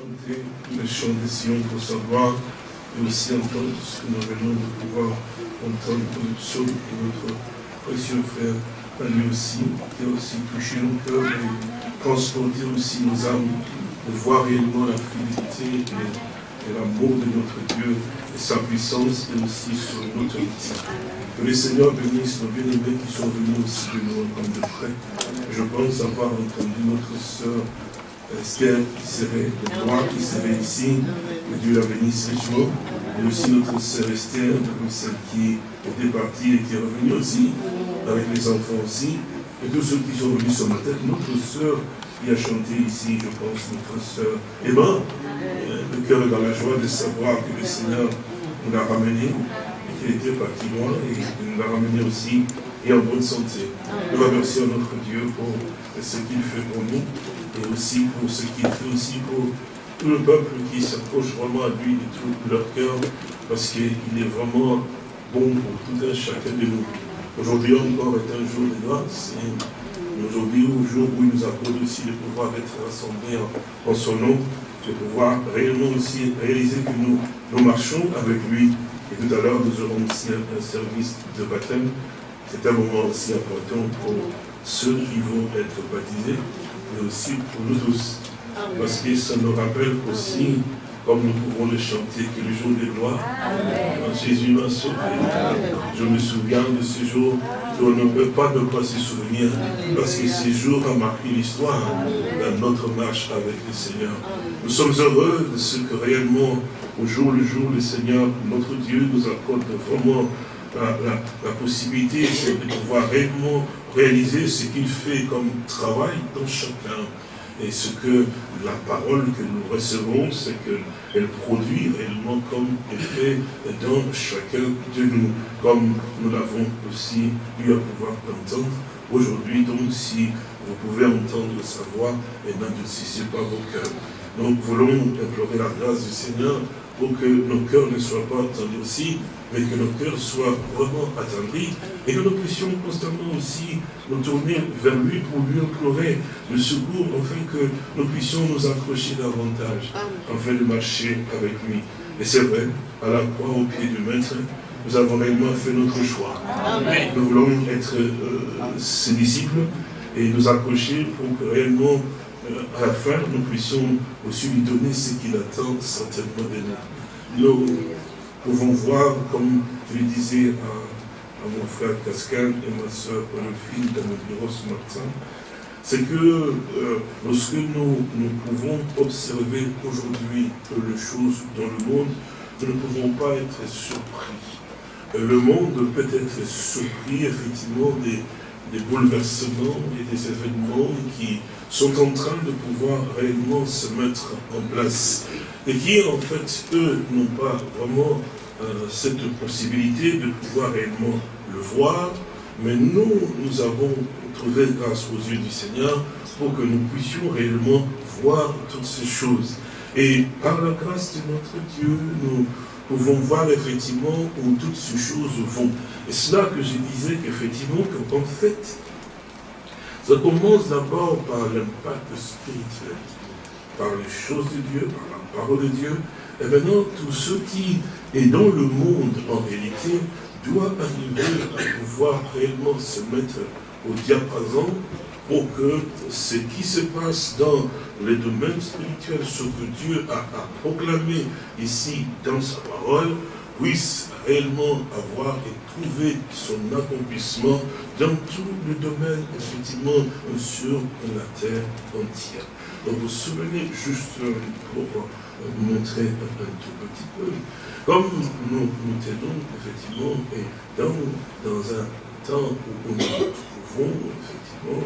chanter les chants de Sion pour savoir et aussi entendre ce que nous venons de pouvoir entendre pour le psaume de notre précieux frère, à lui aussi, qui a aussi touché nos cœurs et transporté aussi nos âmes, de voir réellement la fidélité et, l'amour de notre Dieu et sa puissance et aussi son autorité. Que le Seigneur bénisse nos bien-aimés qui sont venus aussi de nous comme de près. Je pense avoir entendu notre sœur Esther qui serait de moi, qui serait ici, que Dieu la bénisse richement, et aussi notre sœur Esther, celle qui était partie et qui est revenue aussi, avec les enfants aussi, et tous ceux qui sont venus ce matin, notre sœur qui a chanté ici, je pense, notre sœur Emma, euh, le cœur est dans la joie de savoir que le Seigneur nous l'a ramené, qu'il était parti loin, et nous l'a ramené aussi, et en bonne santé. Nous remercions notre Dieu pour ce qu'il fait pour nous, et aussi pour ce qu'il fait aussi pour tout le peuple qui s'approche vraiment à lui de tout leur cœur, parce qu'il est vraiment bon pour tout un chacun de nous. Aujourd'hui encore est un jour de grâce, et aujourd'hui, au jour où il nous accorde aussi de pouvoir être rassemblés en, son nom, de pouvoir réellement aussi réaliser que nous, nous marchons avec lui. Et tout à l'heure, nous aurons aussi un service de baptême. C'est un moment aussi important pour ceux qui vont être baptisés mais aussi pour nous tous. Parce que ça nous rappelle aussi, comme nous pouvons le chanter, que le jour de gloire, Jésus m'a sauvé. Je me souviens de ce jour on ne peut pas ne pas se souvenir, parce que ce jour a marqué l'histoire dans notre marche avec le Seigneur. Nous sommes heureux de ce que réellement, au jour le jour, le Seigneur, notre Dieu, nous accorde vraiment la, possibilité de pouvoir réellement réaliser ce qu'il fait comme travail dans chacun. Et ce que la parole que nous recevons, c'est qu'elle produit réellement comme effet dans chacun de nous, comme nous l'avons aussi eu à pouvoir entendre aujourd'hui. Donc si vous pouvez entendre sa voix, et pas vos cœurs. Donc voulons implorer la grâce du Seigneur pour que nos cœurs ne soient pas aussi, mais que nos cœurs soient vraiment attendris et que nous puissions constamment aussi nous tourner vers lui pour lui implorer le secours, afin que nous puissions nous accrocher davantage, afin de marcher avec lui. Et c'est vrai, à la croix, au pied du Maître, nous avons réellement fait notre choix. Nous voulons être euh, ses disciples et nous accrocher pour que réellement à la fin, nous puissions aussi lui donner ce qu'il attend certainement de nous. Nous pouvons voir, comme je le disais à, mon frère Cascan et ma soeur fil dans le bureau ce matin, c'est que euh, lorsque nous, nous pouvons observer aujourd'hui les choses dans le monde, nous ne pouvons pas être surpris. Le monde peut être surpris effectivement des, des bouleversements et des événements qui sont en train de pouvoir réellement se mettre en place. Et qui, en fait, eux, n'ont pas vraiment euh, cette possibilité de pouvoir réellement le voir, mais nous, nous avons trouvé grâce aux yeux du Seigneur pour que nous puissions réellement voir toutes ces choses. Et par la grâce de notre Dieu, nous pouvons voir effectivement où toutes ces choses vont. Et c'est là que je disais qu'effectivement, qu'en fait, ça commence d'abord par l'impact spirituel, par les choses de Dieu, par la parole de Dieu. Et maintenant, tout ce qui est dans le monde, en réalité, doit arriver à pouvoir réellement se mettre au diapason pour que ce qui se passe dans les domaines spirituels, ce que Dieu a, a proclamé ici dans sa parole, puisse réellement avoir et trouver son accomplissement dans tout le domaine, effectivement, sur la terre entière. Donc vous vous souvenez, juste pour vous montrer un, tout petit peu, comme nous nous tenons, effectivement, et dans, dans un temps où nous nous trouvons, effectivement,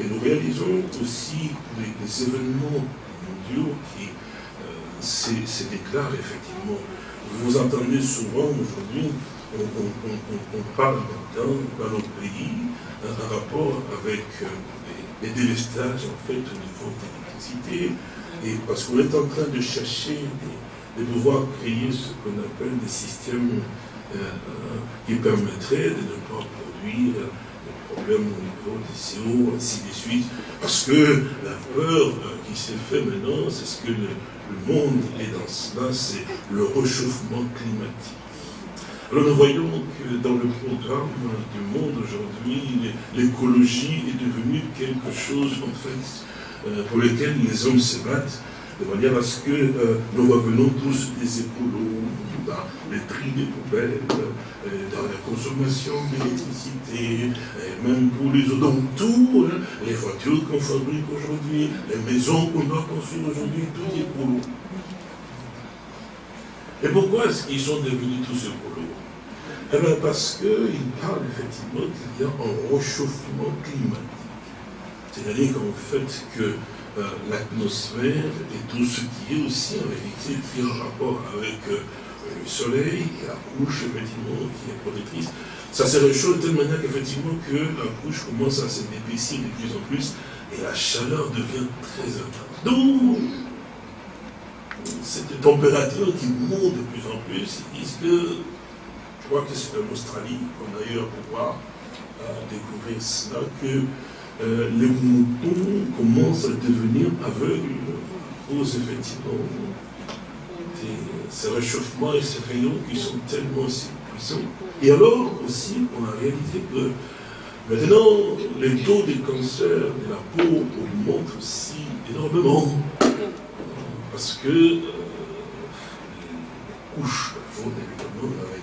et nous réalisons aussi les, événements mondiaux qui euh, se déclarent, effectivement, vous entendez souvent aujourd'hui, on, parle maintenant dans notre pays un rapport avec euh, les, délestages en fait au niveau de l'électricité, et parce qu'on est en train de chercher de, pouvoir créer ce qu'on appelle des systèmes euh, euh, qui permettraient de ne pas produire des problèmes au niveau des CO, ainsi de suite. Parce que la peur euh, qui s'est fait maintenant, c'est ce que le, monde est dans cela, c'est le réchauffement climatique. Alors nous voyons que dans le programme du monde aujourd'hui, l'écologie est devenue quelque chose en fait euh, pour lequel les hommes se battent de manière à ce que euh, nous revenons tous des écolos, dans les tri des poubelles, euh, dans la consommation d'électricité, même pour les autres, donc tout, hein, les voitures qu'on fabrique aujourd'hui, les maisons qu'on doit construire aujourd'hui, tout est écolo. Et pourquoi est-ce qu'ils sont devenus tous écolos Eh bien parce qu'ils parlent effectivement qu'il y a un réchauffement climatique. C'est-à-dire qu'en fait que euh, l'atmosphère et tout ce qui est aussi en réalité qui est en rapport avec euh, le soleil et la couche effectivement qui est protectrice, ça se réchauffe de telle manière qu'effectivement que la couche commence à se d'épaissir de plus en plus et la chaleur devient très intense. Donc, cette température qui monte de plus en plus, ils disent que, je crois que c'est en Australie a eu à pouvoir euh, découvrir cela, que euh, les moutons commencent à devenir aveugles à cause effectivement de ces réchauffements et ces rayons qui sont tellement si puissants. Et alors aussi, on a réalisé que maintenant, les taux de cancer de la peau augmentent aussi énormément. Parce que euh, les couches jaune, évidemment, avec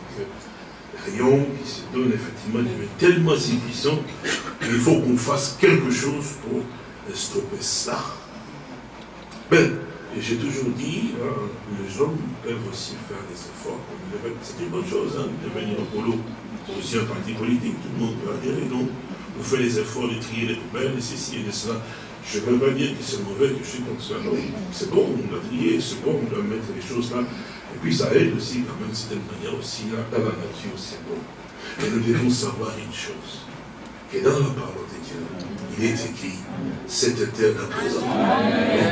rayons qui se donnent effectivement tellement si puissants qu'il faut qu'on fasse quelque chose pour stopper ça. Ben, et j'ai toujours dit, hein, les hommes peuvent aussi faire des efforts. C'est une bonne chose hein, de venir au boulot. C'est aussi un parti politique, tout le monde peut adhérer. Donc, on fait les efforts de trier les poubelles, et ceci et de cela. Je ne veux pas dire que c'est mauvais, que je suis contre ça. Non, c'est bon, on doit trier, c'est bon, on doit mettre les choses là. Et puis ça aide aussi, quand même, d'une manière aussi, dans la nature, c'est bon. Mais nous devons savoir une chose, que dans la parole de Dieu, cette terre à présent,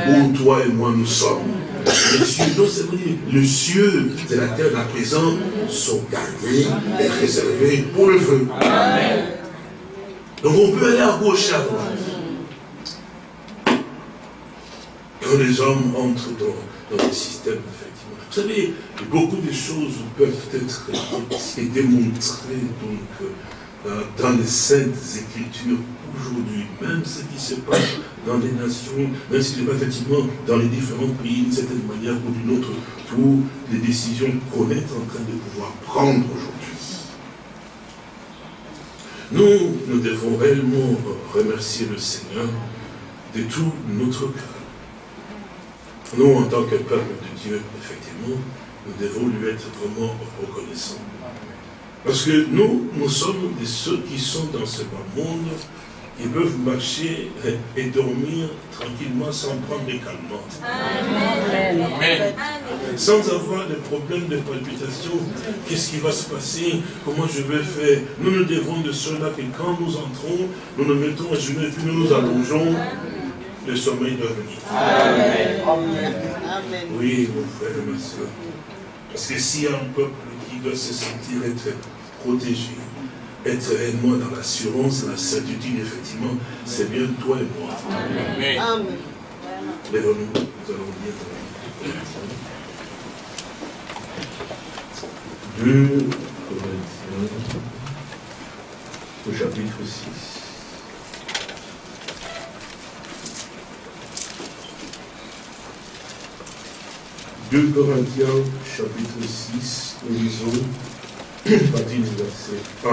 où toi et moi nous sommes, les cieux, non, c'est vrai, les cieux de la terre à présent sont gardés et réservés pour le feu. Donc on peut aller à gauche et à droite. Quand les hommes entrent dans, dans le système vous savez, beaucoup de choses peuvent être démontrées donc, dans les saintes écritures aujourd'hui, même ce qui se passe dans les nations, même passe effectivement dans les différents pays d'une certaine manière ou d'une autre, toutes les décisions qu'on est en train de pouvoir prendre aujourd'hui. Nous, nous devons réellement remercier le Seigneur de tout notre cœur. Nous, en tant que peuple de Dieu, effectivement, nous devons lui être vraiment reconnaissants. Parce que nous, nous sommes de ceux qui sont dans ce bas monde, qui peuvent marcher et dormir tranquillement sans prendre des calmants. Amen. Sans avoir de problèmes de palpitation, qu'est-ce qui va se passer, comment je vais faire? Nous nous devons de cela que quand nous entrons, nous nous mettons à genoux et puis nous nous allongeons le sommeil doit venir. Amen. Oui, mon frère et ma soeur. Parce que s'il y a un peuple qui doit se sentir être protégé, être réellement dans l'assurance, la certitude, effectivement, c'est bien toi et moi. Amen. Amen. Lève-nous, nous allons lire. 2 Corinthiens, au chapitre 6. 2 Corinthiens, chapitre 6, nous lisons, verset 1.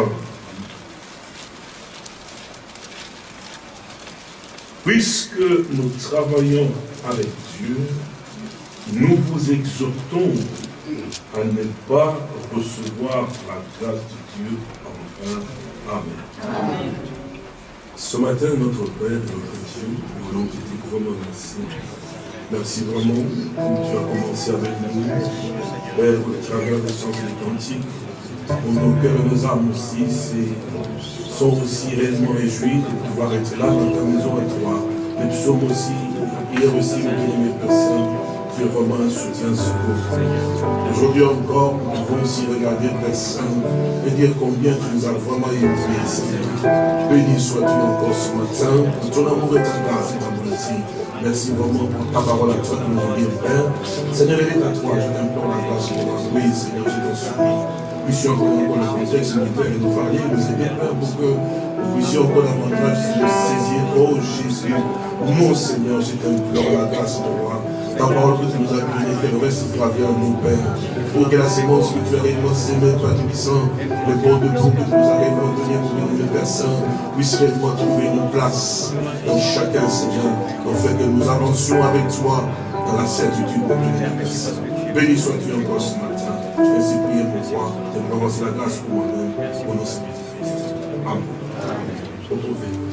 Puisque nous travaillons avec Dieu, nous vous exhortons à ne pas recevoir la grâce de Dieu en vain. Amen. Ce matin, notre Père notre Dieu, nous voulons te dire vraiment merci Merci vraiment, tu as commencé avec nous, Père, au travers des chants des cantiques. Pour nos cœurs et nos âmes aussi, sont aussi réellement réjouis de pouvoir être là dans ta maison avec toi. Les psaumes aussi, prière aussi, mes personnes, tu es vraiment un soutien, secours. Aujourd'hui encore, nous pouvons aussi regarder Saint et dire combien tu nous as vraiment aimés, Seigneur. Béni sois-tu encore ce matin ton amour et ta grâce, ta merci. Merci vraiment pour ta parole à toi nous avons Père. Seigneur, est à toi, je t'implore la grâce pour moi. Oui, Seigneur, je t'en supplie. Puissions dans le contexte militaire et nous nous aider, Père, pour que nous puissions encore davantage nous saisir. Oh Jésus, mon Seigneur, je t'implore la grâce pour moi ta parole que tu nous as donnée, qu'elle reste gravée en nous, Père. Pour que la sémence que tu as sémée, toi Tout-Puissant, le bon de tout que tu nous as donné pour Père Saint, puisse réellement trouver une place dans chacun, Seigneur, afin que nous avancions avec toi dans la certitude de Saint. Béni sois-tu encore ce. Ainsi prier pour toi. Je te la grâce pour moi-même, pour Christ. Amen. Retrouvez.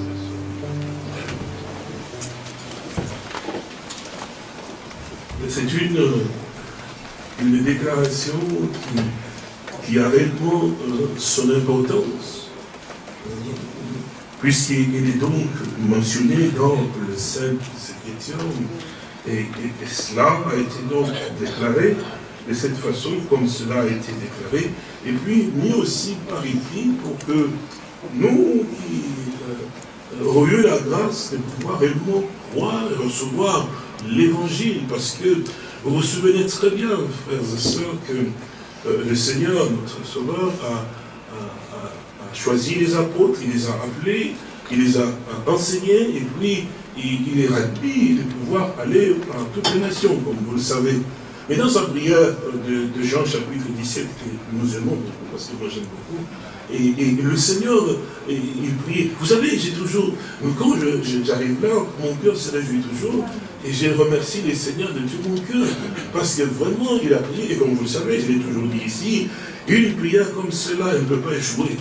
c'est une, déclaration qui, a réellement euh, son importance, puisqu'il est donc mentionné dans le Saint Écriture, et, et, cela a été donc déclaré de cette façon, comme cela a été déclaré, et puis mis aussi par écrit pour que nous qui euh, aurions la grâce de pouvoir réellement croire et recevoir l'évangile, parce que vous vous souvenez très bien, frères et sœurs, que euh, le Seigneur, notre Sauveur, a, choisi les apôtres, il les a appelés, il les a, enseignés, et puis il, les a dit de pouvoir aller par toutes les nations, comme vous le savez. Mais dans sa prière de, Jean chapitre 17, que nous aimons beaucoup, parce que moi j'aime beaucoup, et, le Seigneur, il prie. Vous savez, j'ai toujours, quand j'arrive là, mon cœur se réjouit toujours, et je remercie les Seigneurs de tout mon cœur, parce que vraiment, il a prié, et comme vous le savez, je l'ai toujours dit ici, une prière comme cela, elle ne peut pas échouer.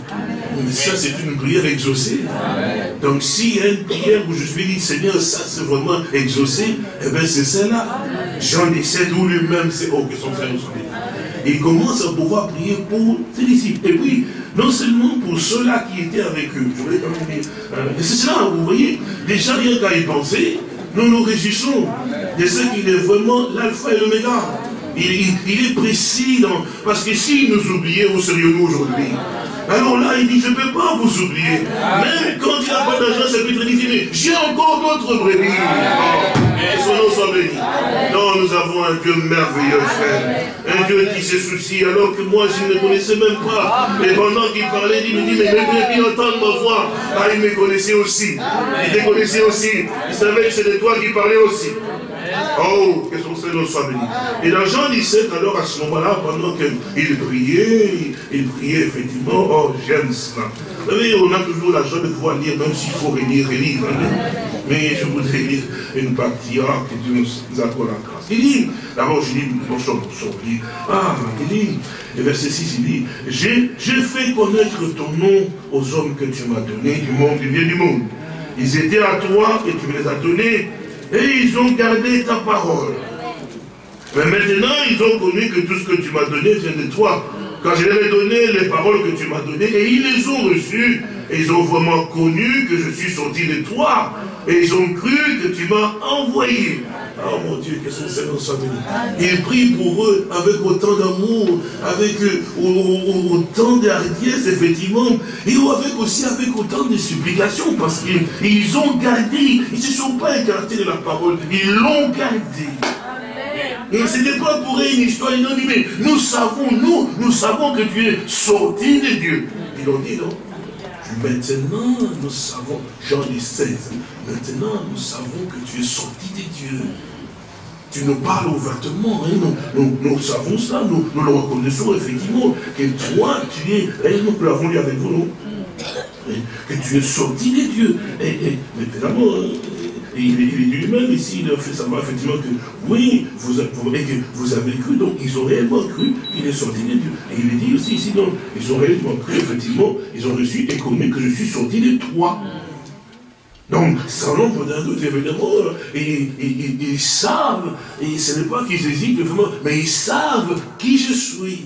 Mais ça, c'est une prière exaucée. Donc, s'il y a une prière où je suis dit, Seigneur, ça, c'est vraiment exaucé, eh bien, c'est celle-là. Jean 17, où lui-même, c'est, oh, que son frère il commence à pouvoir prier pour ses disciples. Et puis, non seulement pour ceux-là qui étaient avec eux, je voulais quand même dire, euh, c'est cela, vous voyez, déjà rien qu'à y penser, nous nous réjouissons de ce qu'il est vraiment l'alpha et l'oméga. Il, est précis, parce que s'il nous oubliait, où serions-nous aujourd'hui? Alors là, il dit, je ne peux pas vous oublier. Même quand il n'a pas d'argent, c'est plus très J'ai encore d'autres brebis. Et son nom soit béni. Non, nous avons un Dieu merveilleux, frère. Un Dieu qui se soucie, alors que moi, je ne connaissais même pas. Et pendant qu'il parlait, il me dit, mais mes brebis entendent ma voix. Ah, il me connaissait aussi. Il te connaissait aussi. Il savait que c'était toi qui parlais aussi. Oh, que son Seigneur soit béni. Et dans Jean 17, alors à ce moment-là, pendant qu'il priait, il priait effectivement, oh, j'aime cela. Vous savez, on a toujours la joie de pouvoir lire, même s'il faut relire, relire. Hein. Mais je voudrais lire une partie, ah, que Dieu nous accorde la grâce. Il dit, d'abord je lis, bonjour, bonjour, il dit, ah, il dit, verset 6, il dit, j'ai fait connaître ton nom aux hommes que tu m'as donnés du monde, du bien du monde. Ils étaient à toi et tu me les as donnés et ils ont gardé ta parole. Mais maintenant, ils ont connu que tout ce que tu m'as donné vient de toi. Quand je leur ai donné les paroles que tu m'as données, et ils les ont reçues, et ils ont vraiment connu que je suis sorti de toi, et ils ont cru que tu m'as envoyé. Oh mon Dieu, que son Seigneur soit béni. Il prie pour eux avec autant d'amour, avec euh, autant d'hardiesse, effectivement, et avec aussi avec autant de supplications, parce qu'ils ont gardé, ils ne se sont pas écartés de la parole, ils l'ont gardé. Et ce n'était pas pour une histoire inanimée. Nous savons, nous, nous savons que tu es sorti de Dieu. Ils l'ont dit, non? Maintenant, nous savons, Jean 16, maintenant nous savons que tu es sorti de Dieu. Tu nous parles ouvertement, hein, nous, savons ça, nous, nous, le reconnaissons effectivement, que toi, tu es, réellement, nous l'avons lu avec vous, non? Que tu es sorti de Dieu. Et, et, mais évidemment, hein, et il est dit lui-même ici, il a fait savoir effectivement que oui, vous, vous, que vous avez cru, donc ils ont réellement cru qu'il est sorti de Dieu. Et il est dit aussi ici, donc, ils ont réellement cru, effectivement, ils ont reçu et connu que je suis sorti de toi. Donc, sans l'ombre d'un doute, évidemment, et, ils savent, et ce n'est pas qu'ils hésitent, vraiment, mais ils savent qui je suis.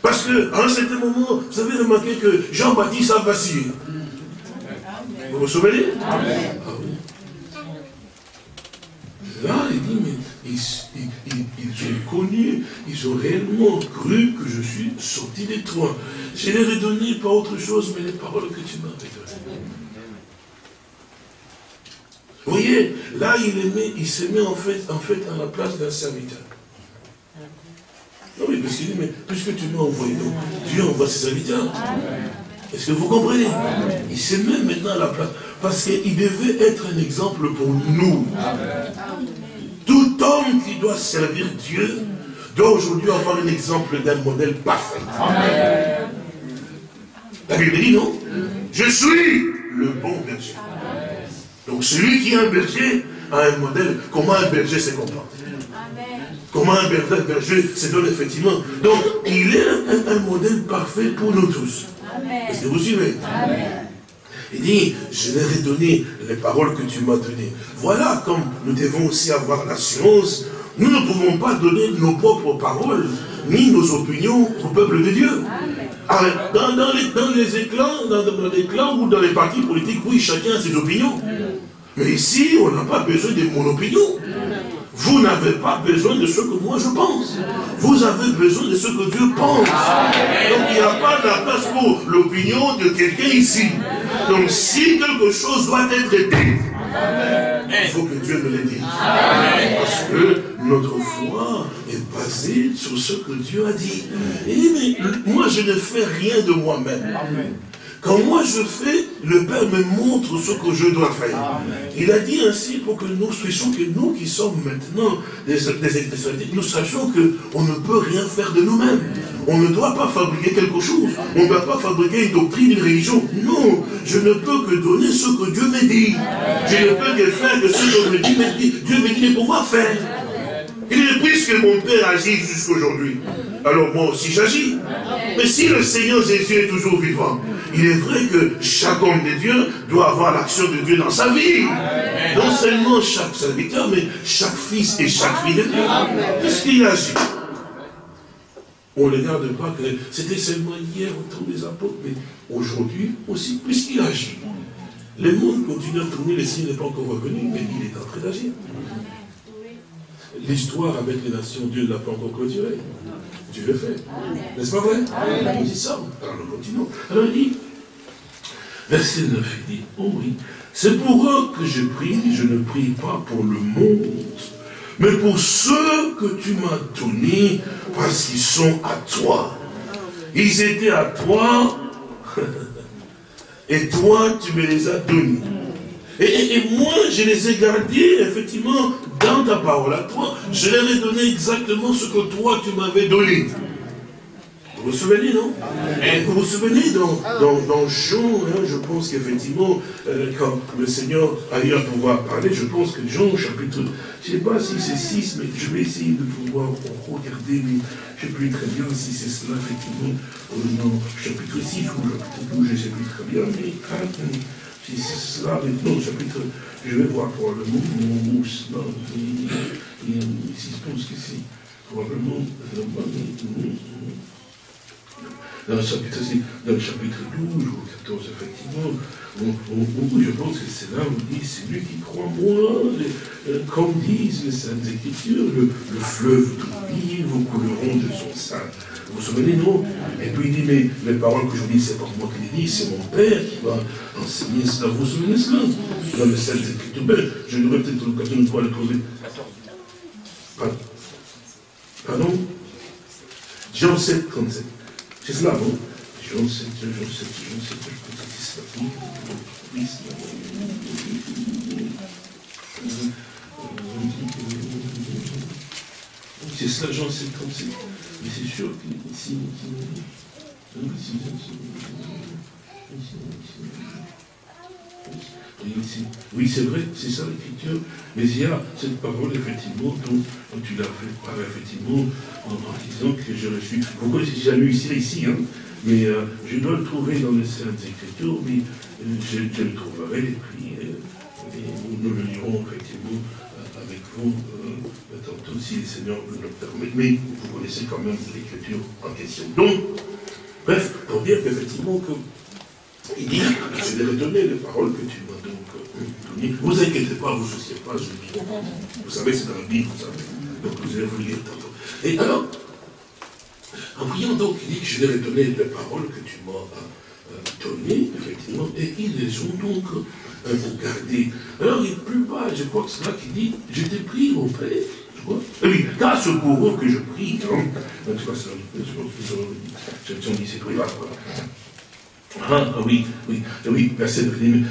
Parce qu'à un certain moment, vous avez remarqué que Jean-Baptiste a vacillé. Vous vous souvenez? Là, il dit, mais ils, ont connu, ils ont réellement cru que je suis sorti de toi. Je leur ai donné pas autre chose, mais les paroles que tu m'avais données. Vous voyez, là, il, il se met en fait, en fait à la place d'un serviteur. Non, mais parce qu'il dit, mais puisque tu m'as envoyé, donc Dieu envoie ses serviteurs. Est-ce que vous comprenez Il se met maintenant à la place. Parce qu'il devait être un exemple pour nous. Tout homme qui doit servir Dieu doit aujourd'hui avoir un exemple d'un modèle parfait. La Bible dit non Je suis le bon berger. Donc celui qui est un berger a un modèle. Comment un berger se comporte Comment un berger se donne effectivement. Donc il est un, modèle parfait pour nous tous. Est-ce que vous suivez Il dit, je ai donné les paroles que tu m'as données. Voilà comme nous devons aussi avoir l'assurance. Nous ne pouvons pas donner nos propres paroles, ni nos opinions au peuple de Dieu. Ah, dans, les, dans, les, éclats, dans, les clans ou dans les partis politiques, oui, chacun a ses opinions. Mais ici, on n'a pas besoin de mon opinion. Vous n'avez pas besoin de ce que moi je pense. Vous avez besoin de ce que Dieu pense. Donc il n'y a pas de place pour l'opinion de quelqu'un ici. Donc si quelque chose doit être dit, il faut que Dieu me le dise. Parce que notre foi est basée sur ce que Dieu a dit. Dit, mais moi je ne fais rien de moi-même. Quand moi je fais, le Père me montre ce que je dois faire. Il a dit ainsi pour que nous sachions que nous qui sommes maintenant des, des, nous sachions qu'on ne peut rien faire de nous-mêmes. On ne doit pas fabriquer quelque chose. On ne doit pas fabriquer une doctrine, une religion. Non, je ne peux que donner ce que Dieu me dit. Je ne peux que faire que ce que Dieu me dit. Dieu me dit de pouvoir faire? Il est puisque mon Père agit jusqu'aujourd'hui, alors moi aussi j'agis. Mais si le Seigneur Jésus est toujours vivant, il est vrai que chaque homme de Dieu doit avoir l'action de Dieu dans sa vie. Non seulement chaque serviteur, mais chaque fils et chaque fille de Dieu. Qu'est-ce qu'il agit On ne regarde pas que c'était seulement hier au temps des apôtres, mais aujourd'hui aussi, puisqu'il agit. Le monde continue à tourner, le Seigneur n'est pas encore revenu, mais il est en train d'agir. L'histoire avec les nations, Dieu ne l'a pas encore clôturée. Dieu le fait. N'est-ce pas vrai? On dit ça. Alors nous continuons. Alors il dit, verset 9, il dit, oh oui, c'est pour eux que je prie, je ne prie pas pour le monde, mais pour ceux que tu m'as donnés, parce qu'ils sont à toi. Ils étaient à toi, et toi, tu me les as donnés. Et, moi, je les ai gardés, effectivement, dans ta parole à toi. Je leur ai donné exactement ce que toi, tu m'avais donné. Vous vous souvenez, non? Vous vous souvenez, dans, dans, Jean, hein, je pense qu'effectivement, euh, quand le Seigneur a eu à pouvoir parler, je pense que Jean, chapitre, je ne sais pas si c'est 6, mais je vais essayer de pouvoir regarder, mais je ne sais plus très bien si c'est cela, effectivement, dans chapitre 6 ou chapitre 12, je ne sais plus très bien, mais si c'est cela, maintenant, chapitre, je vais voir probablement mon mousse, non, ici, je pense que c'est probablement, dans le chapitre, dans le chapitre 12 ou 14, effectivement, on, je pense que c'est là où on dit, c'est lui qui croit moi, euh, comme disent les Saintes Écritures, le, fleuve de vous couleront de son sein. Vous vous souvenez, non? Et puis il dit, mais les paroles que je vous dis, c'est pas moi qui les dis, c'est mon Père qui va enseigner cela. Vous vous souvenez cela? Dans les Saintes Écritures. Ben, je n'aurai peut-être l'occasion de pouvoir le trouver. Pardon? Pardon? Jean 7, 37. C'est cela, non Jean 7, Jean 7, Jean 7, je pense que c'est cela, Jean 7, 37. Mais c'est sûr que ici, oui, c'est vrai, c'est ça l'écriture, mais il y a cette parole, effectivement, dont, tu l'as fait part, effectivement, en, disant que je. Vous connaissez déjà lu ici, ici, hein, mais euh, je dois le trouver dans les Saintes Écritures, mais euh, je, le trouverai, et puis euh, nous, le lirons, effectivement, avec vous tantôt si le Seigneur nous le permet, mais vous connaissez quand même l'écriture en question. Donc, bref, pour dire qu'effectivement, que, il dit, je vais donner les paroles que tu m'as donc données. Vous inquiétez pas, vous ne souciez pas, je dis. Vous savez, c'est dans la Bible, vous savez. Donc vous allez vous lire tantôt. Et alors, en priant donc, il dit que je ai donné les paroles que tu m'as euh, données, effectivement, et ils les ont donc euh, gardées. Alors, il plus bas, je crois que c'est là qu'il dit, je t'ai pris je crois. Et oui, car ce eux que je prie, hein, tu vois, ça, je dit, c'est privat, ah, oui, oui, oui, verset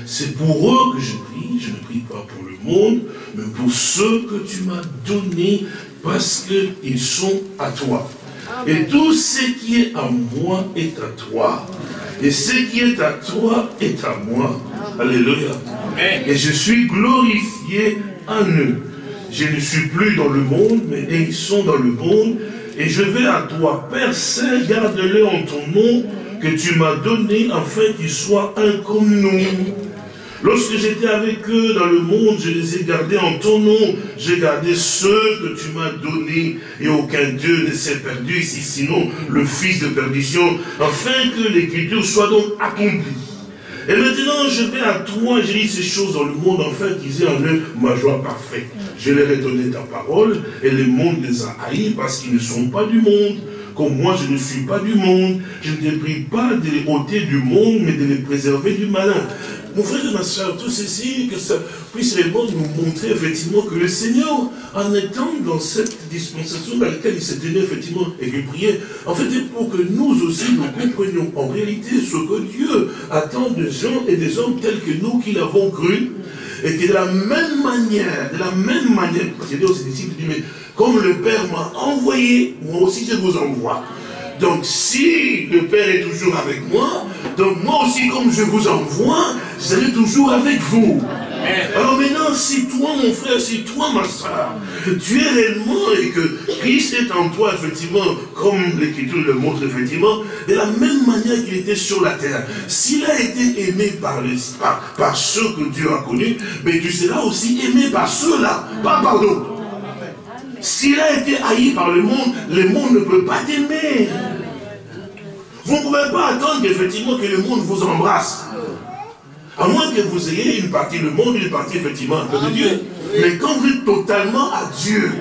c'est pour eux que je prie, je ne prie pas pour le monde, mais pour ceux que tu m'as donnés, parce qu'ils sont à toi. Et tout ce qui est à moi est à toi. Et ce qui est à toi est à moi. Alléluia. Et je suis glorifié en eux. Je ne suis plus dans le monde, mais ils sont dans le monde. Et je vais à toi, Père Saint, garde-le en ton nom que tu m'as donné afin qu'ils soient un comme nous. Lorsque j'étais avec eux dans le monde, je les ai gardés en ton nom. J'ai gardé ceux que tu m'as donnés et aucun Dieu ne s'est perdu ici, sinon le fils de perdition, afin que l'écriture soit donc accomplie. Et maintenant, je vais à toi, j'ai dit ces choses dans le monde, afin qu'ils aient en eux ma joie parfaite. Je leur ai donné ta parole, et le monde les a haïs parce qu'ils ne sont pas du monde, comme moi je ne suis pas du monde, je ne te prie pas de les ôter du monde, mais de les préserver du malin. Mon frère et ma soeur, tout ceci, que ça puisse réellement nous montrer effectivement que le Seigneur, en étant dans cette dispensation dans laquelle il s'est tenu effectivement et qu'il priait, en fait, pour que nous aussi nous comprenions en réalité ce que Dieu attend de gens et des hommes tels que nous qui l'avons cru, et que de la même manière, de la même manière, parce que Dieu aux disciples, dit, mais comme le Père m'a envoyé, moi aussi je vous envoie. Donc si le Père est toujours avec moi, donc moi aussi comme je vous envoie, je serai toujours avec vous. Alors maintenant, si toi mon frère, si toi ma soeur, tu es réellement et que Christ est en toi, effectivement, comme l'Écriture le montre, effectivement, de la même manière qu'il était sur la terre, s'il a été aimé par, les, par, ceux que Dieu a connus, mais tu seras aussi aimé par ceux-là, pas par d'autres. S'il a été haï par le monde, le monde ne peut pas t'aimer. Vous ne pouvez pas attendre effectivement que le monde vous embrasse. À moins que vous ayez une partie du monde, une partie effectivement un peu de Dieu. Mais quand vous êtes totalement à Dieu,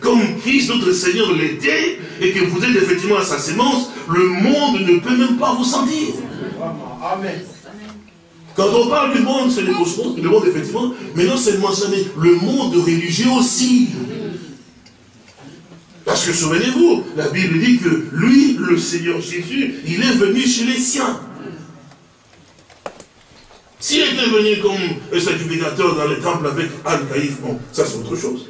comme Christ notre Seigneur l'était, et que vous êtes effectivement à sa sémence, le monde ne peut même pas vous sentir. Amen. Quand on parle du monde, c'est le cosmos, le monde effectivement, mais non seulement ça, mais le monde religieux aussi. Parce que souvenez-vous, la Bible dit que lui, le Seigneur Jésus, il est venu chez les siens. S'il était venu comme un sacrificateur dans le temple avec Anne Caïf, bon, ça c'est autre chose.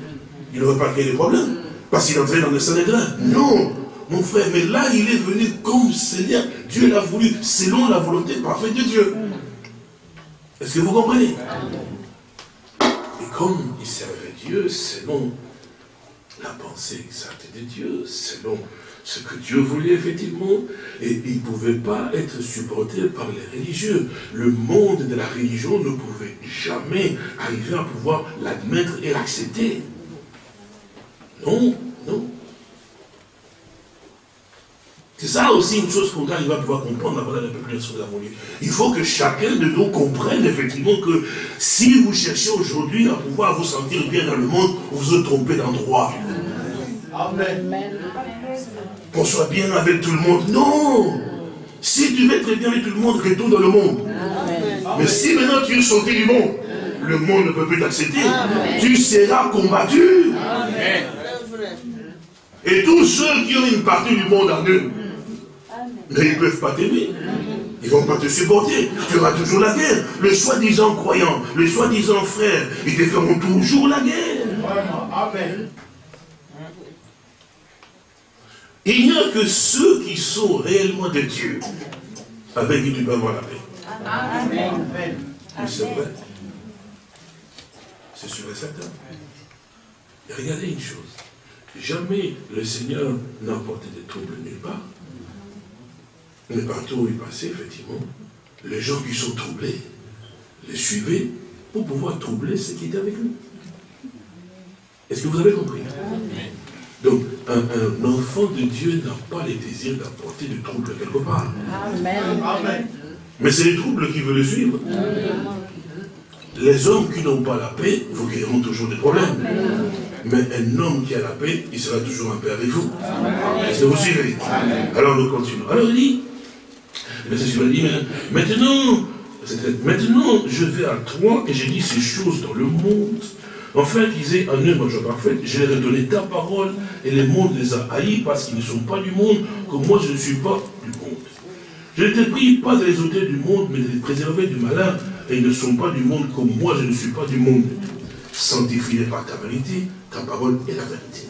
Il n'aurait pas créé des problèmes. Parce qu'il entrait dans le Sanhédrin. Non, mon frère, mais là, il est venu comme Seigneur. Dieu l'a voulu, selon la volonté parfaite de Dieu. Est-ce que vous comprenez? Et comme il servait Dieu selon la pensée exacte de Dieu, selon ce que Dieu voulait effectivement, et il ne pouvait pas être supporté par les religieux. Le monde de la religion ne pouvait jamais arriver à pouvoir l'admettre et l'accepter. Non, non. C'est ça aussi une chose qu'on va pouvoir comprendre avant peu plus sur la Il faut que chacun de nous comprenne effectivement que si vous cherchez aujourd'hui à pouvoir vous sentir bien dans le monde, vous vous trompez d'endroit. Amen. Qu'on soit bien avec tout le monde. Non Si tu veux être bien avec tout le monde, retourne dans le monde. Mais si maintenant tu es sorti du monde, le monde ne peut plus t'accepter. Tu seras combattu. Et tous ceux qui ont une partie du monde en eux, mais ils ne peuvent pas t'aimer. Ils ne vont pas te supporter. Tu auras toujours la guerre. Le soi-disant croyant, le soi-disant frère, ils te feront toujours la guerre. Amen. Il n'y a que ceux qui sont réellement de Dieu avec qui tu peux avoir la paix. Amen. C'est vrai. C'est sûr et certain. Et regardez une chose. Jamais le Seigneur n'a porté de troubles nulle part. Mais partout où il passait, effectivement, les gens qui sont troublés les suivaient pour pouvoir troubler ceux qui étaient avec nous. Est-ce que vous avez compris? Donc, un, enfant de Dieu n'a pas les désirs d'apporter des troubles quelque part. Amen. Mais c'est les troubles qui veulent le suivre. Les hommes qui n'ont pas la paix vous créeront toujours des problèmes. Mais un homme qui a la paix, il sera toujours en paix avec vous. Est-ce que vous suivez? Alors nous continuons. Alors il dit, le dit, maintenant, maintenant je vais à toi et j'ai dit ces choses dans le monde. Enfin, qu'ils aient un œuvre parfaite, je leur ai donné ta parole et le monde les a haïs parce qu'ils ne sont pas du monde, comme moi je ne suis pas du monde. Je ne t'ai pris pas de les ôter du monde, mais de les préserver du malin, et ils ne sont pas du monde comme moi je ne suis pas du monde. Sanctifie par ta vérité, ta parole est la vérité.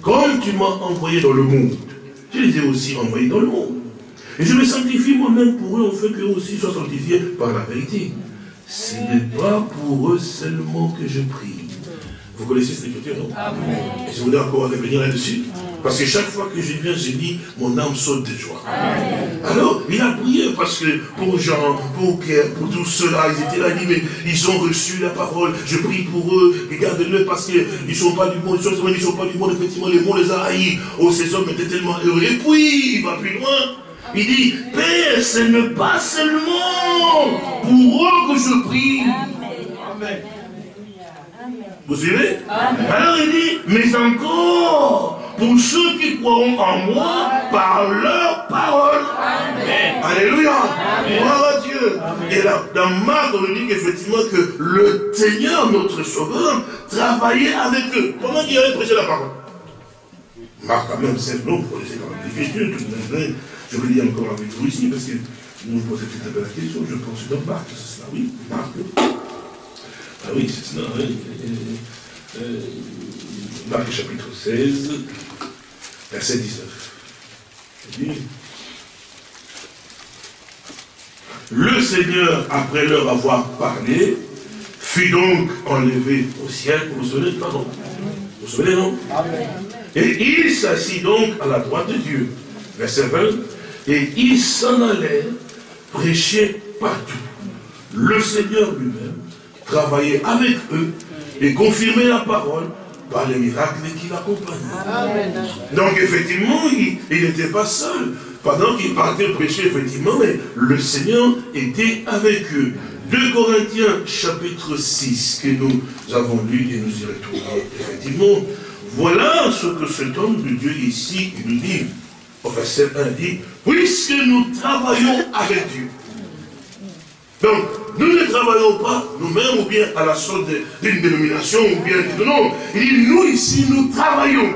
Comme tu m'as envoyé dans le monde, je les ai aussi envoyés dans le monde. Et je me sanctifie moi-même pour eux, afin qu'eux aussi soient sanctifiés par la vérité. Ce n'est pas pour eux seulement que je prie, vous connaissez cette écriture, non Et je voudrais encore revenir là-dessus. Parce que chaque fois que je viens, je dis, mon âme saute de joie. Alors, il a prié parce que pour Jean, pour Pierre, pour tous ceux-là, ils étaient là, il dit, mais ils ont reçu la parole, je prie pour eux, regardez-le parce qu'ils ne sont pas du monde, ils ne sont pas du monde, effectivement, le monde les a haïs. Oh, ces hommes étaient tellement heureux. Et puis, il va plus loin. Il dit, Père, ce n'est pas seulement pour eux que je prie. Amen. Vous suivez Alors il dit, mais encore, pour ceux qui croiront en moi, par leur parole. Amen. Alléluia. Gloire à Dieu. Et là, dans Marc, on nous dit qu'effectivement que le Seigneur, notre Sauveur, travaillait avec eux. Comment il avait prêché la parole? Marc, quand même, c'est non, vous connaissez quand même l'écriture, je vais lire encore avec vous ici, parce que nous vous posez peut-être la question, je pense dans Marc, c'est cela, oui, Marc. Ah oui, c'est ça. Euh, euh, Marc chapitre 16, verset 19. Le Seigneur, après leur avoir parlé, fut donc enlevé au ciel. Vous vous souvenez, pardon Vous vous souvenez, non? Et il s'assit donc à la droite de Dieu. Verset 20. Et il s'en allait prêcher partout. Le Seigneur lui-même travailler avec eux et confirmer la parole par les miracles qui l'accompagnaient. Donc effectivement, il n'était pas seul. Pendant qu'il partait prêcher, effectivement, mais le Seigneur était avec eux. 2 Corinthiens chapitre 6 que nous avons lu et nous y retournons. Effectivement, voilà ce que cet homme de Dieu ici nous dit. Au verset 1 dit, puisque nous travaillons avec Dieu. Donc, nous ne travaillons pas nous-mêmes ou bien à la sorte d'une dénomination ou bien non. Il dit nous ici nous travaillons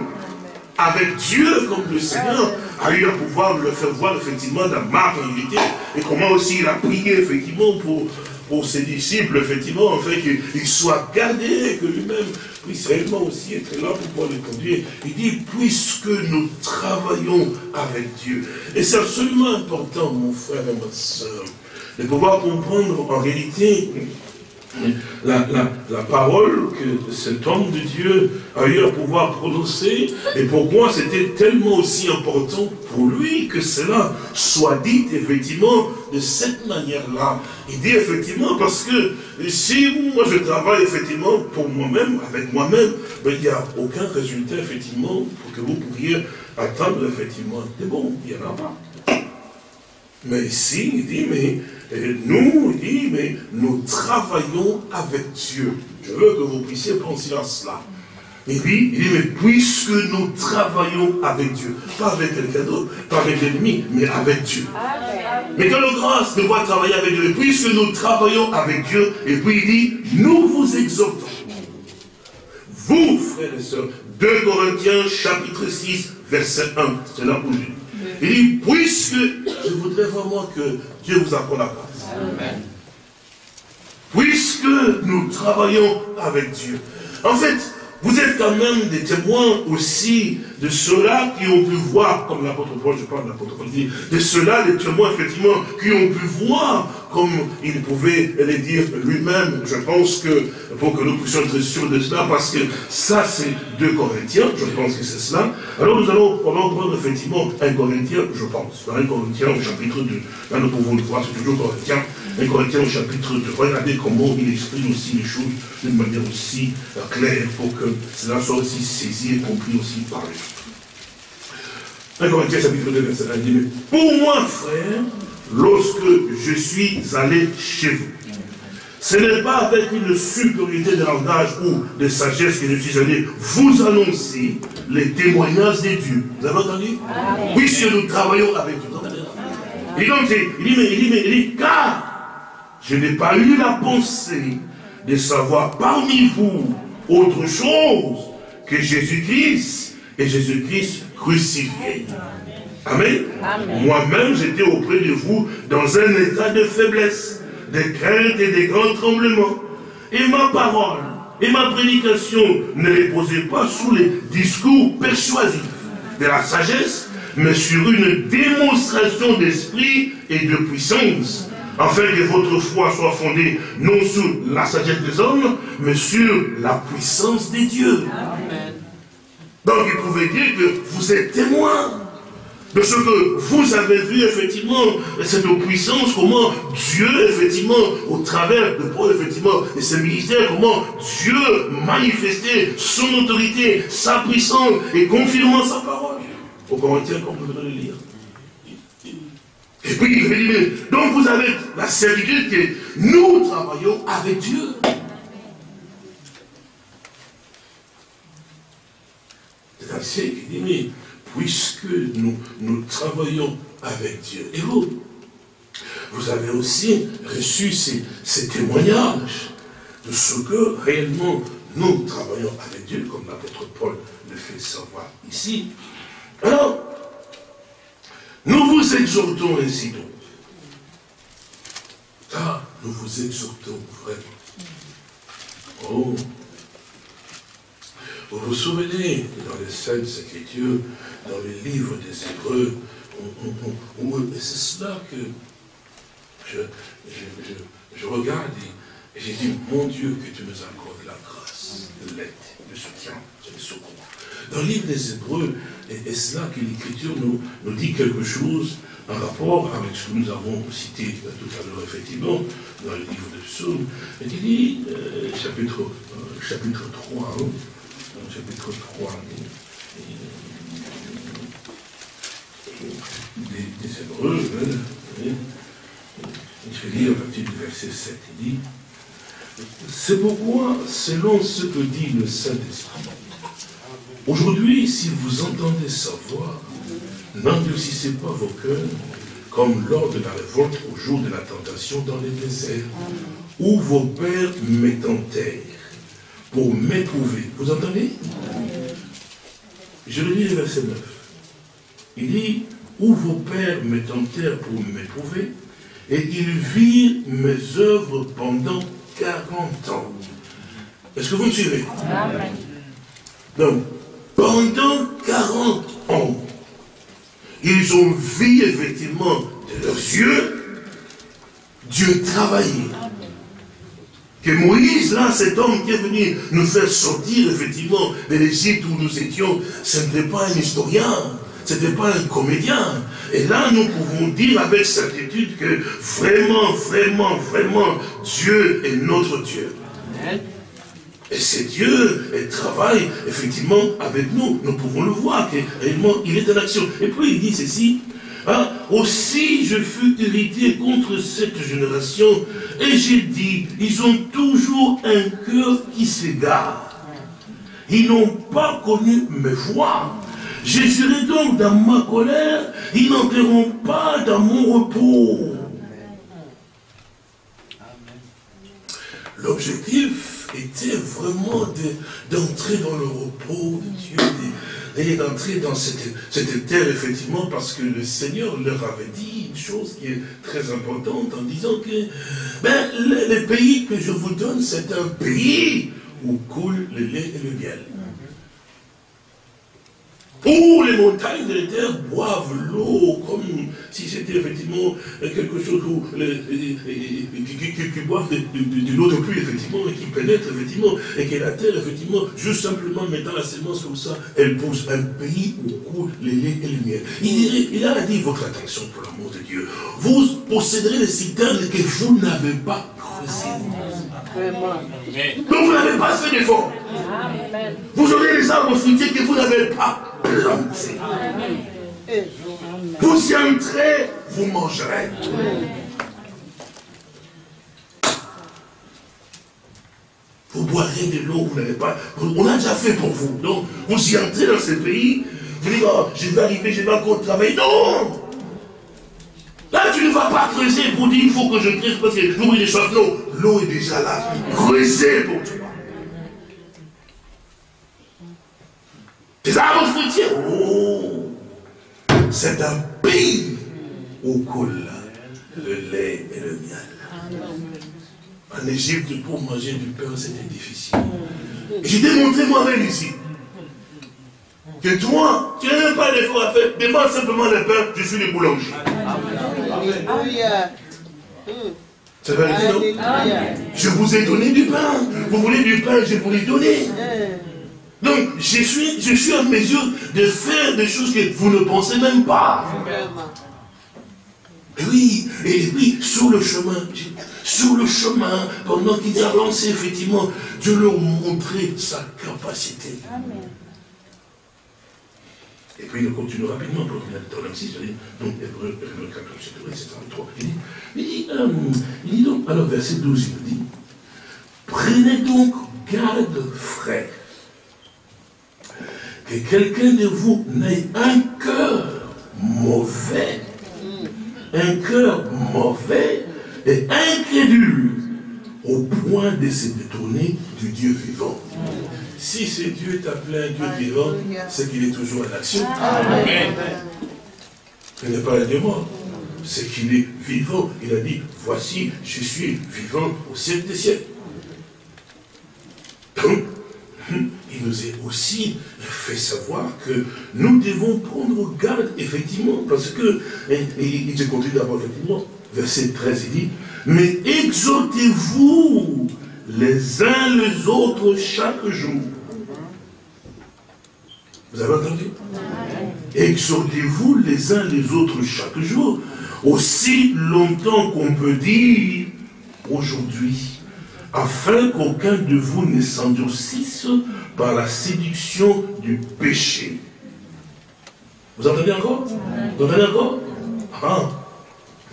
avec Dieu comme le Seigneur a eu à pouvoir le faire voir effectivement dans ma réalité et comment aussi il a prié effectivement pour, pour ses disciples effectivement en fait qu'ils soient gardés que lui-même puisse réellement aussi être là pour pouvoir les conduire. Il dit puisque nous travaillons avec Dieu. Et c'est absolument important mon frère et ma soeur de pouvoir comprendre en réalité la, parole que cet homme de Dieu a eu à pouvoir prononcer et pourquoi c'était tellement aussi important pour lui que cela soit dit effectivement de cette manière-là. Il dit effectivement parce que si moi je travaille effectivement pour moi-même, avec moi-même, ben, il n'y a aucun résultat effectivement pour que vous pourriez attendre effectivement des bons. Il n'y en a pas. Mais ici, il dit, mais nous, il dit, mais nous travaillons avec Dieu. Je veux que vous puissiez penser à cela. Et puis, il dit, mais puisque nous travaillons avec Dieu, pas avec quelqu'un d'autre, pas avec l'ennemi, mais avec Dieu. Mais quelle grâce de voir travailler avec Dieu. Puisque nous travaillons avec Dieu, et puis il dit, nous vous exhortons. Vous, frères et sœurs, 2 Corinthiens chapitre 6, verset 1. C'est là où je il dit, puisque je voudrais vraiment que Dieu vous accorde la grâce. Puisque nous travaillons avec Dieu. En fait, vous êtes quand même des témoins aussi de ceux-là qui ont pu voir, comme l'apôtre Paul, je parle de l'apôtre Paul, dit, de ceux-là, des témoins, effectivement, qui ont pu voir comme il pouvait les dire lui-même. Je pense que, pour que nous puissions être sûrs de cela, parce que ça, c'est 2 Corinthiens, je pense que c'est cela. Alors nous allons prendre effectivement un Corinthien, je pense, un Corinthien au chapitre 2. Là, nous pouvons le voir, c'est toujours Corinthien. Un Corinthien au chapitre 2. Regardez comment il exprime aussi les choses d'une manière aussi claire, pour que cela soit aussi saisi et compris aussi par les. 1 Corinthiens chapitre 2, verset 1 dit, mais pour moi, frère, lorsque je suis allé chez vous. Ce n'est pas avec une supériorité de langage ou de sagesse que je suis allé vous annoncer les témoignages des dieux. Vous avez entendu? Oui, si nous travaillons avec Dieu. Et donc, il dit, mais, il dit, mais, il dit, car je n'ai pas eu la pensée de savoir parmi vous autre chose que Jésus-Christ et Jésus-Christ crucifié. Amen. Moi-même, j'étais auprès de vous dans un état de faiblesse, de crainte et de grands tremblements. Et ma parole et ma prédication ne reposaient pas sous les discours persuasifs de la sagesse, mais sur une démonstration d'esprit et de puissance, afin que votre foi soit fondée non sur la sagesse des hommes, mais sur la puissance des dieux. Donc il pouvait dire que vous êtes témoins de ce que vous avez vu effectivement, cette puissance, comment Dieu, effectivement, au travers de Paul, effectivement, et ses ministères, comment Dieu manifestait son autorité, sa puissance, et confirmant sa parole. Au Corinthiens, comme vous le lire. Et puis il dit, donc vous avez la certitude que nous travaillons avec Dieu. Dit, mais puisque nous, travaillons avec Dieu. Et vous, vous avez aussi reçu ces, ces témoignages de ce que réellement nous travaillons avec Dieu, comme l'apôtre Paul le fait savoir ici. Alors, nous vous exhortons ainsi donc. Ah, nous vous exhortons vraiment. Oh, vous vous souvenez, dans les Saintes Écritures, dans le livre des Hébreux, c'est cela que je, je, regarde et, j'ai dit, mon Dieu, que tu nous accordes la grâce, l'aide, le soutien, le secours. Dans le livre des Hébreux, et, c'est là que l'Écriture nous, nous dit quelque chose en rapport avec ce que nous avons cité tout à l'heure, effectivement, dans le livre de Psaume. Il dit, euh, chapitre, euh, chapitre 3, chapitre 3 des, des Hébreux, je vais lire à partir du verset 7, il dit, c'est pourquoi, selon ce que dit le Saint-Esprit, aujourd'hui, si vous entendez sa voix, n'endurcissez pas vos cœurs, comme lors de la révolte au jour de la tentation dans les déserts, où vos pères terre pour m'éprouver. Vous entendez? Je le lis le verset 9. Il dit, où vos pères terre pour m'éprouver, et ils virent mes œuvres pendant 40 ans. Est-ce que vous me suivez? Donc, pendant 40 ans, ils ont vu effectivement de leurs yeux Dieu travailler. Que Moïse, là, cet homme qui est venu nous faire sortir, effectivement, de l'Égypte où nous étions, ce n'était pas un historien, ce n'était pas un comédien. Et là, nous pouvons dire avec certitude que vraiment, vraiment, vraiment, Dieu est notre Dieu. Et c'est Dieu, et travaille effectivement avec nous. Nous pouvons le voir, que réellement, il est en action. Et puis il dit ceci, Hein? Aussi je fus irrité contre cette génération, et j'ai dit, ils ont toujours un cœur qui s'égare. Ils n'ont pas connu mes voix. Je serai donc dans ma colère, ils n'entreront pas dans mon repos. L'objectif était vraiment d'entrer dans le repos de Dieu, et d'entrer dans cette, terre, effectivement, parce que le Seigneur leur avait dit une chose qui est très importante en disant que ben, le, pays que je vous donne, c'est un pays où coule le lait et le miel. Où les montagnes de la terre boivent l'eau comme si c'était effectivement quelque chose où, qui, boivent de, l'eau de pluie, effectivement, et qui pénètre, effectivement, et que la terre, effectivement, juste simplement mettant la sémence comme ça, elle pousse un pays où coule le lait et le miel. Il, il a dit votre attention pour l'amour de Dieu. Vous posséderez les citernes que vous n'avez pas creusées. Donc vous n'avez pas fait d'effort. Vous aurez les arbres fruitiers que vous n'avez pas plantés. Vous y entrez, vous mangerez. boirez de l'eau, vous n'avez pas. On a déjà fait pour vous. Donc, vous y entrez dans ce pays, vous dites, oh, je vais arriver, je vais encore travailler. Non Là, tu ne vas pas creuser pour dire, il faut que je creuse parce que l'eau est déjà Non, l'eau est déjà là. Creusez pour toi. Des arbres fruitiers. Oh C'est un pays où coule le lait et le miel. En Égypte, pour manger du pain, c'était difficile. J'ai démontré moi-même ici. Que toi, tu n'as même pas d'effort à faire. Demande simplement le pain, je suis le boulanger. Non Je vous ai donné du pain. Vous voulez du pain, je vous l'ai donné. Donc, je suis, je suis en mesure de faire des choses que vous ne pensez même pas. Et oui, et puis sur le chemin, sur le chemin, pendant qu'il avançait, effectivement, Dieu leur montrait sa capacité. Et puis il continue rapidement, donc dans le 6, donc Hébreu 14, etc. 3. Il dit, il dit, euh, il dit donc, alors verset 12, il dit, prenez donc garde, frère, que quelqu'un de vous n'ait un cœur mauvais, un cœur mauvais et incrédule, au point de se détourner du Dieu vivant. Si ce Dieu est appelé un Dieu vivant, c'est qu'il est toujours en action. Amen. Ce n'est pas un Dieu mort. C'est qu'il est vivant. Il a dit, voici, je suis vivant au siècle des siècles. Donc, il nous a aussi fait savoir que nous devons prendre garde, effectivement, parce que, et, il continue d'abord, effectivement, verset 13, il dit, mais exhortez-vous les uns les autres chaque jour. Vous avez entendu? Exhortez-vous les uns les autres chaque jour, aussi longtemps qu'on peut dire aujourd'hui, afin qu'aucun de vous ne s'endurcisse par la séduction du péché. Vous entendez encore? Vous entendez encore? Ah,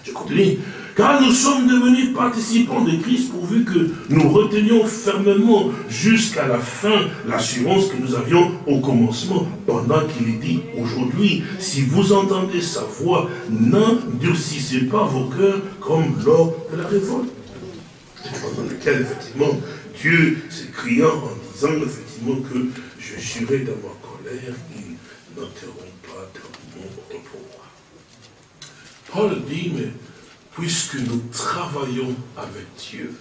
je continue. Car nous sommes devenus participants de Christ pourvu que nous retenions fermement jusqu'à la fin l'assurance que nous avions au commencement, pendant qu'il dit aujourd'hui, si vous entendez sa voix, n'endurcissez pas vos cœurs comme lors de la révolte. Pendant lequel, effectivement, Dieu s'écriant en disant, effectivement, que je jurais dans ma colère, ils n'enterront pas dans mon repos. Paul dit, mais puisque nous travaillons avec Dieu.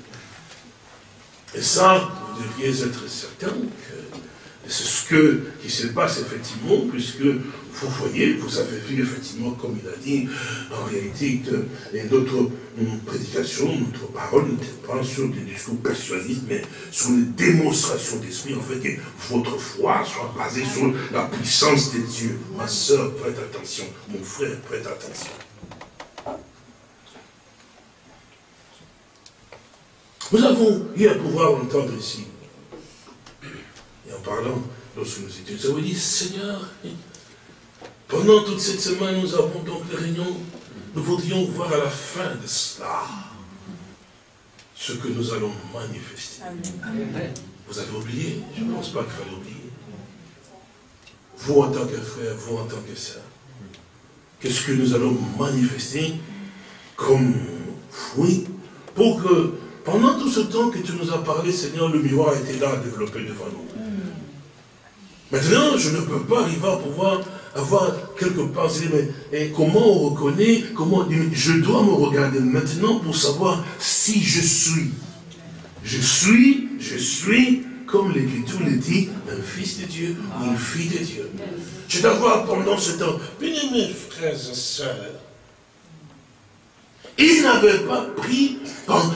Et ça, vous devriez être certain que c'est ce qui se passe effectivement, puisque vous voyez, vous avez vu effectivement, comme il a dit, en réalité, que notre hum, prédication, notre parole n'était pas sur des discours persuasifs, mais sur une démonstration d'esprit, en fait, que votre foi soit basée sur la puissance de Dieu. Ma soeur, prête attention. Mon frère, prête attention. Nous avons eu à pouvoir entendre ici, et en parlant, lorsque nous étions, nous avons dit, Seigneur, pendant toute cette semaine, nous avons donc les réunions, nous voudrions voir à la fin de cela ce que nous allons manifester. Vous avez oublié? Je ne pense pas qu'il fallait oublier. Vous en tant que frère, vous en tant que sœur, qu'est-ce que nous allons manifester comme fruit pour que pendant tout ce temps que tu nous as parlé, Seigneur, le miroir était là, développé devant nous. Maintenant, je ne peux pas arriver à pouvoir avoir quelque part, mais comment on reconnaît, comment, je dois me regarder maintenant pour savoir si je suis. Je suis, je suis, comme l'Écriture le dit, un fils de Dieu ou une fille de Dieu. Je dois voir pendant ce temps, bien mes frères et sœurs, il n'avait pas pris,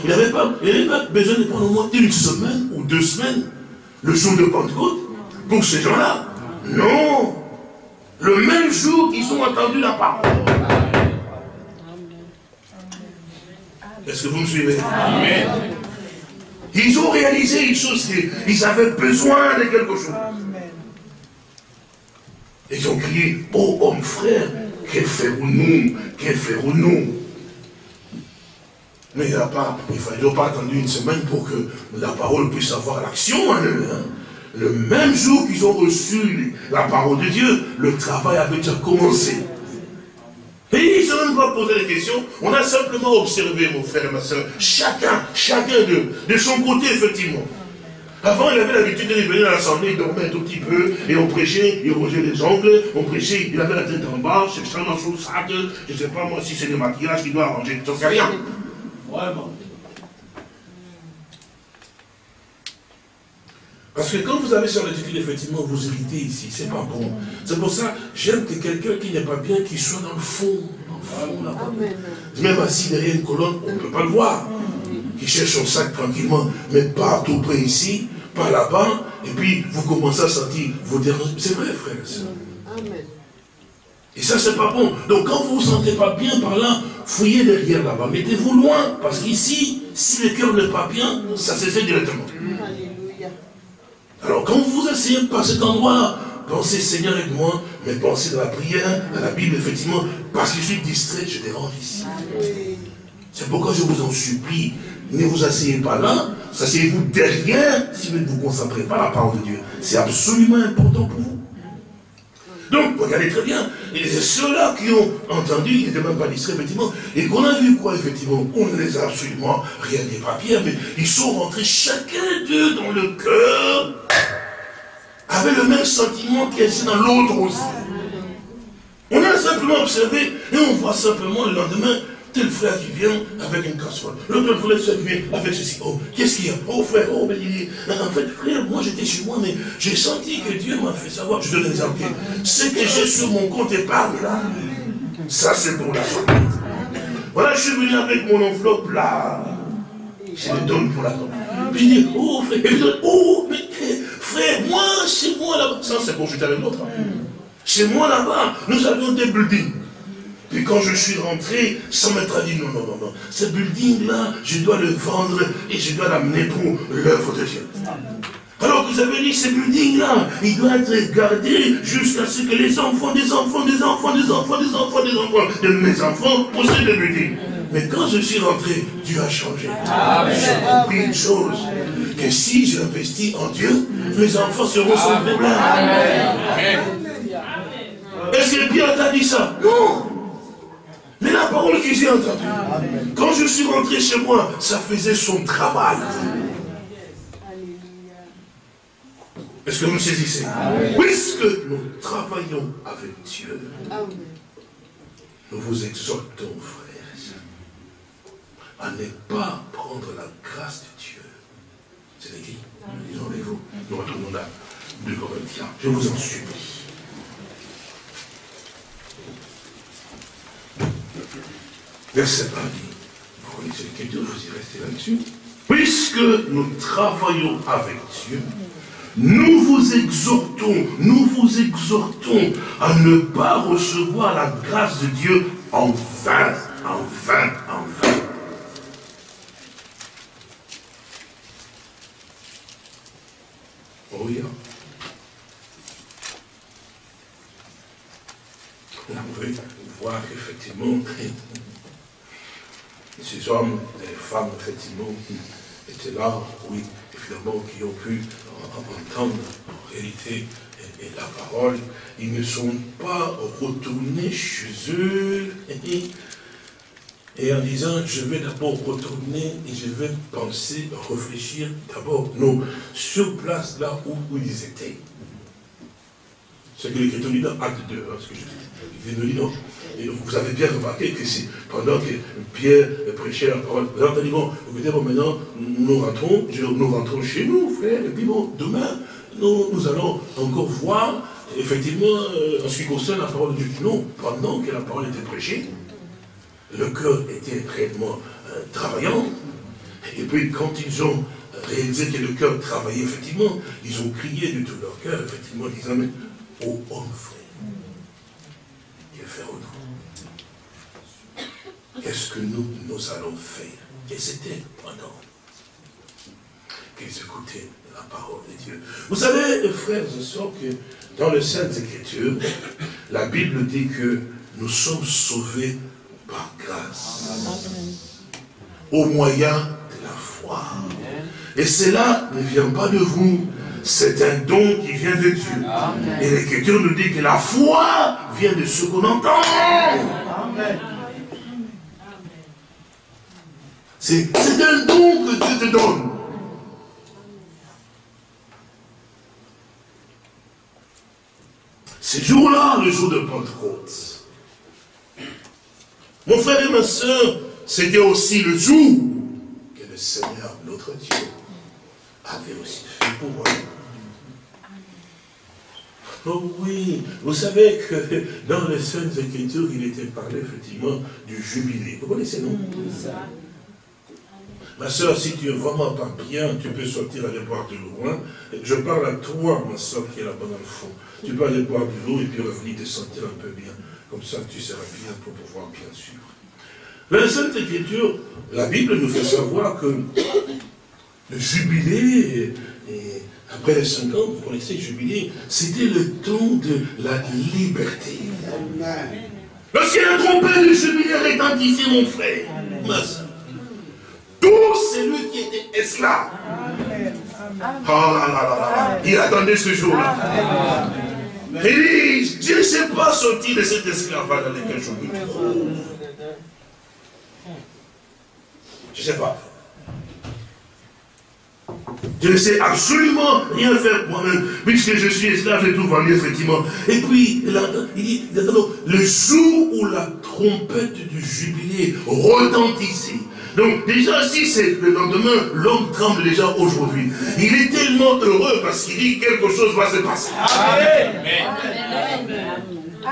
il n'avait pas, pas, besoin de prendre au moins une semaine ou deux semaines, le jour de Pentecôte, pour ces gens-là. Non. Le même jour, ils ont entendu la parole. Est-ce que vous me suivez? Amen. Ils ont réalisé une chose, ils avaient besoin de quelque chose. Ils ont crié, oh homme frère, que ferons-nous Que ferons-nous Mais il pas, il fallait pas attendre une semaine pour que la parole puisse avoir l'action en eux. Hein. Le même jour qu'ils ont reçu la parole de Dieu, le travail avait déjà commencé. Et ils n'ont même pas posé des questions. On a simplement observé, mon frère et ma soeur, chacun, chacun d'eux, de son côté, effectivement. Avant, il avait l'habitude de venir à l'assemblée, il dormait un tout petit peu, et on prêchait, il rongeait les ongles, on prêchait, il avait la tête en bas, c'est extrêmement chaud, sac, je ne sais pas moi si c'est le maquillage qu'il doit arranger, j'en sais rien. Vraiment. Parce que quand vous avez sur l'attitude, effectivement, vous irritez ici, c'est pas bon. C'est pour ça, j'aime que quelqu'un qui n'est pas bien, qui soit dans le fond, dans le fond là-bas. Même assis derrière une colonne, on ne peut pas le voir. Qui cherche son sac tranquillement, mais pas tout près ici, pas là-bas, et puis vous commencez à sentir vos dérangements. C'est vrai, frère Amen. Et ça, c'est pas bon. Donc, quand vous ne vous sentez pas bien par là, fouillez derrière là-bas. Mettez-vous loin. Parce qu'ici, si le cœur n'est pas bien, ça se fait directement. Alors quand vous vous asseyez par cet endroit-là, pensez Seigneur avec moi, mais pensez dans la prière, à la Bible, effectivement, parce que je suis distrait, je dérange ici. C'est pourquoi je vous en supplie, ne vous asseyez pas là, asseyez-vous derrière si vous ne vous concentrez pas à la parole de Dieu. C'est absolument important pour vous. Donc, regardez très bien, ceux-là qui ont entendu, ils n'étaient même pas distraits, effectivement, et qu'on a vu quoi, effectivement? On ne les a absolument rien des papiers, mais ils sont rentrés chacun d'eux dans le cœur, avec le même sentiment qu'il y dans l'autre aussi. On a simplement observé, et on voit simplement le lendemain, tel frère qui vient avec une casserole, l'autre frère qui vient avec ceci. Oh, qu'est-ce qu'il y a? Oh frère, oh, mais il en fait, frère, moi j'étais chez moi, mais j'ai senti que Dieu m'a fait savoir, je donne un exemple, ce que j'ai sur mon compte épargne là, ça c'est pour la famille. Voilà, je suis venu avec mon enveloppe là, je le donne pour la famille. Puis je dis, oh frère, et oh, mais frère, moi, chez moi là-bas, ça c'est pour jeter avec l'autre. Hein. Chez moi là-bas, nous avions des buildings. Puis quand je suis rentré, ça m'a dit, non, non, non, non, ce building-là, je dois le vendre et je dois l'amener pour l'œuvre de Dieu. Alors que vous avez dit, ce building-là, il doit être gardé jusqu'à ce que les enfants, des enfants, des enfants, des enfants, des enfants, des enfants, de mes enfants possèdent le building. Mais quand je suis rentré, Dieu a changé. J'ai compris une chose, que si j'investis en Dieu, mes enfants seront sans problème. Est-ce que Pierre t'a dit ça? Non mais la parole que j'ai entendue, quand je suis rentré chez moi, ça faisait son travail. Est-ce que vous me saisissez? Puisque nous travaillons avec Dieu, nous vous exhortons, frères, à ne pas prendre la grâce de Dieu. C'est écrit. Disons avec vous. Nous retournons là. De Corinthiens. Je vous en supplie. Verset 1 dit, vous lisez l'écriture, vous y restez là-dessus. Puisque nous travaillons avec Dieu, nous vous exhortons, nous vous exhortons à ne pas recevoir la grâce de Dieu en vain, en vain, en vain. Oh oui. On voir effectivement ces hommes et femmes, effectivement, qui étaient là, oui, finalement, qui ont pu entendre en réalité et, la parole, ils ne sont pas retournés chez eux et, en disant, je vais d'abord retourner et je vais penser, réfléchir d'abord, non, sur place là où, ils étaient. C'est que l'Écriture dit dans Acte 2, hein, ce que je, je, non vous avez bien remarqué que c'est pendant que Pierre prêchait la parole, vous dit, bon, écoutez, bon, maintenant, nous rentrons, nous rentrons chez nous, frère, et puis bon, demain, nous, allons encore voir, effectivement, euh, en ce qui concerne la parole de Dieu. Non, pendant que la parole était prêchée, le cœur était réellement euh, travaillant, et puis quand ils ont réalisé que le cœur travaillait, effectivement, ils ont crié de tout leur cœur, effectivement, disant, mais, ô homme, frère, Qu'est-ce que nous, allons faire? Et c'était pendant qu'ils écoutaient la parole de Dieu. Vous savez, frères et sœurs, que dans les Saintes Écritures, la Bible dit que nous sommes sauvés par grâce. au moyen de la foi. Et cela ne vient pas de vous, c'est un don qui vient de Dieu. Et l'Écriture nous dit que la foi vient de ce qu'on entend. C'est un don que Dieu te donne. Ce jour-là, le jour de Pentecôte, mon frère et ma soeur, c'était aussi le jour que le Seigneur, notre Dieu, avait aussi fait pour moi. Oh oui, vous savez que dans les Saintes Écritures, il était parlé effectivement du jubilé. Vous connaissez, non? Ma soeur, si tu es vraiment pas bien, tu peux sortir aller boire de l'eau. Hein. Je parle à toi, ma soeur, qui est là-bas dans le fond. Tu peux aller boire de l'eau et puis revenir te sentir un peu bien. Comme ça, tu seras bien pour pouvoir bien suivre. Dans la Sainte Écriture, la Bible nous fait savoir que le jubilé, et après les 5 ans, vous connaissez le jubilé, c'était le temps de la liberté. Lorsqu'il a trompette du jubilé retentissait, mon frère, ma soeur, tous celui qui était esclave. Oh là là là là. Il attendait ce jour-là. Il dit, je ne sais pas sortir de cet esclavage dans lequel je me trouve. Je ne sais pas. Je ne sais absolument rien faire moi-même, puisque je suis esclave, j'ai tout vendu, effectivement. Et puis, il dit, le jour où la trompette du jubilé retentissait, donc déjà, si c'est le lendemain, l'homme tremble déjà aujourd'hui. Il est tellement heureux parce qu'il dit quelque chose va se passer.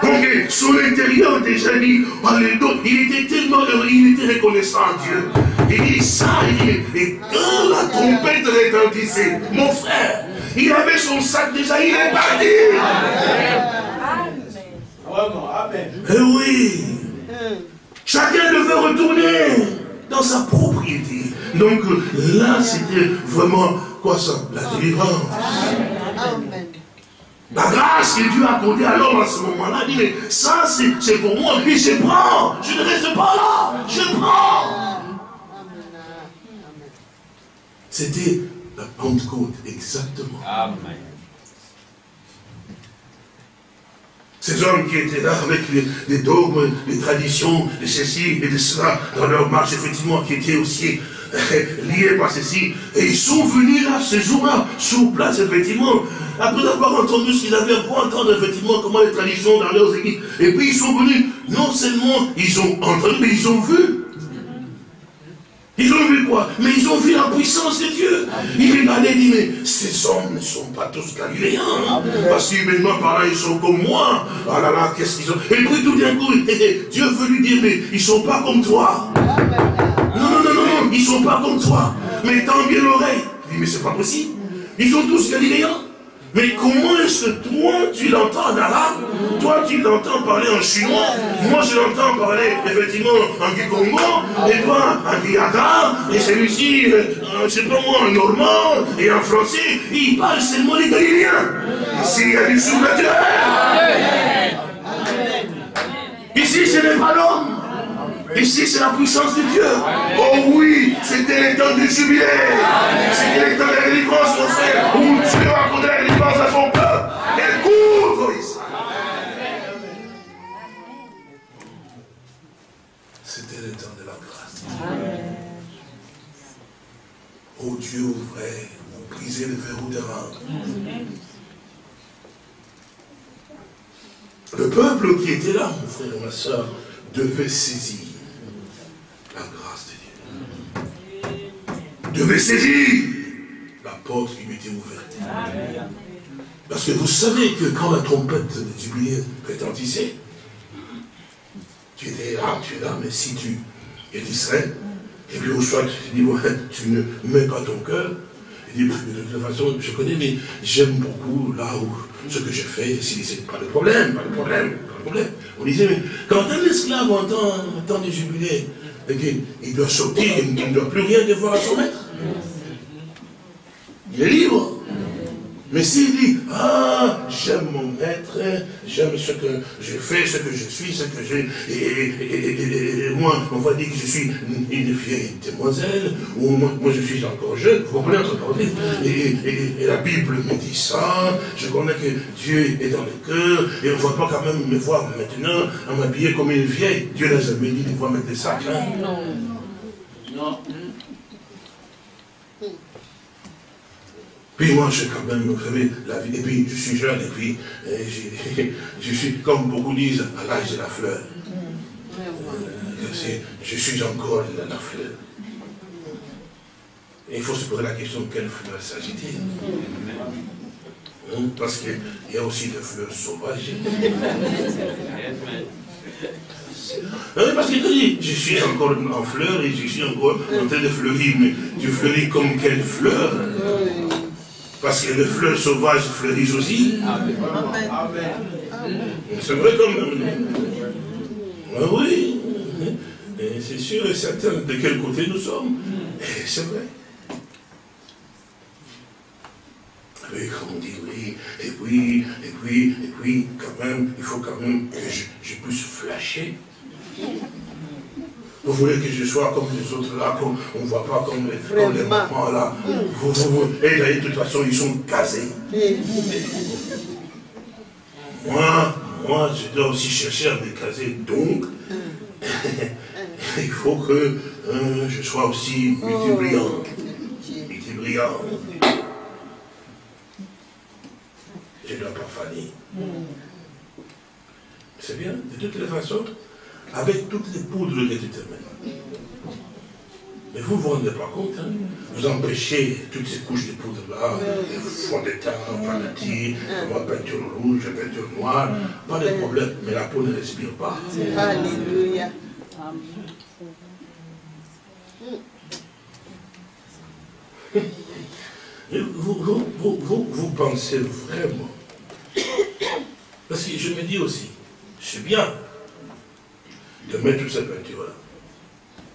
Donc son intérieur déjà dit, il était tellement heureux, il était reconnaissant à Dieu. Il dit ça, il et quand la trompette retentissait, mon frère, il avait son sac déjà, il est parti. Amen. Eh oui. Chacun devait retourner dans sa propriété. Donc là, c'était vraiment, quoi ça? La délivrance. La grâce que Dieu a accordée à l'homme à ce moment-là, dit, mais ça c'est pour moi, puis je prends, je ne reste pas là, je prends. C'était la Pentecôte, exactement. Amen. Ces hommes qui étaient là avec les, dogmes, les traditions, de ceci et de cela, dans leur marche, effectivement, qui étaient aussi euh, liés par ceci. Et ils sont venus là, ce jour-là, sur place, effectivement, après avoir entendu ce qu'ils avaient à entendre, effectivement, comment les traditions dans leurs églises. Et puis ils sont venus, non seulement ils ont entendu, mais ils ont vu. Ils ont vu quoi Mais ils ont vu la puissance de Dieu. Ils regardaient et dit, mais ces hommes ne sont pas tous galiléens. Parce qu'humainement par là, ils sont comme moi. Ah là là, qu'est-ce qu'ils ont Et puis tout d'un coup, Dieu veut lui dire, mais ils ne sont pas comme toi. Non, non, non, non, non, ils ne sont pas comme toi. Mais tends bien l'oreille. Il dit, mais c'est pas possible. Ils sont tous galiléens. Mais comment est-ce que toi, tu l'entends en arabe? Toi, tu l'entends parler en chinois? Moi, je l'entends parler, effectivement, en kikongo Et toi, en guillata Et celui-ci, euh, je sais pas moi, en normand Et en français, il parle seulement les Galiléens. Ici, il y a du surnaturel. Ici, ce n'est pas l'homme Ici, c'est la puissance de Dieu. Oh oui, c'était le temps du jubilé. C'était le temps de la délivrance, mon frère, où Dieu a accordé la délivrance à son peuple. Écoute, oh Israël. C'était le temps de la grâce. Oh Dieu ouvrait, vous brisez le verrou des reins. Le peuple qui était là, mon frère et ma soeur, devait saisir devait saisir la porte qui m'était ouverte. Parce que vous savez que quand la trompette de jubilé retentissait, tu étais là, tu es là, mais si tu es distrait, et puis au soit tu dis, ouais, tu ne mets pas ton cœur, et dis, de toute façon, je connais, mais j'aime beaucoup là où ce que je fais, si c'est pas de problème, pas de problème, pas de problème. On disait, mais quand un esclave entend, entend du jubilé, il doit sortir, il ne doit plus rien devoir à son maître. Il est libre. Mais s'il dit, ah, j'aime mon maître, j'aime ce que je fais, ce que je suis, ce que j'ai, et, moi, on va dire que je suis une, vieille demoiselle, ou moi, je suis encore jeune, vous comprenez et, et, la Bible me dit ça, je connais que Dieu est dans le cœur, et on ne va pas quand même me voir maintenant à m'habiller comme une vieille. Dieu n'a jamais dit de voir mettre des sacs. Hein. Non. Non. Puis moi, je quand même, vous savez, la vie, et puis je suis jeune, et puis je, suis, comme beaucoup disent, à l'âge de la fleur. Euh, je suis encore la, la fleur. Et il faut se poser la question de quelle fleur s'agit-il? Hein, Parce qu'il y a aussi des fleurs sauvages. Hein, parce qu'il dit, je suis encore en fleur et je suis encore en train de fleurir, mais tu fleuris comme quelle fleur? Parce que les fleurs sauvages fleurissent aussi. C'est vrai quand même. Ah oui. C'est sûr et certain de quel côté nous sommes. C'est vrai. Oui, comme on dit, oui, et puis, et puis, et puis, quand même, il faut quand même que je, je puisse flasher. Vous voulez que je sois comme les autres là, qu'on ne voit pas comme les, mamans là. et là, de toute façon, ils sont casés. moi, moi, je dois aussi chercher à me caser. Donc, il faut que hein, je sois aussi multibrillant. Multibrillant. Je ne dois pas faner. C'est bien, de toutes les façons avec toutes les poudres de l'éternel. Mais vous ne vous rendez pas compte, hein? vous empêchez toutes ces couches de poudre-là, les fonds de teint, panatis, peinture rouge, peinture noire, pas de problème, mais la peau ne respire pas. Alléluia. Vous, vous, vous, vous, pensez vraiment, parce que je me dis aussi, c'est bien, de mettre toute cette peinture-là.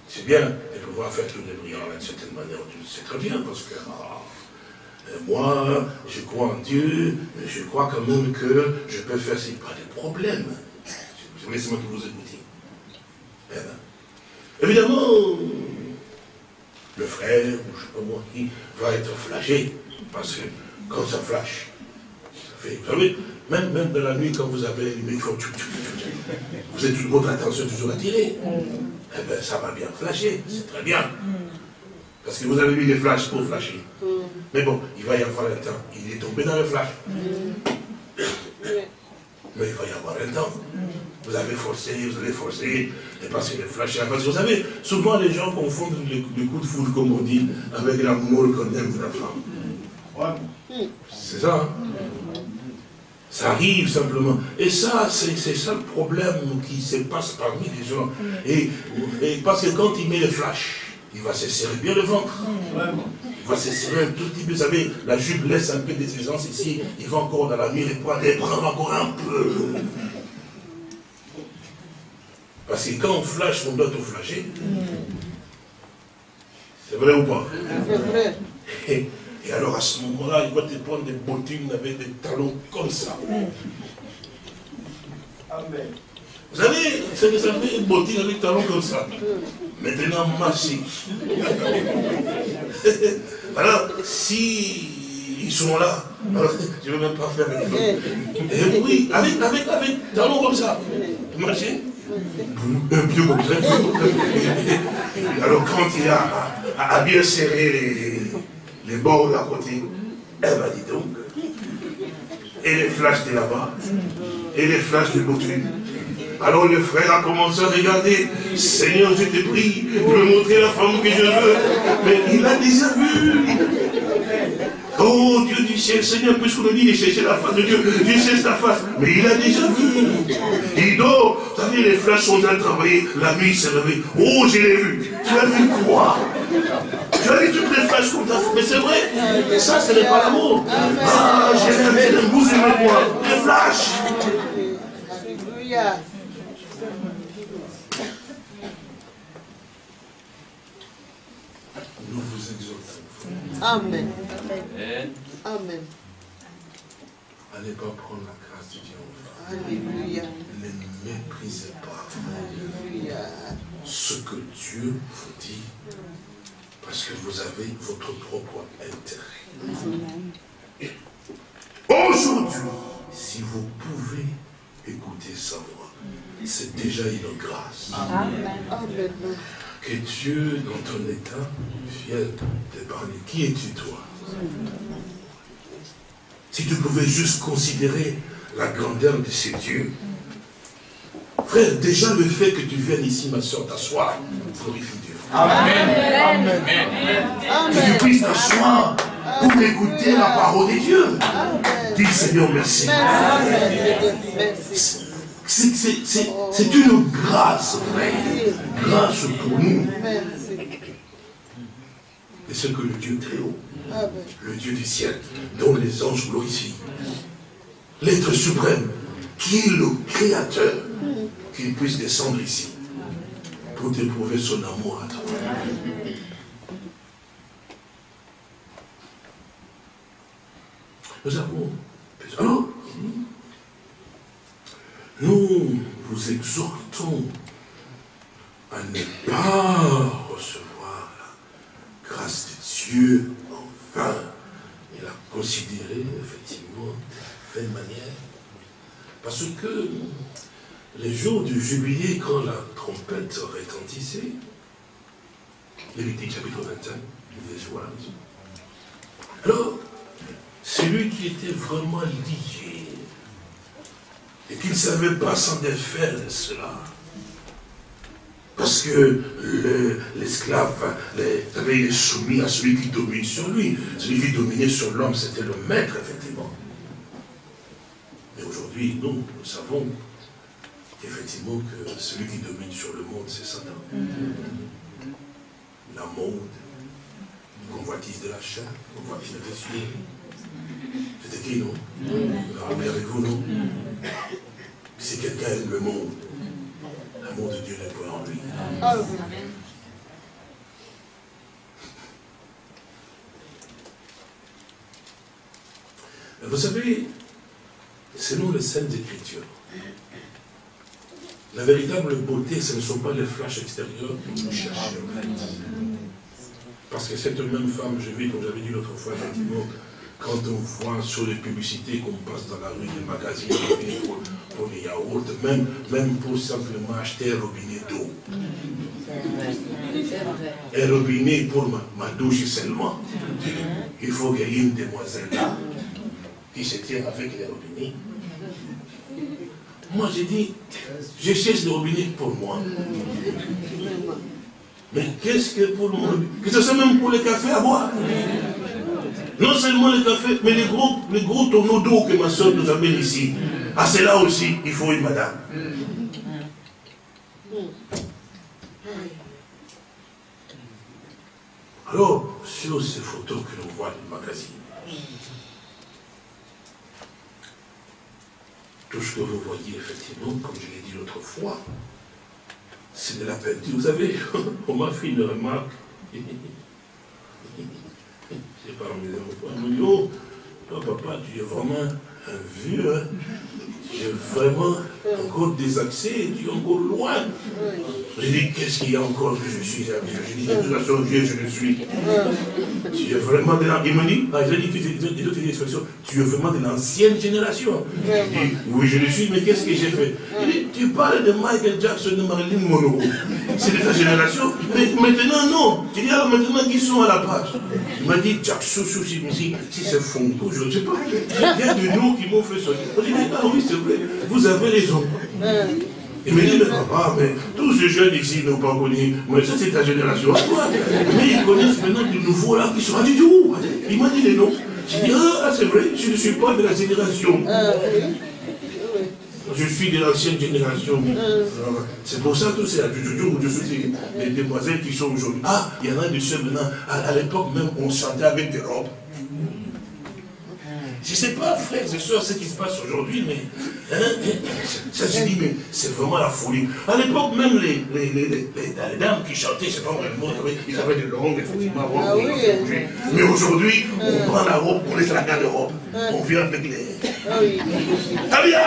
C'est bien de pouvoir faire tout les brillants d'une certaine manière. C'est très bien parce que ah, euh, moi, je crois en Dieu, je crois quand même que je peux faire ce pas de problème. C'est moi qui vous écoute. Eh ben, évidemment, le frère, ou je ne sais pas moi qui, va être flashé, parce que quand ça flash, ça fait, vous savez, même, même dans la nuit, quand vous avez faut vous êtes votre attention toujours attirée. Eh bien, ça va bien flasher, c'est très bien. Parce que vous avez mis les flashs pour flasher. Mais bon, il va y avoir un temps. Il est tombé dans le flash. Mais il va y avoir un temps. Vous avez forcé, vous allez forcer, et parce que le flash Parce que vous savez, souvent les gens confondent le, coup de foudre, comme on dit, avec l'amour qu'on aime de la femme. C'est ça. Hein? Ça arrive simplement. Et ça, c'est ça le problème qui se passe parmi les gens. Et, parce que quand il met le flash, il va se serrer bien le ventre. Il va se serrer un tout petit peu. Vous savez, la jupe laisse un peu d'aisance ici. Il va encore dans la nuit, les poids les prendre encore un peu. Parce que quand on flash, on doit tout flasher. C'est vrai ou pas? C'est vrai. Et alors à ce moment-là, il va te prendre des bottines avec des talons comme ça. Amen. Vous savez, c'est que ça fait une bottine avec des talons comme ça. Maintenant, marchez. alors, si ils sont là, alors, je ne vais même pas faire avec Et oui, avec, avec, avec talons comme ça. Marchez. Un pied comme ça. Alors quand il a à, à bien serrer les, les bords à côté. Elle m'a dit donc. Et les flashs de là-bas. Et les flashs de l'autre. Alors le frère a commencé à regarder. Seigneur, je te prie de me montrer la femme que je veux. Mais il a déjà vu. Oh Dieu du ciel, Seigneur, puisqu'on le dit de chercher la face de Dieu, Dieu cherche ta face. Mais il a déjà vu. Il dort. Vous savez, les flashs sont en train de travailler. La nuit s'est levée. Oh, je l'ai vu. Tu as vu quoi? Tu as vu toutes les fait. Mais c'est vrai. Ça, ce n'est pas l'amour. Ah, j'ai vu le bout de mes moi. Les flashs. Alléluia. Nous vous exaltons. Amen. Amen. ne pas prendre la grâce de Dieu. Alléluia. Ne méprisez pas ce que Dieu vous dit, parce que vous avez votre propre intérêt. Aujourd'hui, si vous pouvez écouter sa voix, c'est déjà une grâce. Amen. Que Dieu, dans ton état, vienne t'épargner. Qui es-tu, toi? Si tu pouvais juste considérer la grandeur de ces dieux, Frère, déjà le fait que tu viennes ici, ma soeur, t'asseoir, glorifie Dieu. Amen. Amen. Que tu puisses t'asseoir pour écouter la parole de Dieu. Dis Seigneur, merci. C'est une grâce, frère. Grâce pour nous. Et ce que le Dieu très haut, le Dieu du ciel, dont les anges glorifient, l'être suprême, qui est le créateur, puisse descendre ici pour t'éprouver son amour à toi. Nous avons... Alors, nous vous exhortons à ne pas recevoir la grâce de Dieu enfin et la considérer effectivement de manière. Parce que les jours du jubilé, quand la trompette retentissait, Lévitique chapitre 21, joies. Alors, celui qui était vraiment lié, et qui ne savait pas s'en défaire de cela, parce que l'esclave avait soumis à celui qui domine sur lui. Celui qui dominait sur l'homme, c'était le maître, effectivement. Mais aujourd'hui, nous, nous savons effectivement que celui qui domine sur le monde, c'est Satan. La mode, la convoitise de la chair, la convoitise des cieux. C'était qui, non? Rappelez avec vous, non? Si quelqu'un aime le monde, l'amour de Dieu n'est pas en lui. Vous savez, selon les Saintes Écritures, la véritable beauté, ce ne sont pas les flashs extérieurs que nous cherchons. Parce que cette même femme, je vis, comme j'avais dit l'autre fois, effectivement, quand on voit sur les publicités qu'on passe dans la rue des magazines pour, les yaourts, même, même pour simplement acheter un robinet d'eau. Un robinet pour ma, douche seulement. Il faut qu'il y ait une demoiselle là qui se tient avec les robinets moi, j'ai dit, je cherche le robinet pour moi. Mais qu'est-ce que pour moi Que ce soit même pour le café à boire. Non seulement le café, mais les gros, les gros d'eau que ma soeur nous amène ici. À cela aussi, il faut une madame. Alors, sur ces photos que l'on voit le magazine, Tout ce que vous voyez, effectivement, comme je l'ai dit l'autre fois, c'est de la peinture. Vous savez, on m'a fait une remarque. C'est pas mes enfants. toi, papa, tu es vraiment un vieux. Hein. Es vraiment encore désaxé, tu es encore loin. J'ai dit, qu'est-ce qu'il y a encore que je suis Je dis, de toute façon, je le suis. Tu es vraiment de. Il dit, ah, il a dit, expressions, tu es vraiment de l'ancienne génération. Je dis, oui, je le suis, mais qu'est-ce que j'ai fait? Il dit, tu parles de Michael Jackson, de Marilyn Monroe. C'est de ta génération. Mais maintenant, non. Tu dis, maintenant, qui sont à la page Il m'a dit, Jackson, si, c'est Fonko, je ne sais pas. Il y a de nous qui m'ont fait ça. Je dis, ah oui, c'est vous avez raison. Il me dit, mais papa, mais tous ces jeunes ici n'ont pas connu. Mais ça, c'est ta génération Mais ils connaissent maintenant de nouveaux là qui sont du tout. Il m'a dit les noms. J'ai dit, ah, c'est vrai, je ne suis pas de la génération. Je suis de l'ancienne génération. C'est pour ça que c'est à toujours suis les demoiselles qui sont aujourd'hui. Ah, il y en a de ceux maintenant. À, l'époque même, on chantait avec des robes. Je ne sais pas, frères et soeurs, ce qui se passe aujourd'hui, mais ça se dit, mais c'est vraiment la folie. À l'époque, même les, les, les, les, dames qui chantaient, je ne sais pas vraiment, ils avaient des longues, effectivement, ah. Mais aujourd'hui, on euh. prend la robe, on laisse la garde-robe. Euh. On vient avec les... Ah oui. Ah bien,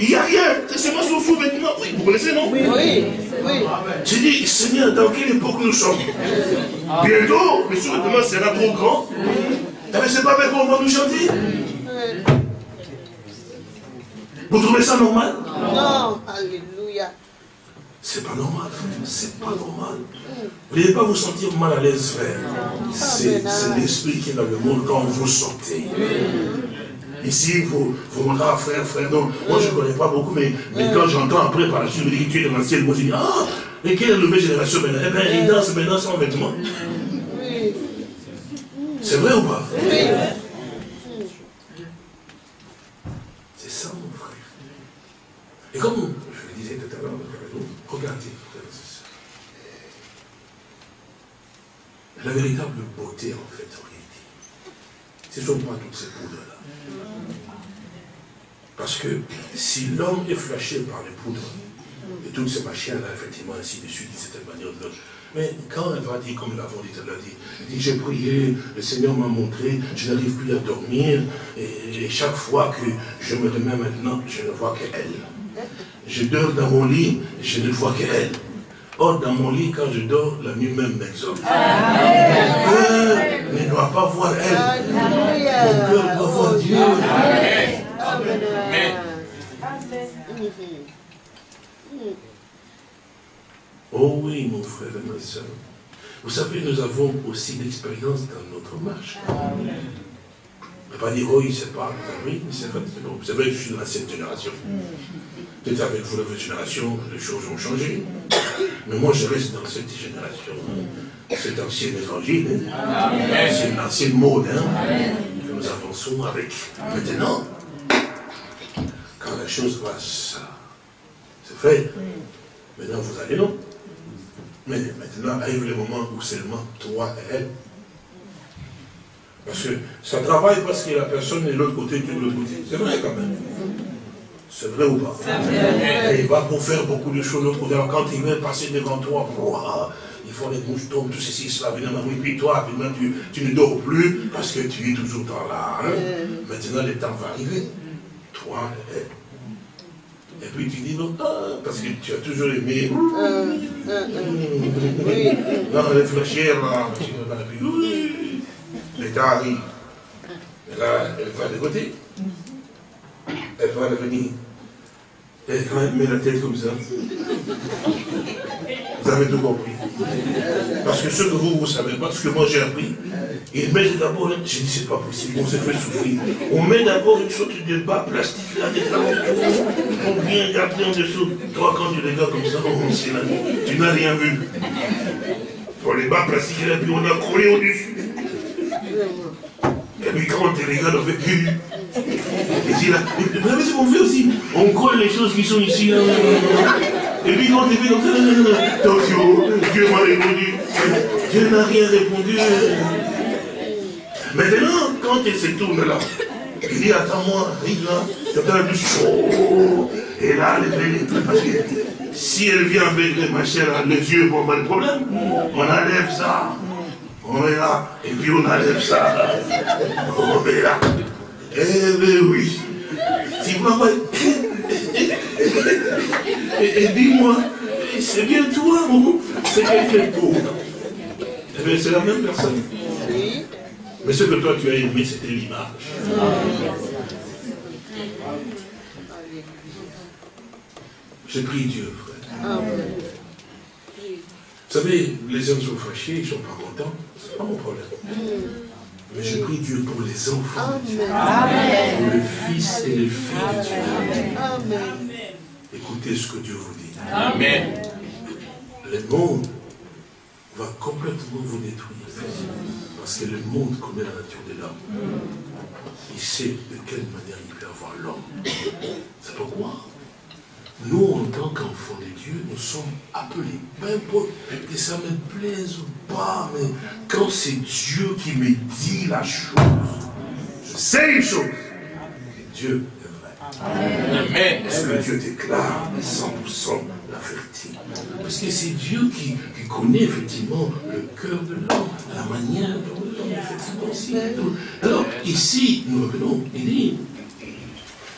il n'y a rien. C'est moi son faux vêtement. Oui, vous connaissez, non? Oui, oui. J'ai dit, Seigneur, dans quelle époque nous sommes? Bientôt, le sous-vêtement sera trop grand. Mais c'est pas bien qu'on va nous chanter Vous trouvez ça normal Non, alléluia. C'est pas normal, c'est pas normal. Vous n'allez pas vous sentir mal à l'aise, frère. C'est l'esprit qui est dans le monde quand vous sortez. Ici, vous, vous montrez à frère, frère, non. Moi, je ne connais pas beaucoup, mais, mais quand j'entends après par la suite, me tu es dans l'ancienne, moi, je dis, ah, et quelle nouvelle génération maintenant? Eh bien, ils dansent maintenant sans vêtements. C'est vrai ou pas? C'est ça, mon frère. Et comme je le disais tout à l'heure, regardez, la véritable beauté, en fait, en réalité, ce ne sont pas toutes ces poudres-là. Parce que si l'homme est flashé par les poudres, et toutes ces machines-là, effectivement, ainsi de suite, d'une certaine manière de mais quand elle va dire, comme l'avons dit, elle a dit, dit j'ai prié, le Seigneur m'a montré, je n'arrive plus à dormir, et, chaque fois que je me remets maintenant, je ne vois qu'elle. Je dors dans mon lit, je ne vois qu'elle. Or, dans mon lit, quand je dors, la nuit même m'exauce. Mon cœur ne doit pas voir elle. Mon cœur doit voir Dieu. Amen. Oh oui, mon frère et ma soeur. Vous savez, nous avons aussi l'expérience dans notre marche. Amen. ne pas dire, oui, c'est pas, oui, c'est vrai, c'est vrai que je suis de l'ancienne génération. Peut-être avec vous, la génération, les choses ont changé. Mais moi, je reste dans cette génération, cet ancien évangile, c'est une ancienne mode, hein, que nous avançons avec. Maintenant, quand la chose va, c'est fait, maintenant vous allez non. Mais maintenant arrive le moment où seulement toi et elle. Parce que ça travaille parce que la personne est de l'autre côté, tu es de l'autre côté. C'est vrai quand même. C'est vrai ou pas? Il va pour faire beaucoup de choses. L'autre côté, quand il va passer devant toi, il faut les moutons, tout ceci, cela, oui, puis toi, tu, tu, ne dors plus parce que tu es toujours dans là. Hein. Maintenant, le temps va arriver. Toi, et et puis tu dis non, ah, parce que tu as toujours aimé. Euh, euh, oui. Non, les fléchières, là, oui. L'État arrive. Et là, elle va de côté. Elle va revenir. Et quand elle met la tête comme ça, vous avez tout compris. Parce que ce que vous, vous ne savez pas, ce que moi j'ai appris, il met d'abord, je dis c'est pas possible, on s'est fait souffrir. On met d'abord une sorte de bas plastique là, des on vient garder en dessous. Toi, quand tu regardes comme ça, oh, là, tu n'as rien vu. Pour les bas plastiques là, puis on a collé au-dessus. Et puis quand on te regarde, on fait Ici, là, vous savez ce qu'on fait aussi On colle les choses qui sont ici, là. Et puis quand on te fait comme ça, attention, Dieu m'a répondu. Dieu n'a rien répondu. Maintenant, quand elle se tourne là, il dit, attends-moi, arrive là, tu as du chaud. Et là, fait, parce que si elle vient avec les machins, les yeux, bon, pas de problème. On enlève ça. On met là, et puis on enlève ça. On met là. Eh bien oui. Tu vois, et, dis-moi, c'est bien toi ou c'est quelqu'un d'autre Eh bien, c'est la même personne. Mais ce que toi tu as aimé, c'était l'image. J'ai pris Dieu, frère. Vous savez, les hommes sont fâchés, ils ne sont pas contents. Ce n'est pas mon problème. Mais je prie Dieu pour les enfants de Dieu. Pour le fils et les filles de Dieu. Écoutez ce que Dieu vous dit. Amen. Le monde va complètement vous détruire. Parce que le monde connaît la nature de l'homme. Il sait de quelle manière il peut avoir l'homme. C'est pourquoi nous, en tant qu'enfants de Dieu, nous sommes appelés. Peu importe que ça me plaise ou pas, mais quand c'est Dieu qui me dit la chose, je sais une chose, Dieu. Amen. Parce que Dieu déclare 100% la vérité. Parce que c'est Dieu qui, connaît effectivement le cœur de l'homme, la manière dont l'homme effectivement aussi. Alors, ici, nous revenons, il dit,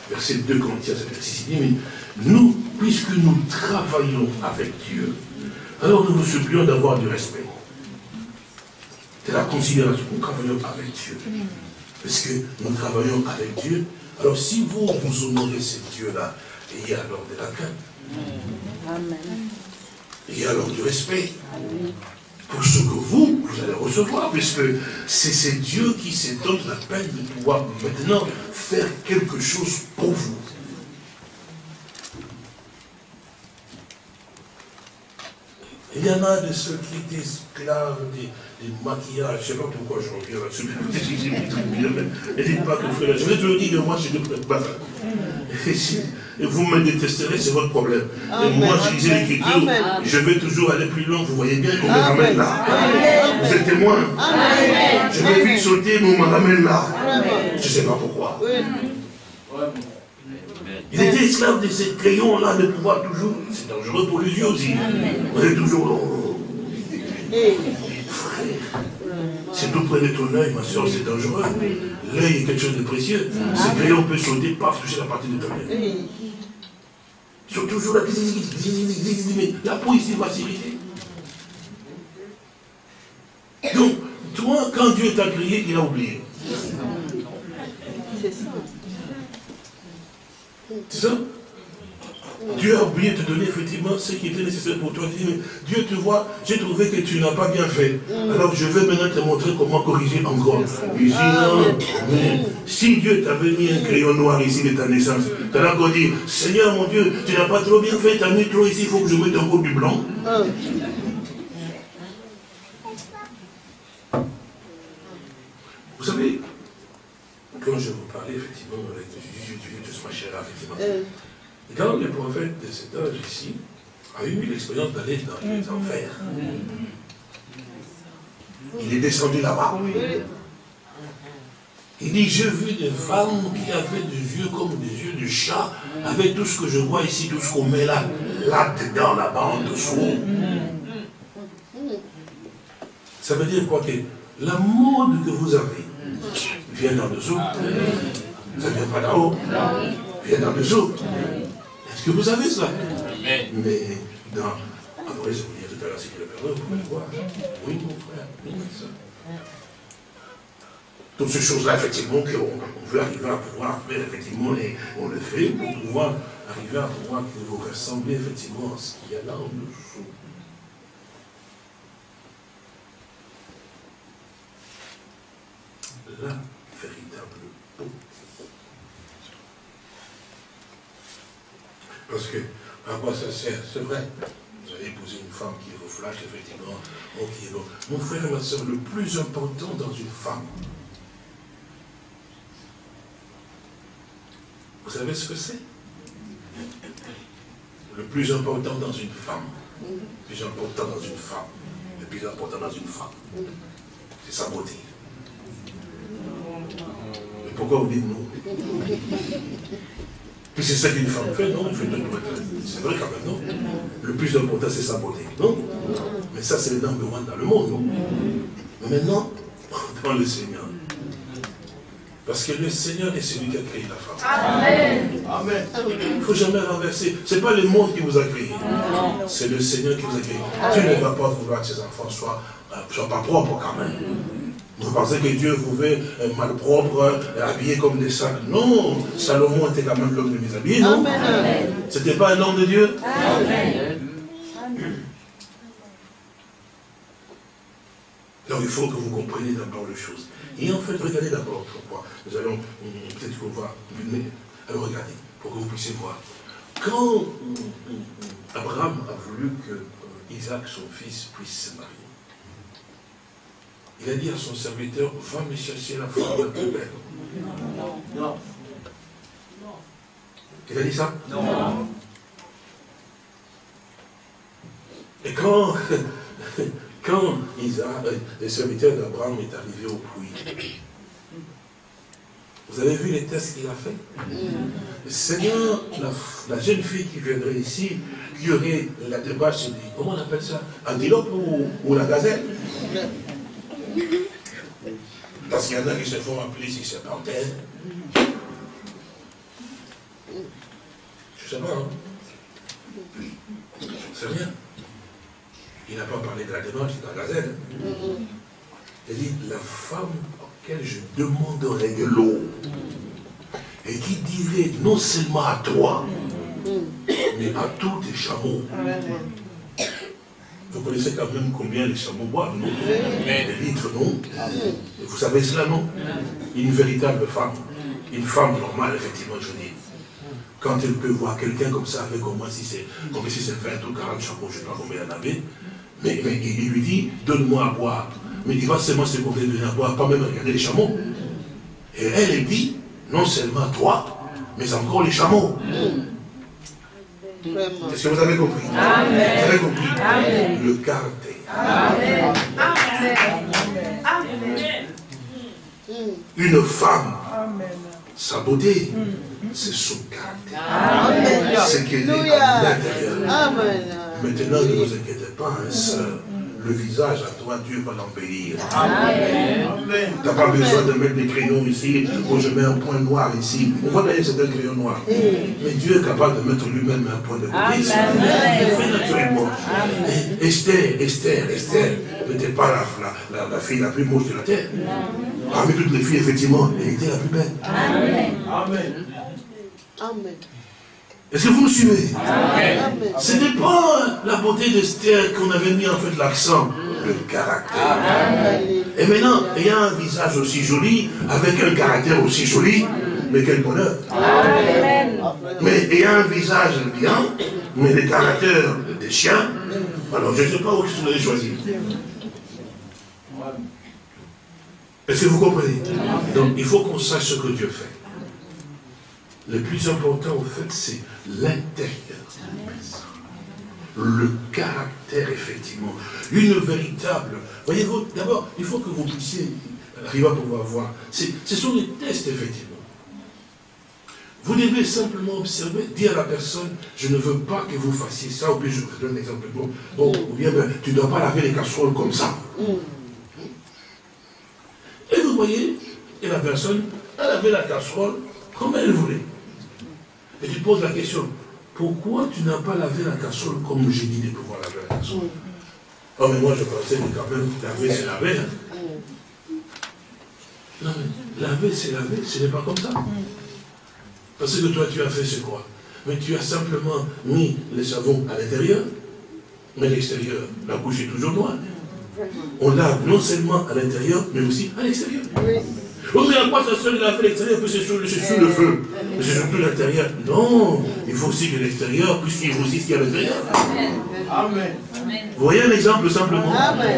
verset 2 Corinthiens, verset 6, il dit, mais nous, puisque nous travaillons avec Dieu, alors nous nous supplions d'avoir du respect. C'est la considération. Nous travaillons avec Dieu. Parce que nous travaillons avec Dieu. Alors si vous, vous honorez ce Dieu-là, ayez alors de la crainte. Amen. Ayez alors du respect. Pour ce que vous, vous allez recevoir, puisque c'est Dieu qui se donne la peine de pouvoir maintenant faire quelque chose pour vous. Il y en a de ceux qui étaient esclaves des, maquillages. Je ne sais pas pourquoi je reviens là-dessus. Ne dites pas que frère, je vais te le dire, moi je ne peux pas. Et vous me détesterez, c'est votre problème. Et moi, je disais l'écriture, je vais toujours aller plus loin. Vous voyez bien qu'on me ramène là. Vous êtes témoin. Je vais vite sauter, mais on me ramène là. Je ne sais pas pourquoi. Il était esclave de ces crayons-là de pouvoir toujours. C'est dangereux pour les yeux aussi. On est toujours. Frère, si tout de ton œil, ma soeur, c'est dangereux. L'œil est quelque chose de précieux. Ces crayons peuvent sauter, paf, toucher la partie de ton œil. Ils sont toujours là, mais la peau ici va s'irriter. Donc, toi, quand Dieu t'a créé, il a oublié. C'est ça. C'est ça? Dieu a oublié de te donner effectivement ce qui était nécessaire pour toi. Dieu te voit, j'ai trouvé que tu n'as pas bien fait. Alors je vais maintenant te montrer comment corriger encore. Non, si Dieu t'avait mis un crayon noir ici de ta naissance, tu as encore dit, Seigneur mon Dieu, tu n'as pas trop bien fait, tu as mis trop ici, il faut que je mette encore du blanc. Vous savez, quand je vous parlais effectivement avec Jésus, Dieu, ma chère, effectivement, euh. Quand le prophète de cet âge ici a eu l'expérience d'aller dans les mm. enfers, il est descendu là-bas. Il dit, j'ai vu des femmes qui avaient des yeux comme des yeux de chat, avec tout ce que je vois ici, tout ce qu'on met là, là-dedans, là-bas, en dessous. Ça veut dire quoi que la mode que vous avez, vient d'en dessous. Ça ne vient pas d'en haut. Vient d'en dessous. Que vous savez cela Mais dans. Après, je vous dire tout à l'heure, c'est que le Père vous pouvez le voir. Oui, mon frère. Oui, ça. Toutes ces choses-là, effectivement, qu'on veut arriver à pouvoir faire, effectivement, et on le fait pour pouvoir arriver à pouvoir vous ressembler, effectivement, à ce qu'il y a là en dessous. Là, véritable beauté. Parce que, à quoi ça sert C'est vrai. Vous allez épouser une femme qui vous flash, effectivement. bon. Mon frère et ma soeur, le plus important dans une femme, vous savez ce que c'est? Le plus important dans une femme, le plus important dans une femme, le plus important dans une femme, c'est sa beauté. Mais pourquoi vous dites non Puis c'est ça qu'une femme fait, non C'est vrai quand même, non Le plus important, c'est sa beauté, non Mais ça, c'est le number one dans le monde, non Mais maintenant, dans le Seigneur. Parce que le Seigneur est celui qui a créé la femme. Amen. Amen. Il ne faut jamais renverser. Ce n'est pas le monde qui vous a créé. C'est le Seigneur qui vous a créé. Tu ne vas pas vouloir que ses enfants soient, euh, soient pas propres quand même. Vous pensez que Dieu vous veut euh, malpropre, euh, habillé comme des sacs. Non, Salomon était quand même l'homme de mes habits, non? Ce n'était pas un homme de Dieu? Amen. Donc il faut que vous compreniez d'abord les choses. Et en fait, regardez d'abord pourquoi. Nous allons peut-être qu'on va. Alors regardez, pour que vous puissiez voir. Quand Abraham a voulu que Isaac, son fils, puisse se marier, il a dit à son serviteur, va me chercher la femme la plus belle. Non. Il a dit ça Non. Et quand, quand Isaac, euh, le serviteur d'Abraham est arrivé au puits, vous avez vu les tests qu'il a fait Le Seigneur, la, jeune fille qui viendrait ici, qui aurait la démarche, comment on appelle ça Antilope ou, ou la gazelle? Parce qu'il y en a qui se font appeler si c'est panthère. Je sais pas, hein C'est rien. Il n'a pas parlé de la démarche de la gazelle. Il dit, la femme auquel je demanderai de l'eau, et qui dirait non seulement à toi, mais à tous tes chameaux. Vous connaissez quand même combien les chameaux boivent, non Des litres, non Vous savez cela, non Une véritable femme, une femme normale, effectivement, je dis, quand elle peut voir quelqu'un comme ça, avec au moins si c'est comme si c'est 20 ou 40 chameaux, je ne sais pas combien il y en avait, mais, mais il lui dit, donne-moi à boire. Mais il va seulement se porter de à boire, pas même regarder les chameaux. Et elle, elle dit, non seulement toi, mais encore les chameaux. Est-ce que vous avez compris? Amen. Vous avez compris? Amen. Le caractère. Amen. Une femme, sa beauté, c'est son caractère. C'est qu'elle est à l'intérieur. Maintenant, ne vous inquiétez pas, hein, sœur le visage à toi, Dieu va l'embellir. Tu n'as pas besoin de mettre des crayons ici, où je mets un point noir ici. On voit d'ailleurs c'est un crayon noir. Mais Dieu est capable de mettre lui-même un point de côté. Il fait naturellement. Esther, Esther, Esther n'était pas la, la, la, fille la plus moche de la terre. Parmi toutes les filles, effectivement, elle était la plus belle. Amen. Amen. Est-ce que vous me suivez Ce n'est pas la beauté d'Esther qu'on avait mis en fait l'accent, le caractère. Et maintenant, ayant un visage aussi joli, avec un caractère aussi joli, mais quel bonheur. Mais ayant un visage bien, mais le caractère des chiens, alors je ne sais pas où vous allez choisir. Est-ce que vous comprenez? Donc il faut qu'on sache ce que Dieu fait. Le plus important, en fait, c'est l'intérieur. Le caractère, effectivement. Une véritable... Voyez-vous, d'abord, il faut que vous puissiez arriver à pouvoir voir. Ce sont des tests, effectivement. Vous devez simplement observer, dire à la personne, je ne veux pas que vous fassiez ça, ou bien je vous donne un exemple. Bon, bon ou bien ben, tu ne dois pas laver les casseroles comme ça. Et vous voyez, et la personne, elle avait la casserole comme elle voulait. Et tu poses la question, pourquoi tu n'as pas lavé la casserole comme j'ai dit de pouvoir laver la casserole? Oh, mais moi je pensais que quand même, laver c'est laver. Hein. Non, mais laver c'est laver, ce n'est pas comme ça. Parce que toi tu as fait c'est quoi? Mais tu as simplement mis le savon à l'intérieur, mais l'extérieur, la bouche est toujours noire. On lave non seulement à l'intérieur, mais aussi à l'extérieur. Oh, mais à quoi ça sert de laver l'extérieur puis c'est sous, le feu Mais c'est surtout l'intérieur. Non, il faut aussi que l'extérieur puisqu'il faut aussi ce qu'il y a à l'intérieur. Amen. Vous voyez un exemple simplement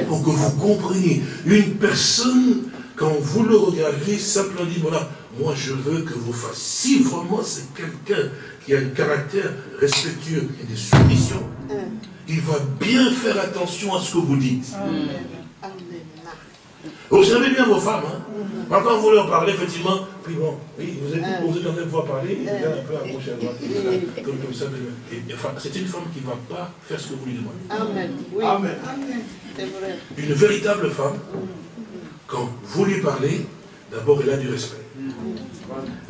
Pour que vous compreniez. Une personne, quand vous le regardez, simplement dit, voilà, moi je veux que vous fassiez. Si vraiment c'est quelqu'un qui a un caractère respectueux et de soumission, il va bien faire attention à ce que vous dites. Amen. Vous savez bien vos femmes, hein quand vous leur parlez, effectivement, puis bon, oui, vous êtes, vous êtes en train de voir parler, il est un peu à gauche et à droite, comme, comme ça. enfin, c'est une femme qui ne va pas faire ce que vous lui demandez. Amen. Oui. Amen. Vrai. Une véritable femme, quand vous lui parlez, d'abord elle a du respect.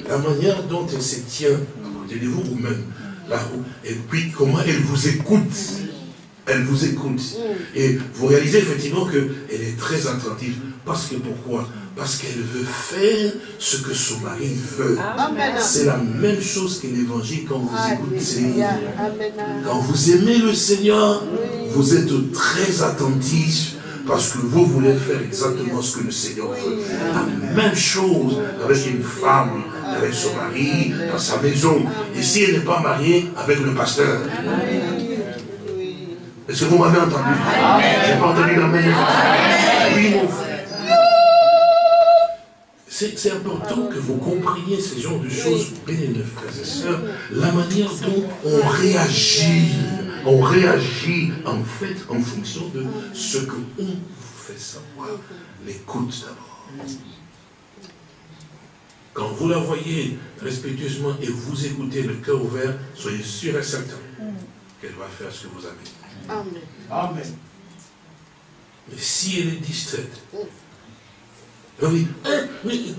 La manière dont elle se tient à côté de vous, ou même là, et puis comment elle vous écoute. Elle vous écoute. Et vous réalisez effectivement qu'elle est très attentive. Parce que pourquoi? Parce qu'elle veut faire ce que son mari veut. C'est la même chose que l'évangile quand vous écoutez. Quand vous aimez le Seigneur, vous êtes très attentif parce que vous voulez faire exactement ce que le Seigneur veut. La même chose avec une femme, avec son mari, dans sa maison. Et si elle n'est pas mariée, avec le pasteur. Est-ce que vous m'avez entendu? J'ai pas entendu la même Oui, mon frère. C'est important que vous compreniez ces genres de choses, bien frères et sœurs, la manière dont on réagit on réagit en fait en fonction de ce que on vous fait savoir. L'écoute d'abord. Quand vous la voyez respectueusement et vous écoutez le cœur ouvert, soyez sûr et certain qu'elle va faire ce que vous avez. Amen. Amen. Mais si elle est distraite, oui, hein, oui,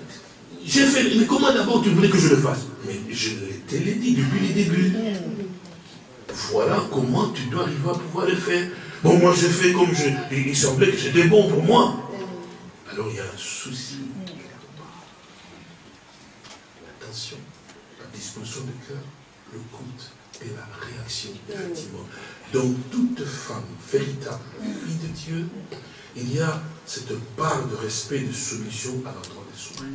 j'ai fait, mais comment d'abord tu voulais que je le fasse? Mais je te l'ai dit depuis le début. Voilà comment tu dois arriver à pouvoir le faire. Bon, moi je fais comme je. Il semblait que c'était bon pour moi. Alors il y a un souci. Attention, la disposition du cœur, le compte et la réaction, effectivement. Donc toute femme véritable, fille de Dieu, il y a cette part de respect, de soumission à l'endroit des soi.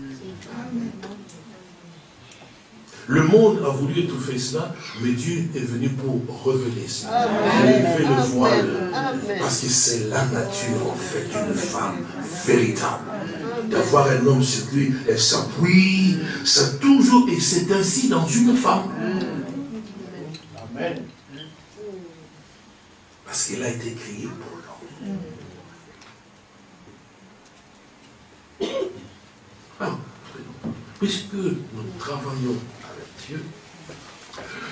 Le monde a voulu étouffer cela, mais Dieu est venu pour révéler cela. Lever le voile. Parce que c'est la nature, en fait, d'une femme véritable. D'avoir un homme sur lui, elle s'appuie, ça toujours, et c'est ainsi dans une femme. Amen. Parce qu'elle a été créée pour l'homme. Ah, puisque nous travaillons avec Dieu,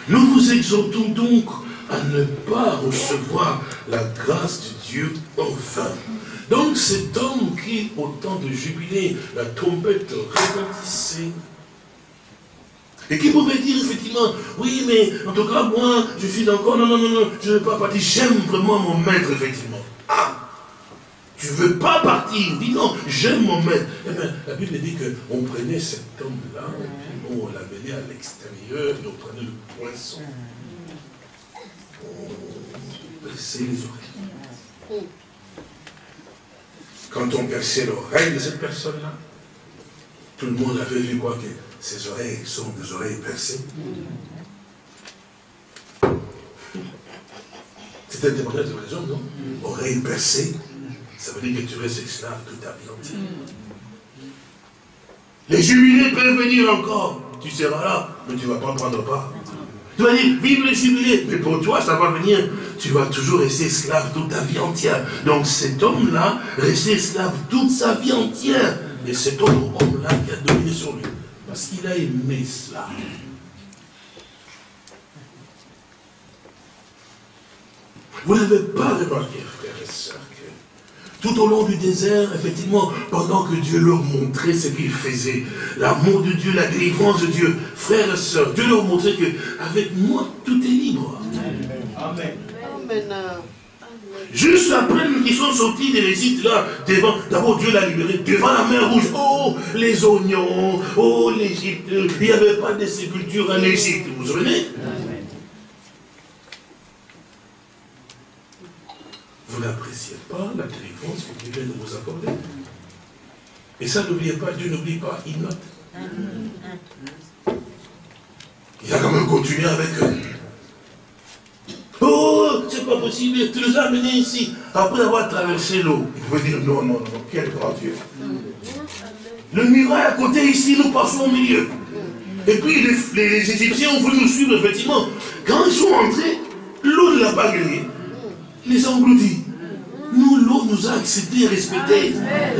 nous vous exhortons donc à ne pas recevoir la grâce de Dieu enfin. Donc cet homme qui, au temps de jubilé, la trompette retentissait, et qui pouvait dire effectivement, oui, mais en tout cas, moi, je suis encore, non, non, non, non, je ne veux pas partir, j'aime vraiment mon maître, effectivement. Ah tu ne veux pas partir? Dis non, j'aime mon maître. Eh bien, la Bible dit qu'on prenait cet homme-là, on l'amenait à l'extérieur, et on prenait le poisson. On perçait les oreilles. Quand on perçait l'oreille de cette personne-là, tout le monde avait vu quoi que ses oreilles sont des oreilles percées. C'était une témoignage de raison, non? Oreilles percées. Ça veut dire que tu restes esclave toute ta vie entière. Les jubilés peuvent venir encore. Tu seras là, mais tu ne vas pas prendre part. Tu vas dire, vive les jubilés. Mais pour toi, ça va venir. Tu vas toujours rester esclave toute ta vie entière. Donc cet homme-là, restait esclave toute sa vie entière. Et cet autre homme-là qui a dominé sur lui. Parce qu'il a aimé cela. Vous n'avez pas remarqué, frères et sœurs, tout au long du désert, effectivement, pendant que Dieu leur montrait ce qu'il faisait, l'amour de Dieu, la délivrance de Dieu, frères et sœurs, Dieu leur montrait que avec moi, tout est libre. Amen. Amen. Juste après qu'ils sont sortis de l'Égypte, là, devant, d'abord Dieu l'a libéré, devant la mer rouge, oh, les oignons, oh, l'Égypte, il n'y avait pas de sépulture en Égypte, vous vous souvenez? Vous n'appréciez pas la délivrance que Dieu vient de vous accorder? Et ça, n'oubliez pas, Dieu n'oublie pas, il note. Il a quand même continué avec eux. Oh, c'est pas possible, tu nous as amenés ici. Après avoir traversé l'eau, il pouvait dire non, non, non, quel grand Dieu. Le muraille à côté ici, nous passons au milieu. Et puis les, les Égyptiens ont voulu nous suivre, effectivement. Quand ils sont entrés, l'eau ne l'a pas grillé les engloutis. Nous, l'eau nous a acceptés et respectés.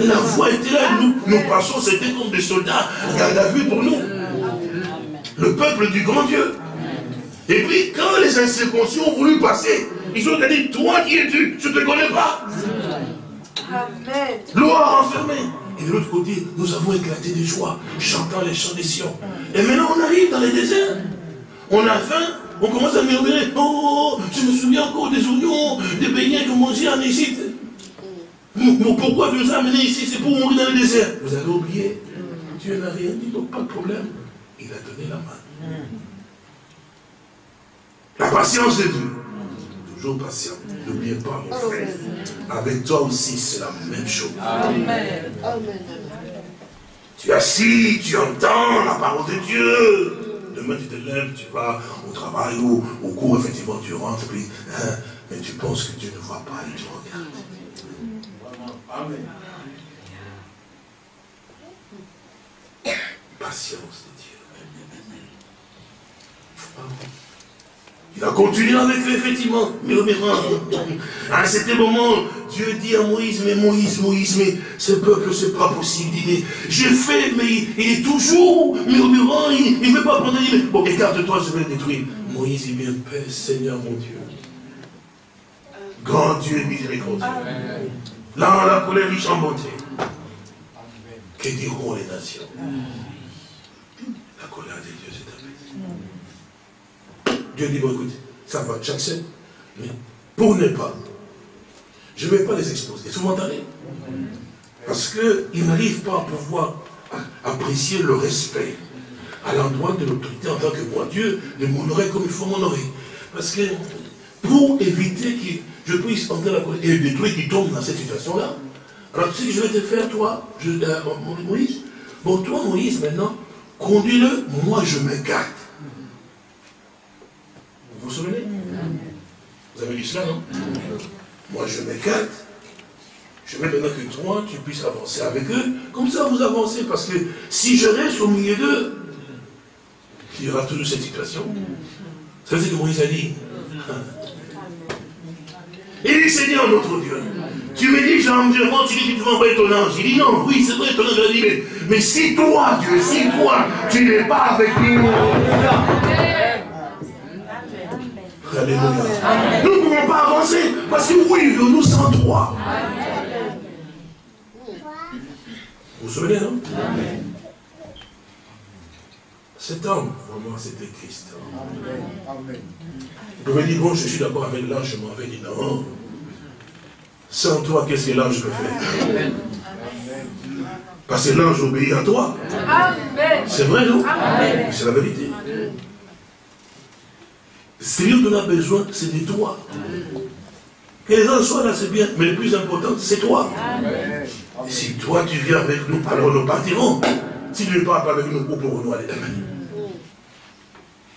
La voix était là, nous, nous passons, c'était comme des soldats, garde à vue pour nous. Le peuple du grand Dieu. Et puis, quand les incirconcis ont voulu passer, ils ont dit, toi qui es-tu Je ne te connais pas. L'eau a renfermé. Et de l'autre côté, nous avons éclaté de joie, chantant les chants des Sion. Et maintenant, on arrive dans les déserts. On a faim, on commence à murmurer, oh, je me souviens encore des oignons, des beignets qu'on mangeait en Égypte. Mais pourquoi tu nous as amenés ici? C'est pour mourir dans le désert. Vous avez oublié Dieu n'a rien dit, donc pas de problème. Il a donné la main. La patience de Dieu. Toujours patient. N'oubliez pas, mon frère. Avec toi aussi, c'est la même chose. Amen. Amen. Tu es assis, tu entends la parole de Dieu. Demain, tu te lèves, tu vas au travail ou au cours, effectivement, tu rentres, puis, hein, mais tu penses que Dieu ne voit pas et tu regardes. Amen. Patience de Dieu. Il a continué avec eux, effectivement, murmurant. À un certain moment, Dieu dit à Moïse, mais Moïse, Moïse, mais ce peuple, c'est pas possible. Il dit, je fais, mais il, est toujours murmurant, il ne veut pas prendre. bon, écarte-toi, je vais le détruire. Moïse dit, bien, Père, Seigneur mon Dieu. Grand Dieu miséricordieux. Là, la colère riche en bonté. Que diront les nations La colère de Dieu dit, bon, écoute, ça va, j'accepte. Mais pour ne pas, je ne vais pas les exposer. Vous m'entendez? Parce qu'ils n'arrivent pas à pouvoir apprécier le respect à l'endroit de l'autorité en tant que moi. Dieu de m'honorer comme il faut m'honorer. Parce que pour éviter que je puisse entrer la et détruire qui tombent dans cette situation-là, alors sais que je vais te faire, toi, je, euh, Moïse? Bon, toi, Moïse, maintenant, conduis-le, moi je m'écarte. Vous vous souvenez Vous avez dit cela, non Moi je m'écarte. Je veux maintenant que toi, tu puisses avancer avec eux. Comme ça, vous avancez. Parce que si je reste au milieu d'eux, il y aura toujours cette situation. Ça, c'est que Moïse a dit. Il dit, Seigneur notre Dieu, tu me dis, Jean, tu dis que tu vas envoyer ton ange. Il dit, non, oui, c'est vrai, ton ange a dit, mais, mais si toi, Dieu, si toi, tu n'es pas avec nous. Alléluia. Nous ne pouvons pas avancer, parce que oui, nous sommes trois. Vous vous souvenez, non? Cet homme, vraiment, c'était Christ. Amen. Vous pouvez dire, bon, je suis d'accord avec l'ange, je m'en vais dire, non. Sans toi, qu'est-ce que l'ange peut faire? Parce que l'ange obéit à toi. C'est vrai, non? C'est la vérité. Dont on a besoin, c'est de toi. Que les anges soient là, c'est bien, mais le plus important, c'est toi. Si toi, tu viens avec nous, alors nous partirons. Si tu ne pars pas avec nous, où pourrons-nous aller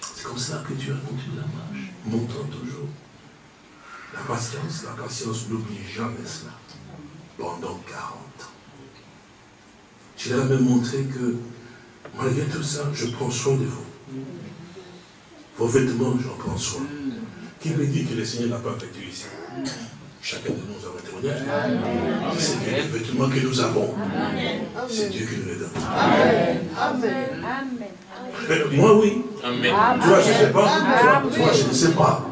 C'est comme ça que tu as continué la marche, montant toujours. La patience, la patience n'oublie jamais cela. Pendant 40 ans. Tu l'as même montré que, malgré tout ça, je prends soin de vous. Vos vêtements, j'en prends soin. Qui me dit que le Seigneur n'a pas fait ici Chacun de nous a un témoignage. C'est les vêtements que nous avons. C'est Dieu qui nous les donne. Amen. Amen. Moi, oui. Amen. Toi, je ne sais pas. Toi, je ne sais pas.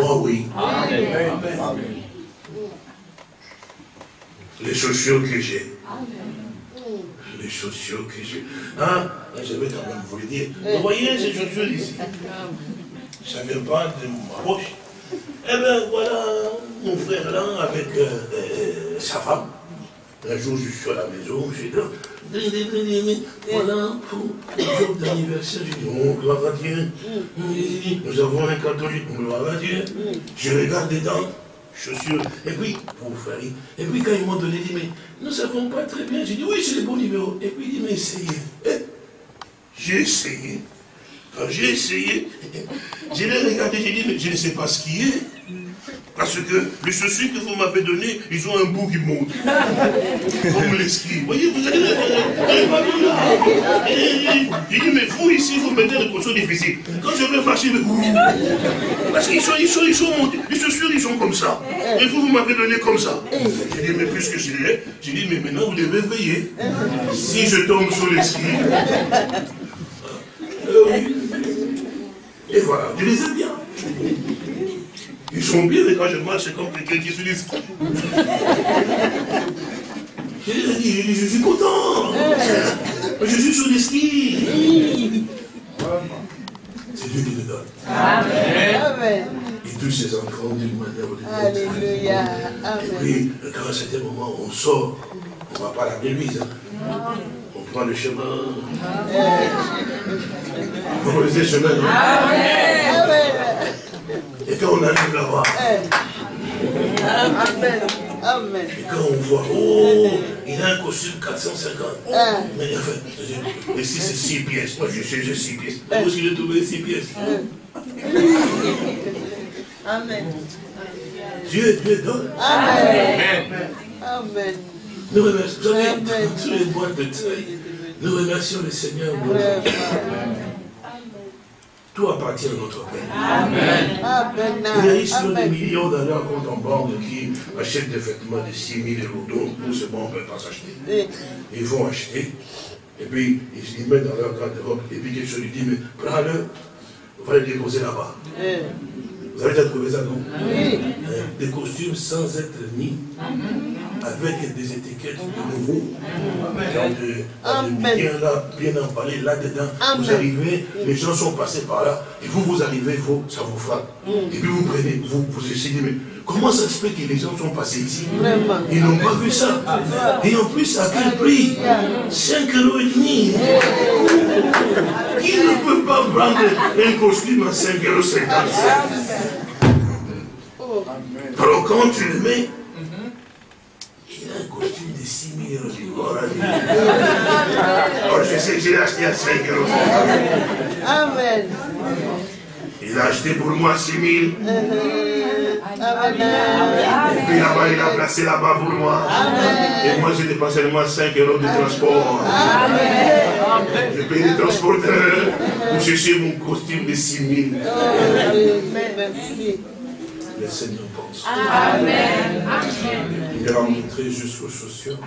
Moi, oui. Les chaussures que j'ai. Les chaussures que j'ai. Hein? Je vais quand même vous le dire. Vous voyez ces chaussures ici? Ça vient pas de ma poche. Eh bien, voilà mon frère là avec euh, euh, sa femme. Un jour, je suis à la maison, j'ai dit, voilà, pour le jour d'anniversaire, gloire à Dieu. Nous avons un catholique, gloire à Dieu. Je regarde dedans, chaussures, et puis, pour faire Et puis, quand ils m'ont donné, dit, mais nous ne savons pas très bien. J'ai dit, oui, c'est le bon numéro. Et puis, il dit, mais essayez. Eh, j'ai essayé. Quand j'ai essayé, j'ai regardé, j'ai dit, mais je ne sais pas ce qui est. Parce que les chaussures que vous m'avez données, ils ont un bout qui monte. Comme les skis. Vous voyez, vous allez pas là. J'ai dit, mais vous ici, vous mettez des positions difficiles. Quand je vais marcher, mais Parce qu'ils sont, ils sont, ils sont montés. Les chaussures, ils sont comme ça. Et vous, vous m'avez donné comme ça. J'ai dit, mais puisque je l'ai, j'ai dit, mais maintenant, vous devez veiller. Si je tombe sur les skis. Euh. Et voilà, je les aime bien. Ils sont bien, mais quand je marche, c'est comme quelqu'un qui se dit, je suis content. Je suis sur les skis. C'est Dieu qui le donne. Amen. Il touche ses enfants d'une manière ou d'une autre. Alléluia. Amen. Et puis, quand à un certain moment, on sort, on ne va pas à l'église. Hein. On prend le chemin. Vous connaissez le chemin, non? Amen. Et quand on arrive là-bas, Amen. Amen. Et quand on voit, oh, il a un costume 450. Mais enfin, ici c'est 6 pièces. Moi je sais, j'ai 6 pièces. Moi aussi j'ai trouvé 6 pièces? Amen. Dieu, Dieu donne. Amen. Amen. Nous remercions, tous les boîtes de taille, nous remercions le Seigneur. Amen. Tout appartient à notre Père. Amen. Il y a riches qui ont des millions dans leur compte en banque qui achètent des vêtements de 6 000 euros. Donc, pour ce bon, on ne peut pas s'acheter. Ils vont acheter. Et puis, ils les mettent dans leur garde-robe. Et puis, quelque chose lui dit, mais prends-le, on va le déposer là-bas. Vous avez déjà trouvé ça, non Oui. Euh, des costumes sans être mis, avec des étiquettes de nouveau, bien là, bien emballé là-dedans. Vous arrivez, les gens sont passés par là, et vous, vous arrivez, vous, ça vous frappe. Mm. Et puis vous prenez, vous, vous essayez, mais comment ça se fait que les gens sont passés ici Ils n'ont pas vu ça. Et en plus, à quel prix 5 euros et demi. Qui ne peut pas prendre un costume à 5 euros 55 alors quand tu le mets, il a un costume de 6 000 euros. Oh, je sais que j'ai acheté à 5 euros. Amen. Il a acheté pour moi 6 000. Amen. Et puis là-bas, il a placé là-bas pour moi. Et moi, j'ai dépensé seulement 5 euros de transport. Amen. J'ai payé le transporteur pour chercher mon costume de 6 000. Merci le Seigneur pense. Amen. Il a montré jusqu'aux chaussures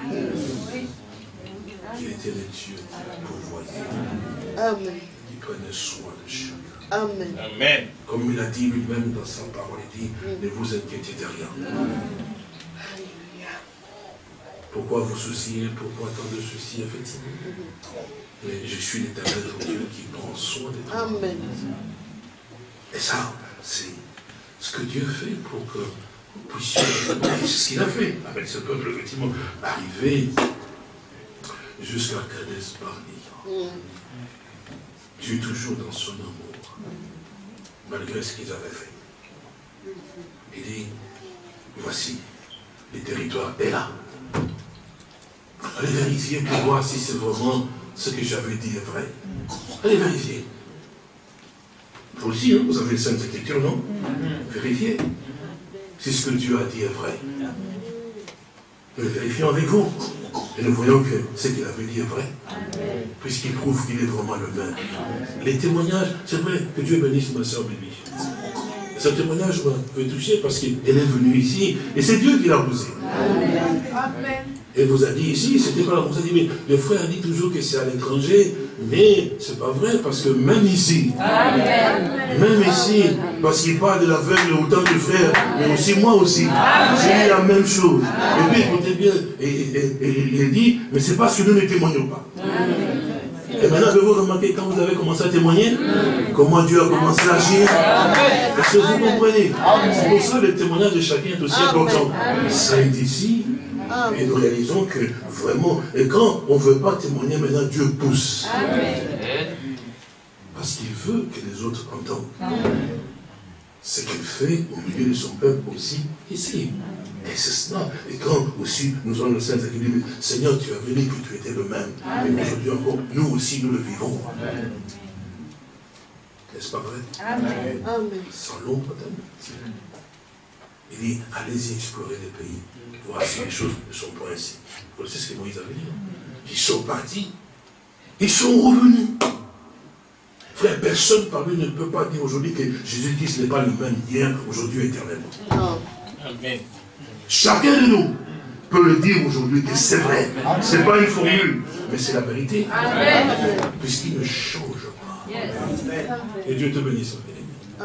qu'il était le Dieu qui pourvoyait. Amen. Il prenait soin de chacun. Amen. Amen. Comme il a dit lui-même dans sa parole, il dit, ne vous inquiétez de rien. Pourquoi vous souciez Pourquoi tant de soucis, effectivement? Mais je suis l'éternel Dieu qui prend soin de toi. Amen. Et ça, c'est ce que Dieu fait pour que vous puissiez, c'est ce qu'il a fait avec ce peuple, effectivement, arriver jusqu'à Kades Barnea. Dieu toujours dans son amour, malgré ce qu'ils avaient fait. Il dit, voici, le territoire est là. Allez vérifier pour voir si c'est vraiment ce que j'avais dit est vrai. Allez vérifier. Vous aussi, hein, vous avez les Saintes Écritures, non Vérifiez. Si ce que Dieu a dit est vrai. Nous le vérifions avec vous. Et nous voyons que ce qu'il avait dit est vrai. Puisqu'il prouve qu'il est vraiment le même. Les témoignages, c'est vrai que Dieu bénisse ma soeur Bibi. Ce témoignage m'a touché parce qu'elle est venue ici et c'est Dieu qui l'a posé. Amen. Et vous a dit ici, c'était pas vous a dit, mais le frère dit toujours que c'est à l'étranger, mais c'est pas vrai, parce que même ici, même ici, parce qu'il parle de l'aveugle autant que frère, mais aussi moi aussi, j'ai la même chose. Et puis écoutez bien, et, il dit, mais c'est parce que nous ne témoignons pas. Et maintenant, avez-vous remarqué quand vous avez commencé à témoigner Comment Dieu a commencé à agir? Est-ce que vous comprenez? C'est pour ça que le témoignage de chacun est aussi important. Ça est ici, et nous réalisons que vraiment, et quand on ne veut pas témoigner, maintenant Dieu pousse. Parce qu'il veut que les autres entendent. Ce qu'il fait au milieu de son peuple aussi ici. Et c'est cela. Et quand aussi nous avons le Saint qui dit, Seigneur, tu as venu que tu étais le même. Et aujourd'hui encore, nous aussi, nous le vivons. N'est-ce pas vrai? Amen. Sans l'ombre d'un Il dit, allez-y explorer les pays. Voici les choses ne sont pas ainsi. Vous savez ce que Moïse avait dit Ils sont partis. Ils sont revenus. Frère, personne parmi nous ne peut pas dire aujourd'hui que Jésus-Christ n'est pas le même hier, aujourd'hui, éternellement. Amen. Chacun de nous peut le dire aujourd'hui que c'est vrai. Ce n'est pas une formule, mais c'est la vérité. Puisqu'il ne change pas. Et Dieu te bénisse.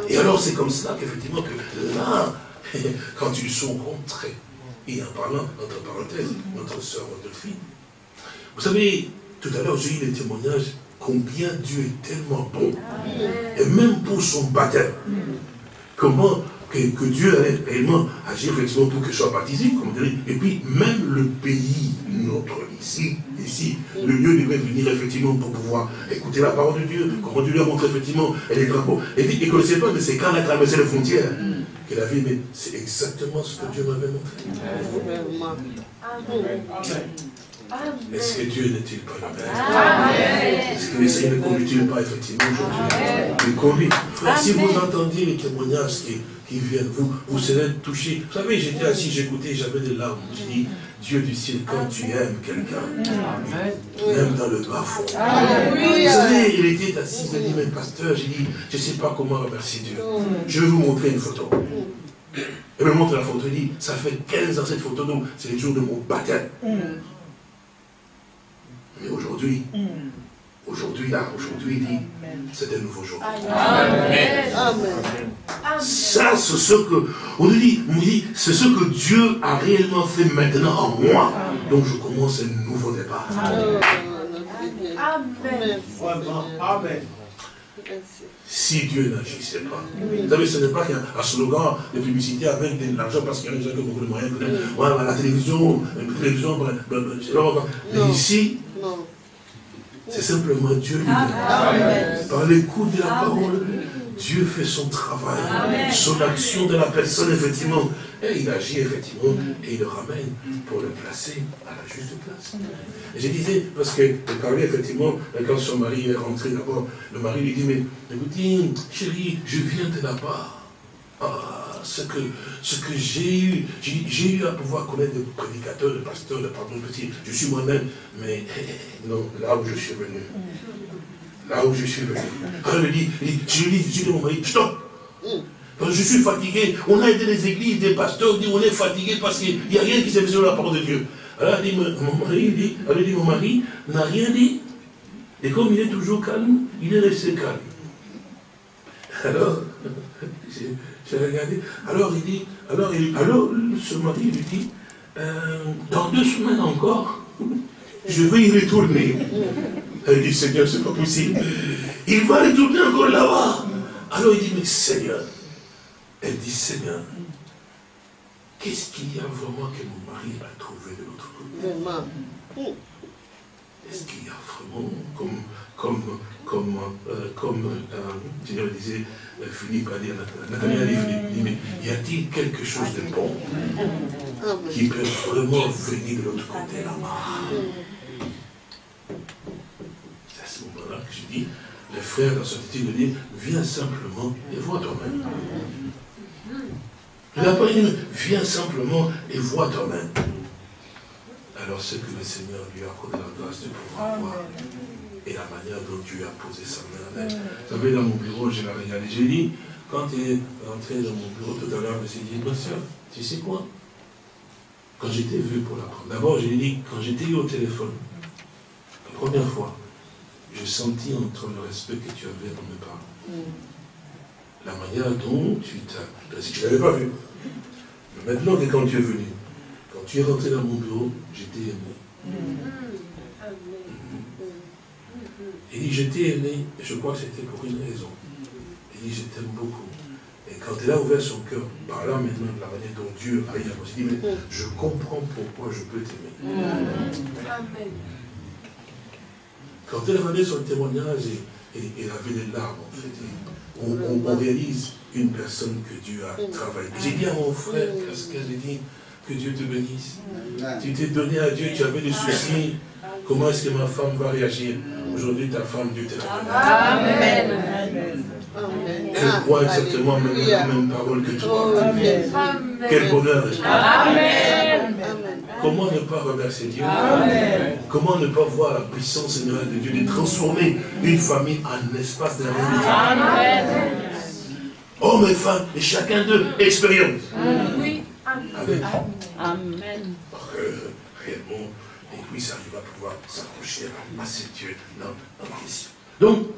Et alors c'est comme cela qu'effectivement que là, quand ils sont rentrés, et en parlant, entre parenthèses, notre sœur Rodolphine. Vous savez, tout à l'heure, j'ai eu le témoignage combien Dieu est tellement bon. Et même pour son baptême. Comment que, Dieu allait réellement agir effectivement pour que je sois baptisé, comme dirait. Et puis, même le pays, notre ici, ici, le lieu devait venir effectivement pour pouvoir écouter la parole de Dieu, comment Dieu lui a montré effectivement les drapeaux. Et puis, il ne connaissait pas, mais c'est quand il a traversé les frontières qu'il a vu, mais c'est exactement ce que Dieu m'avait montré. Est-ce que Dieu n'est-il pas le même Est-ce que le Seigneur ne conduit-il pas effectivement aujourd'hui Il conduit. Frère, si vous entendiez les témoignages qui, qui viennent, vous, vous serez touchés. Vous savez, j'étais assis, j'écoutais, j'avais des larmes. Dieu du ciel, quand tu aimes quelqu'un, même dans le bas fond. Vous savez, il était assis, il a dit, mais pasteur, j'ai dit, je ne sais pas comment remercier Dieu. Je vais vous montrer une photo. Il me montre la photo, il dit, ça fait 15 ans cette photo, donc c'est le jour de mon baptême. Mais aujourd'hui, aujourd'hui, là, aujourd'hui, il dit, c'est un nouveau jour. Amen. Ça, c'est ce que, on nous dit, on dit c'est ce que Dieu a réellement fait maintenant en moi. Donc je commence un nouveau départ. Amen. Amen. Si Dieu n'agissait pas. Vous savez, ce n'est pas qu'un slogan de publicité avec de l'argent parce qu'il y a des gens qui ont beaucoup de moyens. Ouais, la télévision, la télévision, mais ici, c'est simplement Dieu lui-même. Par l'écoute de la parole, Dieu fait son travail, son action de la personne, effectivement. Et il agit, effectivement, et il le ramène pour le placer à la juste place. Et je disais, parce que, parlais, effectivement, quand son mari est rentré d'abord, le mari lui dit, mais écoutez, chérie, je viens de là-bas. Ah, ce que, ce que j'ai eu, j'ai eu à pouvoir connaître des prédicateurs, des pasteurs, des pardon, petit, je suis moi-même, mais non, là où je suis venu, là où je suis venu. Alors il dit, je dis, je dis mon mari, stop je suis fatigué, on a été des églises, des pasteurs, dit on est fatigué parce qu'il n'y a rien qui s'est fait sur la parole de Dieu. Alors elle dit, mon mari, dit, elle dit, mon mari n'a rien dit. Et comme il est toujours calme, il est resté calme. Alors, regardé. Alors il dit, alors, il, alors ce mari lui dit, euh, dans deux semaines encore, je vais y retourner. Elle dit, Seigneur, c'est pas possible. Il va retourner encore là-bas. Alors il dit, mais Seigneur, elle dit, Seigneur, qu'est-ce qu'il y a vraiment que mon mari a trouvé de l'autre côté? Est-ce qu'il y a vraiment, comme, comme, comme, euh, comme euh, disait, euh, Philippe a dit, Nathalie a dit, Philippe, mais y a-t-il quelque chose de bon qui peut vraiment venir de l'autre côté là-bas? C'est à ce moment-là que je dis, le frère dans attitude me dit, viens simplement et vois toi-même. Il n'a pas dit, viens simplement et vois toi-même. Alors ce que le Seigneur lui a accordé la grâce de pouvoir voir et la manière dont Dieu a posé sa main en. Vous savez, dans mon bureau, j'ai regardé. J'ai dit, quand il est rentré dans mon bureau tout à l'heure, je me suis dit, ma soeur, tu sais quoi? Quand j'étais vu pour la première d'abord, j'ai dit, quand j'étais eu au téléphone, la première fois, j'ai senti entre le respect que tu avais pour mes parents la manière dont tu t'as... Si je ne l'avais pas vu. Mais maintenant que quand tu es venu, quand tu es rentré dans mon bureau, j'étais aimé. Il dit, j'étais aimé, et je crois que c'était pour une raison. Il dit, je t'aime beaucoup. Et quand il a ouvert son cœur, par là maintenant, de la manière dont Dieu a dit, il dit, mais je comprends pourquoi je peux t'aimer. Quand elle a donné son témoignage, et, il avait des larmes, en fait, on, réalise une personne que Dieu a travaillé. J'ai dit à mon frère, qu'est-ce que j'ai dit Que Dieu te bénisse. Tu t'es donné à Dieu, tu avais des soucis. Comment est-ce que ma femme va réagir Aujourd'hui, ta femme, Dieu te l'a Amen. Elle croit exactement la même parole que toi. Quel bonheur. Amen. Comment ne pas remercier Dieu? Comment ne pas voir la puissance générale de Dieu de transformer une famille en espace de la Amen. Hommes et femmes, et chacun d'eux expérience. Oui. Amen. Amen. réellement, et puis ça va pouvoir s'approcher à ce Dieu dans la question. Donc,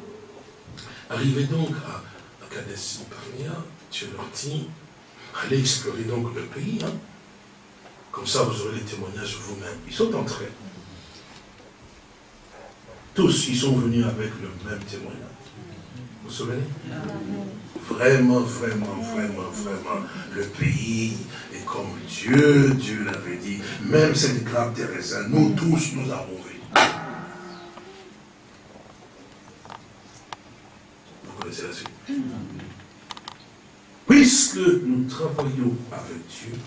arrivé donc à, à Kades Barnea, Dieu leur dit, allez explorer donc le pays. Hein. Comme ça, vous aurez les témoignages vous-même. Ils sont entrés. Tous, ils sont venus avec le même témoignage. Vous vous souvenez? Vraiment, vraiment, vraiment, vraiment, le pays comme Dieu, Dieu l'avait dit. Même cette des raisins, nous tous, nous avons vu. Vous connaissez la suite? Puisque nous travaillons avec Dieu,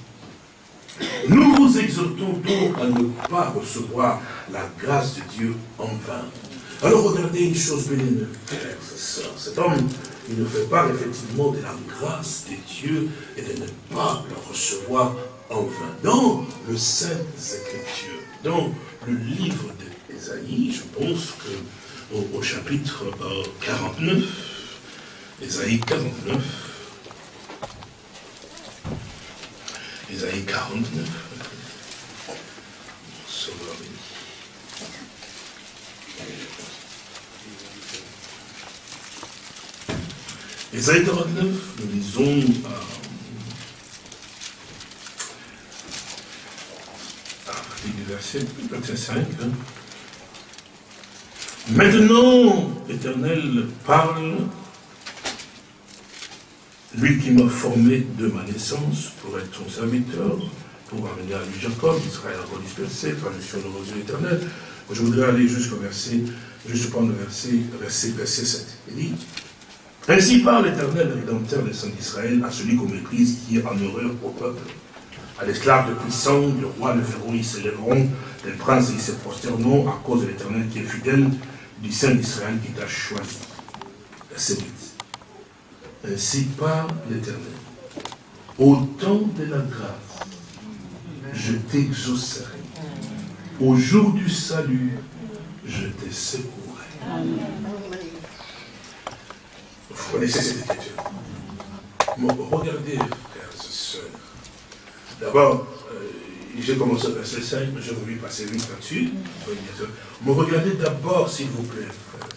Nous vous exhortons donc à ne pas recevoir la grâce de Dieu en vain. Alors regardez une chose bénéfique, Cet homme, il ne fait pas effectivement de la grâce de Dieu et de ne pas la recevoir en vain. Dans le Saint Écritures, dans le livre d'Ésaïe, je pense que au, chapitre 49, euh, Ésaïe 49, Ésaïe 49, Ésaïe 49, nous lisons à, partir du verset 25. Hein. Maintenant, l'Éternel parle, lui qui m'a formé de ma naissance pour être son serviteur, pour amener à lui Jacob, Israël redispersé, traduction de rosée éternel. Je voudrais aller jusqu'au verset, juste prendre le verset, verset, verset 7. Il dit, ainsi parle l'éternel rédempteur des saints d'Israël à celui qu'on méprise, qui est en horreur au peuple. À l'esclave de puissant, le roi, le verrou, ils s'élèveront, les princes, ils se prosterneront à cause de l'éternel qui est fidèle, du Saint d'Israël qui t'a choisi. Verset 8. Ainsi parle l'éternel. Au temps de la grâce, je t'exaucerai. Au jour du salut, je te secouerai. Vous connaissez cette écriture. regardez, frères et sœurs. D'abord, euh, j'ai commencé au verset 5, mais je lui passer vite là-dessus. Mais regardez d'abord, s'il vous plaît, frères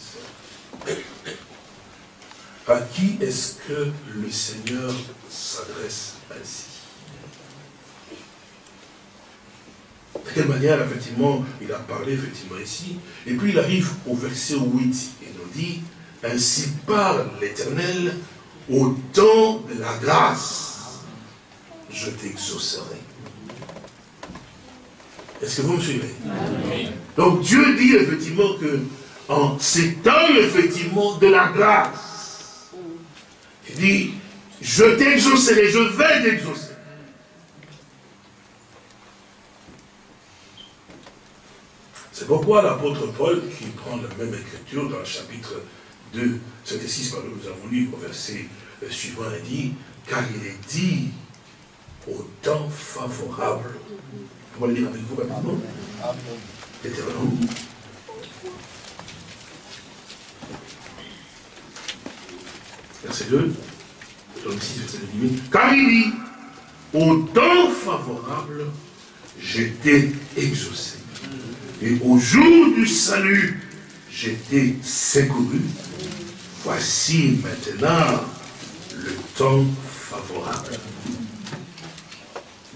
et sœurs. À qui est-ce que le Seigneur s'adresse ainsi? De quelle manière, effectivement, il a parlé, effectivement, ici? Et puis, il arrive au verset 8, il nous dit, ainsi parle l'Éternel, au temps de la grâce, je t'exaucerai. Est-ce que vous me suivez? Donc Dieu dit effectivement que en ces temps, effectivement, de la grâce, il dit, je t'exaucerai, je vais t'exaucer. C'est pourquoi l'apôtre Paul, qui prend la même écriture dans le chapitre 2, 7 et 6, pardon, nous avons lu au verset euh, suivant, il dit, car il est dit au temps favorable. On va le lire avec vous rapidement. L'éternel. Verset 2, 6, verset 2, car il dit, au temps favorable, j'étais exaucé. Et au jour du salut, j'étais secouru. Voici maintenant le temps favorable.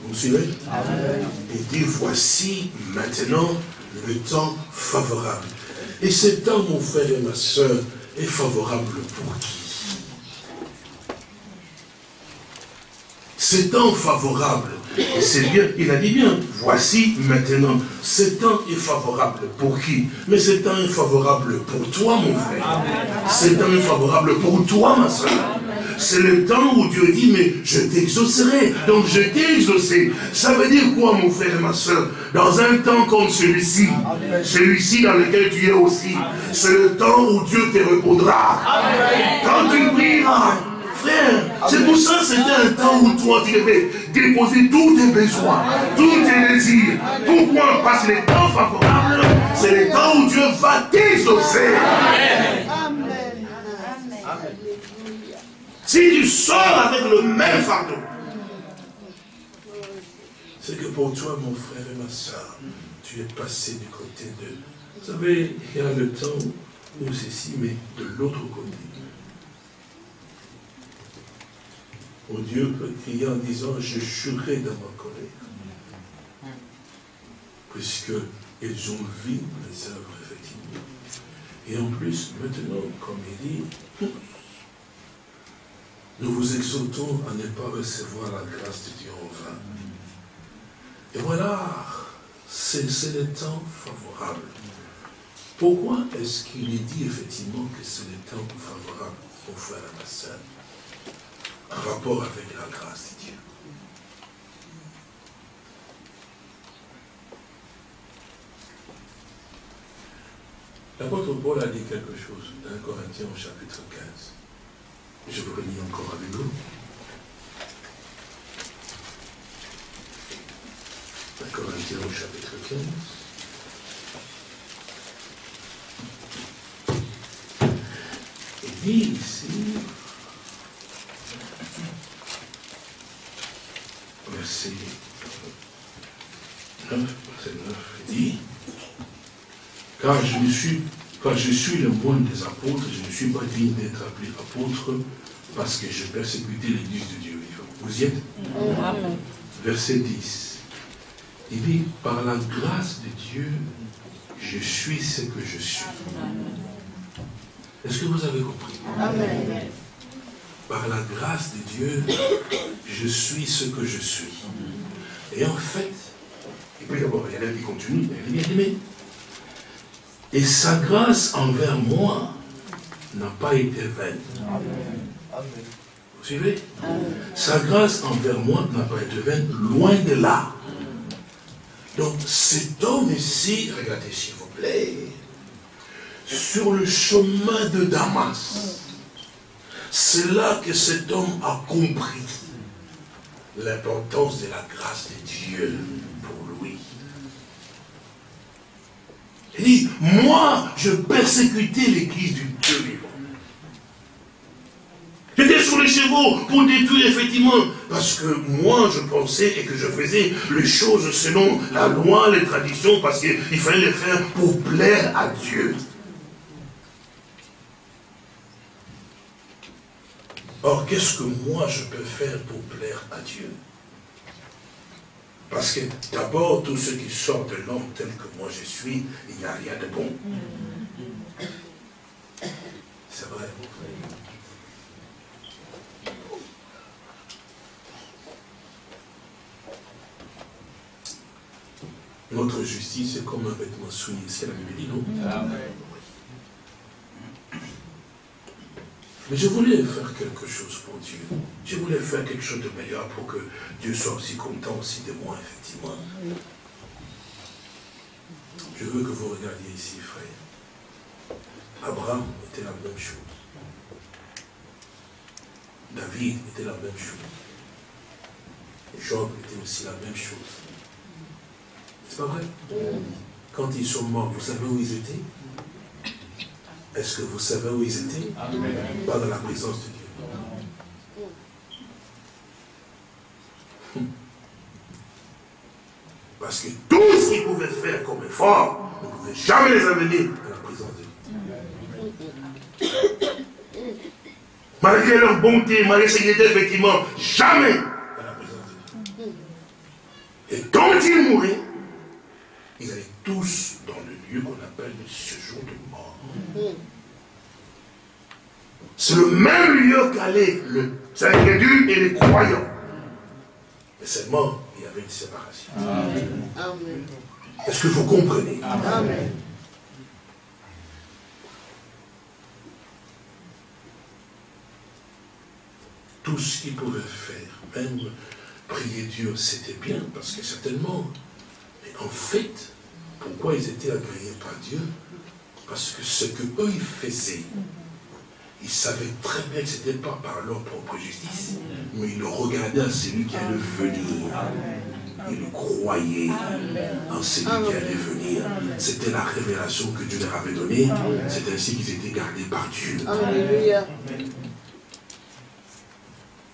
Vous me suivez? Et dit, voici maintenant le temps favorable. Et ce temps, mon frère et ma soeur, est favorable pour qui? Ce temps favorable, c'est bien, il a dit bien, voici maintenant, ce temps est favorable pour qui? Mais ce temps est favorable pour toi, mon frère. Ce temps favorable pour toi, ma soeur. C'est le temps où Dieu dit, mais je t'exaucerai. Donc je t'ai exaucé. Ça veut dire quoi, mon frère et ma soeur? Dans un temps comme celui-ci, celui-ci dans lequel tu es aussi, c'est le temps où Dieu te répondra. Quand tu prieras, c'est pour ça que c'était un temps où toi, tu devais déposer tous tes besoins, tous tes désirs. Pourquoi? Parce que les temps favorables, c'est les temps où Dieu va t'exaucer. Si tu sors avec le même fardeau, c'est que pour toi, mon frère et ma soeur, tu es passé du côté de... Vous savez, il y a le temps où c'est ci, mais de l'autre côté. Où Dieu crier en disant, je jurerai dans ma colère. Puisqu'ils ont vu les œuvres, effectivement. Et en plus, maintenant, comme il dit, nous vous exhortons à ne pas recevoir la grâce de Dieu en vain. Et voilà, c'est le temps favorable. Pourquoi est-ce qu'il est dit effectivement que c'est le temps favorable au et à la sœur? rapport avec la grâce de Dieu. L'apôtre Paul a dit quelque chose dans Corinthiens au chapitre 15. Je vous relis encore avec vous. Corinthiens au chapitre 15. Il dit ici, verset 9, il dit, car je, suis, je suis le moine des apôtres, je ne suis pas digne d'être appelé apôtre parce que j'ai persécuté l'église de Dieu Vous y êtes Amen. Verset 10. Il dit, par la grâce de Dieu, je suis ce que je suis. Est-ce que vous avez compris? Amen. Par la grâce de Dieu, je suis ce que je suis. Et en fait, il y en a qui continuent, il bien aimé. Et sa grâce envers moi n'a pas été vaine. Vous suivez? Sa grâce envers moi n'a pas été vaine, loin de là. Donc cet homme ici, regardez s'il vous plaît, sur le chemin de Damas, c'est là que cet homme a compris l'importance de la grâce de Dieu pour lui. Il dit, moi, je persécutais l'église du Dieu vivant. J'étais sur les chevaux pour détruire effectivement, parce que moi je pensais et que je faisais les choses selon la loi, les traditions, parce qu'il fallait les faire pour plaire à Dieu. Or, qu'est-ce que moi je peux faire pour plaire à Dieu? Parce que d'abord, tout ce qui sort de l'homme tel que moi je suis, il n'y a rien de bon. C'est vrai. Notre justice est comme un vêtement souillé. C'est la Bible dit, non Amen. Mais je voulais faire quelque chose pour Dieu. Je voulais faire quelque chose de meilleur pour que Dieu soit aussi content aussi de moi, effectivement. Je veux que vous regardiez ici, frère. Abraham était la même chose. David était la même chose. Job était aussi la même chose. C'est pas vrai? Quand ils sont morts, vous savez où ils étaient? Est-ce que vous savez où ils étaient? Pas dans la présence de Dieu. Parce que tout ce qu'ils pouvaient faire comme effort, ne pouvait jamais les amener à la présence de Dieu. Malgré leur bonté, malgré ce qu'ils étaient, effectivement, jamais à la présence de Dieu. Et quand ils mouraient, ils allaient tous dans le lieu qu'on appelle le séjour de c'est le même lieu qu'allaient le incrédule et les croyants. Mais seulement, il y avait une séparation. Est-ce que vous comprenez? Amen. Tout ce qu'ils pouvaient faire, même prier Dieu, c'était bien, parce que certainement, mais en fait, pourquoi ils étaient agréés par Dieu? Parce que ce que eux ils faisaient, ils savaient très bien que ce n'était pas par leur propre justice, mais ils regardaient à celui qui allait venir. Ils croyaient en celui qui allait venir. C'était la révélation que Dieu leur avait donnée. C'est ainsi qu'ils étaient gardés par Dieu.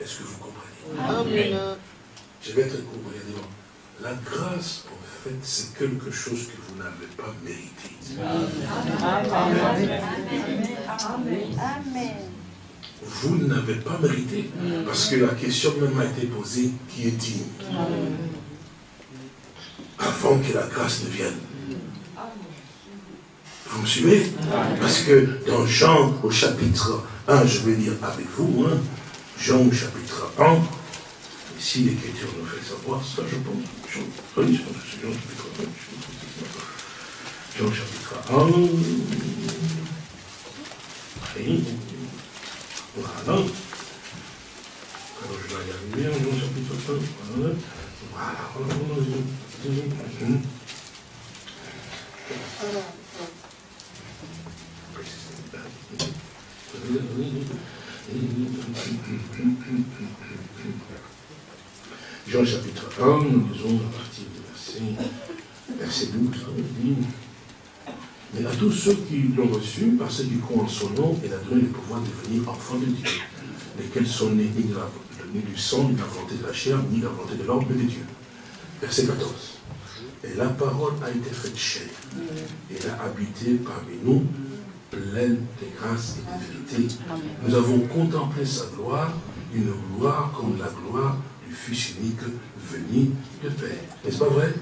Est-ce que vous comprenez? Je vais être court, regardez La grâce, en fait, c'est quelque chose que vous n'avez pas mérité. Vous n'avez pas mérité. Parce que la question même a été posée, qui est digne Avant que la grâce ne vienne. Vous me suivez? Parce que dans Jean au chapitre 1, je vais lire avec vous, hein, Jean au chapitre 1, ici l'Écriture nous fait savoir ça, je pense. Jean, Jean chapitre 1, Jean chapitre 1. Voilà. Alors je vais regarder Jean chapitre 1. Voilà. Voilà. Jean chapitre 1, nous lisons à partir du verset, verset 12, on dit mais à tous ceux qui l'ont reçu, par ceux qui croient en son nom, il a donné le pouvoir de devenir enfants de Dieu, lesquels sont nés ni, du sang, ni de la volonté de la chair, ni de la volonté de l'homme, mais de Dieu. Verset 14. Et la parole a été faite chair. Elle a habité parmi nous, pleine de grâce et de vérité. Nous avons contemplé sa gloire, une gloire comme la gloire Fils unique venu de Père. N'est-ce pas vrai?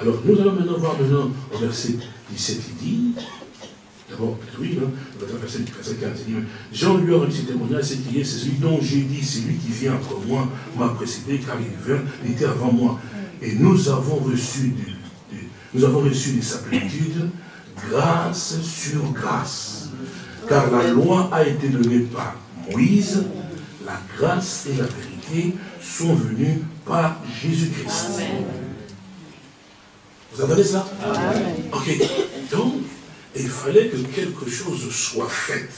Alors, nous allons maintenant voir maintenant au verset 17, il dit, d'abord, oui, hein, verset, verset 15, il dit, Jean lui a rendu ce témoignage, c'est qui est, c'est celui dont j'ai dit, c'est lui qui vient après moi, m'a précédé, car il, vient, il était avant moi. Et nous avons reçu nous avons reçu de sa plénitude grâce sur grâce. Car la loi a été donnée par Moïse, la grâce et la vérité sont venues par Jésus-Christ. Vous entendez ça Ok. Donc, il fallait que quelque chose soit fait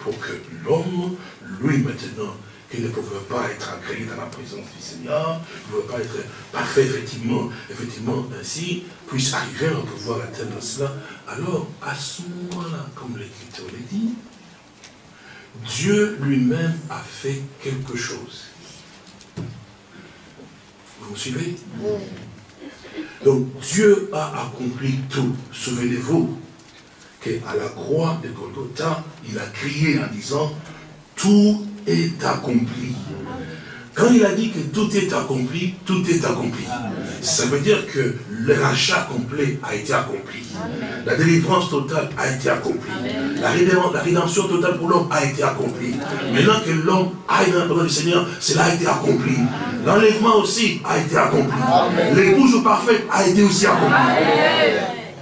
pour que l'homme, lui maintenant, qui ne pouvait pas être agréé dans la présence du Seigneur, ne pouvait pas être parfait, effectivement, effectivement, ainsi, puisse arriver à pouvoir atteindre cela. Alors, à ce moment-là, comme l'Écriture le dit, Dieu lui-même a fait quelque chose. Vous me suivez? Donc Dieu a accompli tout. Souvenez-vous qu'à la croix de Golgotha, il a crié en disant, tout est accompli. Quand il a dit que tout est accompli, tout est accompli. Ça veut dire que le rachat complet a été accompli. La délivrance totale a été accomplie. La rédemption totale pour l'homme a été accomplie. Maintenant que l'homme aille dans la parole du Seigneur, cela a été accompli. L'enlèvement aussi a été accompli. L'épouse parfaite a été aussi accomplie.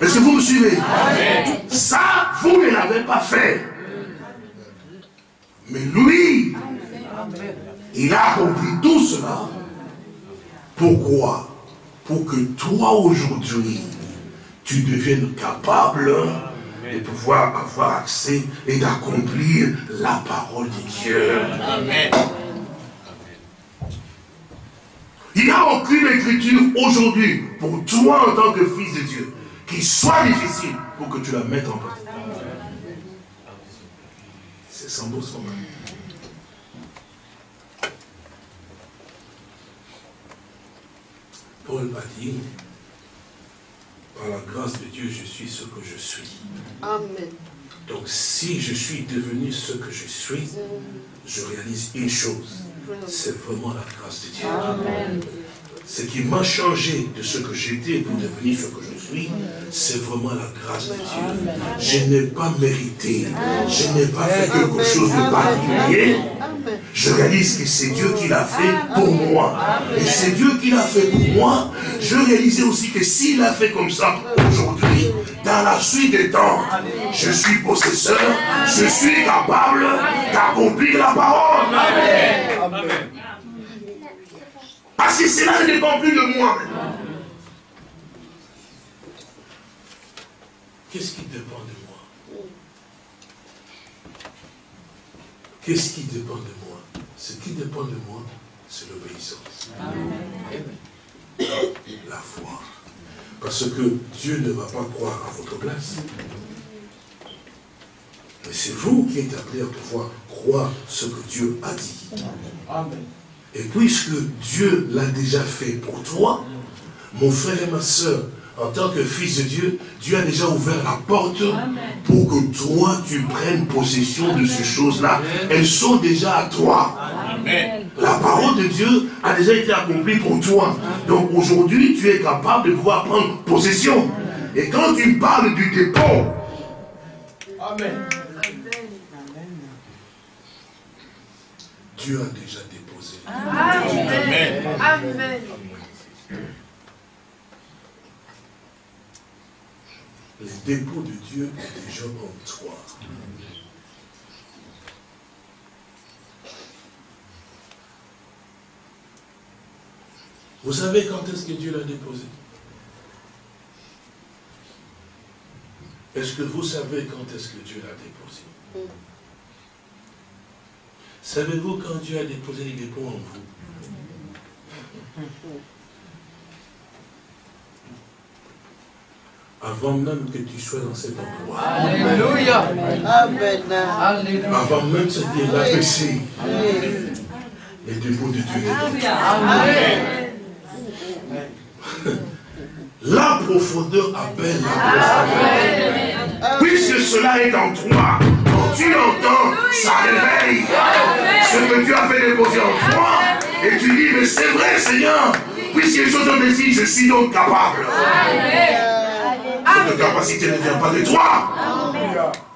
Est-ce que vous me suivez? Ça, vous ne l'avez pas fait. Mais lui, il a accompli tout cela. Pourquoi Pour que toi aujourd'hui, tu deviennes capable de pouvoir avoir accès et d'accomplir la parole de Dieu. Amen. Il n'y a aucune écriture aujourd'hui pour toi en tant que fils de Dieu qui soit difficile pour que tu la mettes en pratique. C'est sans doute son Paul a dit, par la grâce de Dieu, je suis ce que je suis. Amen. Donc si je suis devenu ce que je suis, je réalise une chose. C'est vraiment la grâce de Dieu. Amen. Ce qui m'a changé de ce que j'étais pour devenir ce que je suis, c'est vraiment la grâce de Dieu. Je n'ai pas mérité. Je n'ai pas fait quelque chose de particulier je réalise que c'est Dieu qui l'a fait pour moi. Et c'est Dieu qui l'a fait pour moi. Je réalisais aussi que s'il l'a fait comme ça aujourd'hui, dans la suite des temps, je suis possesseur, je suis capable d'accomplir la parole. Amen. Parce que cela ne dépend plus de moi Qu'est-ce qui dépend de moi? Qu'est-ce qui dépend de moi? Ce qui dépend de moi, c'est l'obéissance. La foi. Parce que Dieu ne va pas croire à votre place. Mais c'est vous qui êtes appelé à pouvoir croire ce que Dieu a dit. Et puisque Dieu l'a déjà fait pour toi, mon frère et ma soeur, en tant que fils de Dieu, Dieu a déjà ouvert la porte pour que toi, tu prennes possession de ces choses-là. Elles sont déjà à toi. La parole de Dieu a déjà été accomplie pour toi. Donc aujourd'hui, tu es capable de pouvoir prendre possession. Et quand tu parles du dépôt, Amen. Dieu a déjà Amen. Amen. Le dépôt de Dieu est déjà en toi. Vous savez quand est-ce que Dieu l'a déposé? Est-ce que vous savez quand est-ce que Dieu l'a déposé? Savez-vous quand Dieu a déposé les dépôts en vous? Avant même que tu sois dans cet endroit. Alléluia. Amen. Avant même de dire l'abaisser. Les dépôts de Dieu. Amen. La profondeur appelle la profondeur. Puisque cela est en toi, tu entends, ça réveille ce que Dieu a fait déposer en toi. Et tu dis, mais c'est vrai Seigneur, puisque les choses ont décidé, je suis donc capable. Cette capacité ne vient pas de toi.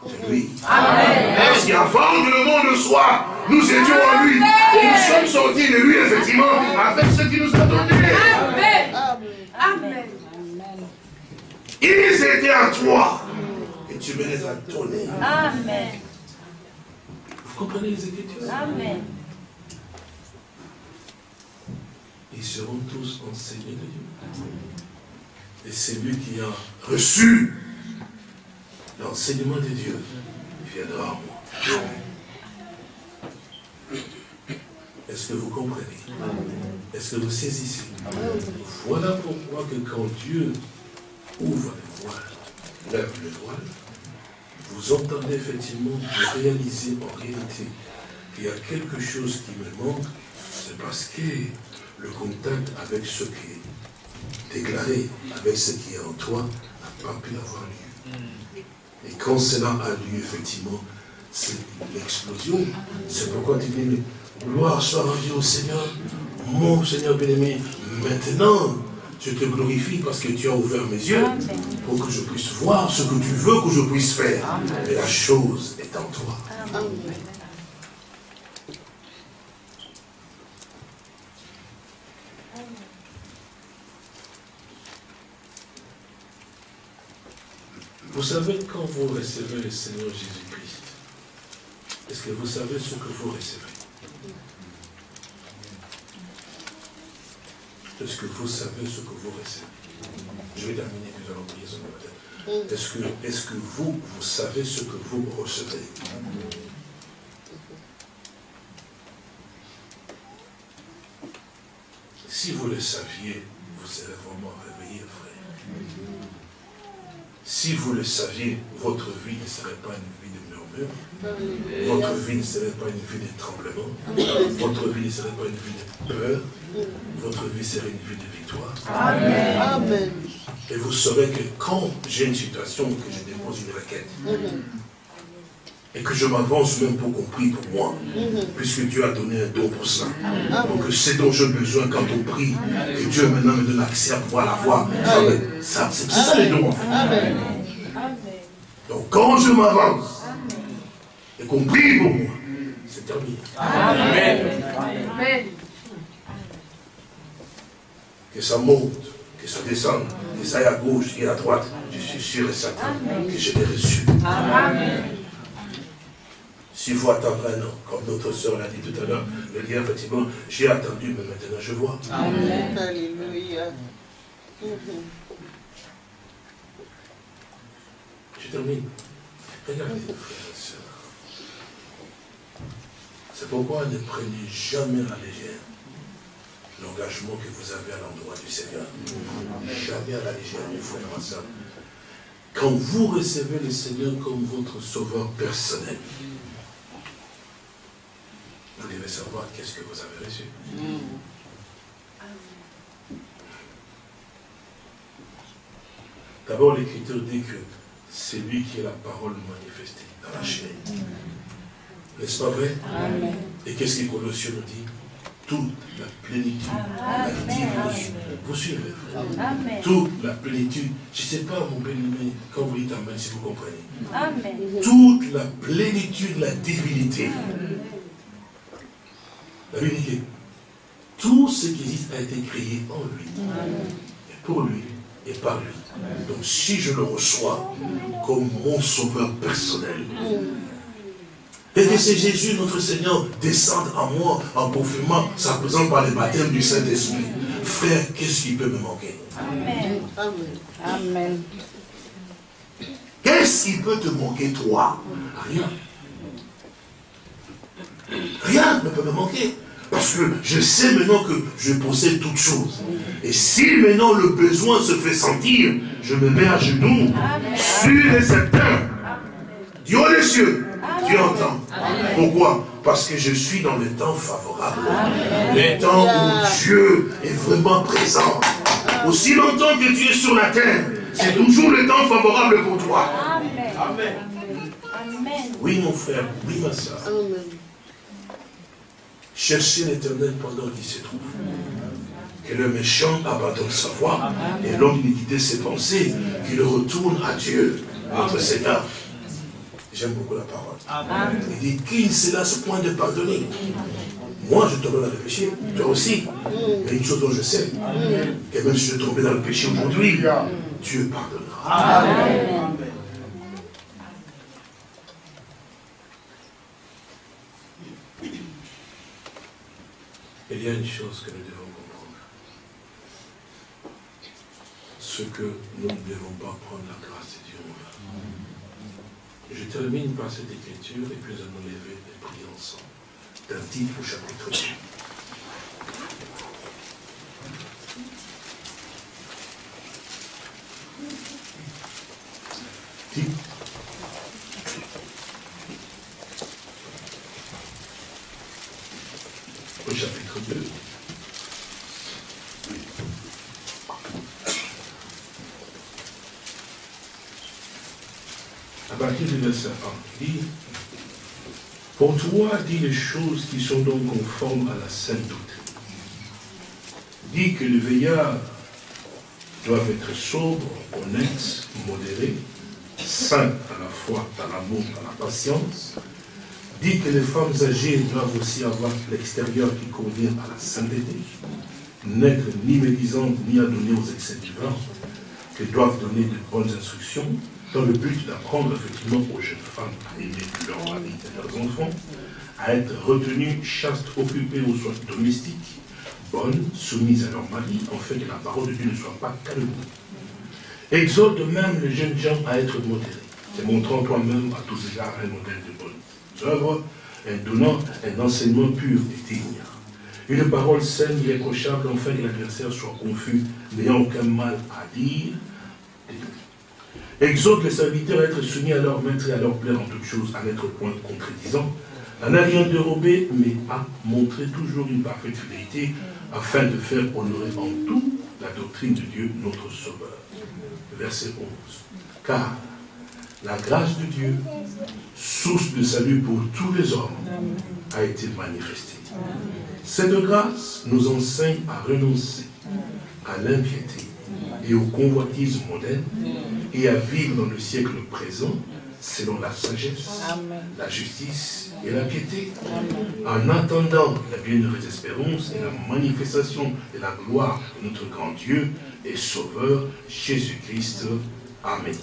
C'est lui. Parce qu'avant que le monde soit, nous étions en lui. Et nous sommes sortis de lui, effectivement, avec ce qu'il nous a donné. Amen. Ils étaient à toi. Et tu me les as donnés. Amen. Vous comprenez les Écritures Amen. Ils seront tous enseignés de Dieu. Et celui qui a reçu l'enseignement de Dieu viendra en moi. Est-ce que vous comprenez? Est-ce que vous saisissez? Voilà pourquoi que quand Dieu ouvre le voile, lève le voile, vous entendez effectivement vous réaliser en réalité qu'il y a quelque chose qui me manque, c'est parce que le contact avec ce qui est déclaré, avec ce qui est en toi, n'a pas pu avoir lieu. Et quand cela a lieu, effectivement, c'est l'explosion. C'est pourquoi tu dis, gloire soit rendue au Seigneur, mon Seigneur bien-aimé. Maintenant, je te glorifie parce que tu as ouvert mes yeux pour que je puisse voir ce que tu veux que je puisse faire. Et la chose est en toi. Vous savez, quand vous recevez le Seigneur Jésus-Christ, est-ce que vous savez ce que vous recevez Est-ce que vous savez ce que vous recevez Je vais terminer, puis nous allons prier ce matin. Est-ce que, est que vous, vous savez ce que vous recevez Si vous le saviez, vous serez vraiment réveillé, frère. Si vous le saviez, votre vie ne serait pas une vie de Votre vie ne serait pas une vie de tremblement. Votre vie ne serait pas une vie de peur. Votre vie serait une vie de victoire. Amen. Et vous saurez que quand j'ai une situation que je dépose une requête, et que je m'avance même pour qu'on prie pour moi, puisque Dieu a donné un don pour cela. Donc c'est dont j'ai besoin quand on prie, que Dieu maintenant me donne accès à pouvoir la voir. Ça, c'est ça les dons. Donc quand je m'avance, et qu'on prie pour moi, c'est terminé. Amen. Que ça monte, que ça descende, que ça aille à gauche et à droite, je suis sûr et certain que je l'ai reçu. Amen. S'il faut attendre un an, comme notre soeur l'a dit tout à l'heure, le lien, effectivement, j'ai attendu, mais maintenant je vois. Amen. Alléluia. Je termine. Regardez. C'est pourquoi ne prenez jamais à la légère l'engagement que vous avez à l'endroit du Seigneur. Jamais à la légère, mes frères et sœurs. Quand vous recevez le Seigneur comme votre sauveur personnel, vous devez savoir qu'est-ce que vous avez reçu. D'abord, l'Écriture dit que c'est lui qui est la parole manifestée dans la chair. N'est-ce pas vrai? Et qu'est-ce que Colossiens nous dit? Toute la plénitude, la divinité. Vous suivez Amen. Toute la plénitude. Je ne sais pas, mon bien-aimé, quand vous dites Amen, si vous comprenez. Amen. Toute la plénitude, la divinité. La Bible dit que tout ce qui existe a été créé en lui. Et pour lui et par lui. Donc si je le reçois comme mon sauveur personnel, et que c'est Jésus, notre Seigneur, descende en moi en confirmant sa présence par le baptême du Saint-Esprit. Frère, qu'est-ce qui peut me manquer? Amen. Amen. Amen. Qu'est-ce qui peut te manquer, toi? Rien. Rien ne peut me manquer. Parce que je sais maintenant que je possède toutes choses. Et si maintenant le besoin se fait sentir, je me mets à genoux, sûr et certain. Dieu des cieux, Dieu entend. Pourquoi? Parce que je suis dans le temps favorable. Le temps où Dieu est vraiment présent. Aussi longtemps que tu es sur la terre, c'est toujours le temps favorable pour toi. Amen. Oui, mon frère, oui, ma soeur. Cherchez l'éternel pendant qu'il se trouve. Que le méchant abandonne sa voie et l'homme d'iniquité ses pensées, qu'il retourne à Dieu, notre Seigneur. J'aime beaucoup la parole. Il dit, qui se lasse point de pardonner? Moi, je tombe dans le péché, toi aussi. Mais une chose dont je sais, que même si je tombais dans le péché aujourd'hui, Dieu pardonnera. Amen. Il y a une chose que nous devons comprendre. Ce que nous ne devons pas prendre la Dieu Je termine par cette écriture et puis nous allons lever et prier ensemble. D'un titre au chapitre 2. au chapitre 2. À partir du verset 1, il dit, pour toi, dis les choses qui sont donc conformes à la sainte doctrine. Dis que les veillards doivent être sobres, honnêtes, modérés, saints à la fois, dans l'amour, dans la patience, dit que les femmes âgées doivent aussi avoir l'extérieur qui convient à la sainteté, n'être ni médisantes ni adonnées aux excès du vin, qu'elles doivent donner de bonnes instructions, dans le but d'apprendre effectivement aux jeunes femmes à aimer leur mari et leurs enfants, à être retenues, chastes, occupées aux soins domestiques, bonnes, soumises à leur mari, en fait que la parole de Dieu ne soit pas calmée. Exhorte même les jeunes gens à être modérés, te montrant toi-même à tous égards un modèle de bonne œuvres, en donnant un enseignement pur et digne. Une parole saine, irréprochable, afin que l'adversaire soit confus, n'ayant aucun mal à dire. Exhorte les serviteurs à être soumis à leur maître et à leur plaire en toutes choses, à n'être point contredisant, à n'a rien dérobé, mais à montrer toujours une parfaite fidélité, afin de faire honorer en tout la doctrine de Dieu, notre Sauveur. Verset 11. Car la grâce de Dieu, source de salut pour tous les hommes, a été manifestée. Cette grâce nous enseigne à renoncer à l'impiété et aux convoitises modernes et à vivre dans le siècle présent selon la sagesse, la justice et la piété, en attendant la bienheureuse espérance et la manifestation de la gloire de notre grand Dieu et Sauveur, Jésus-Christ. Amen.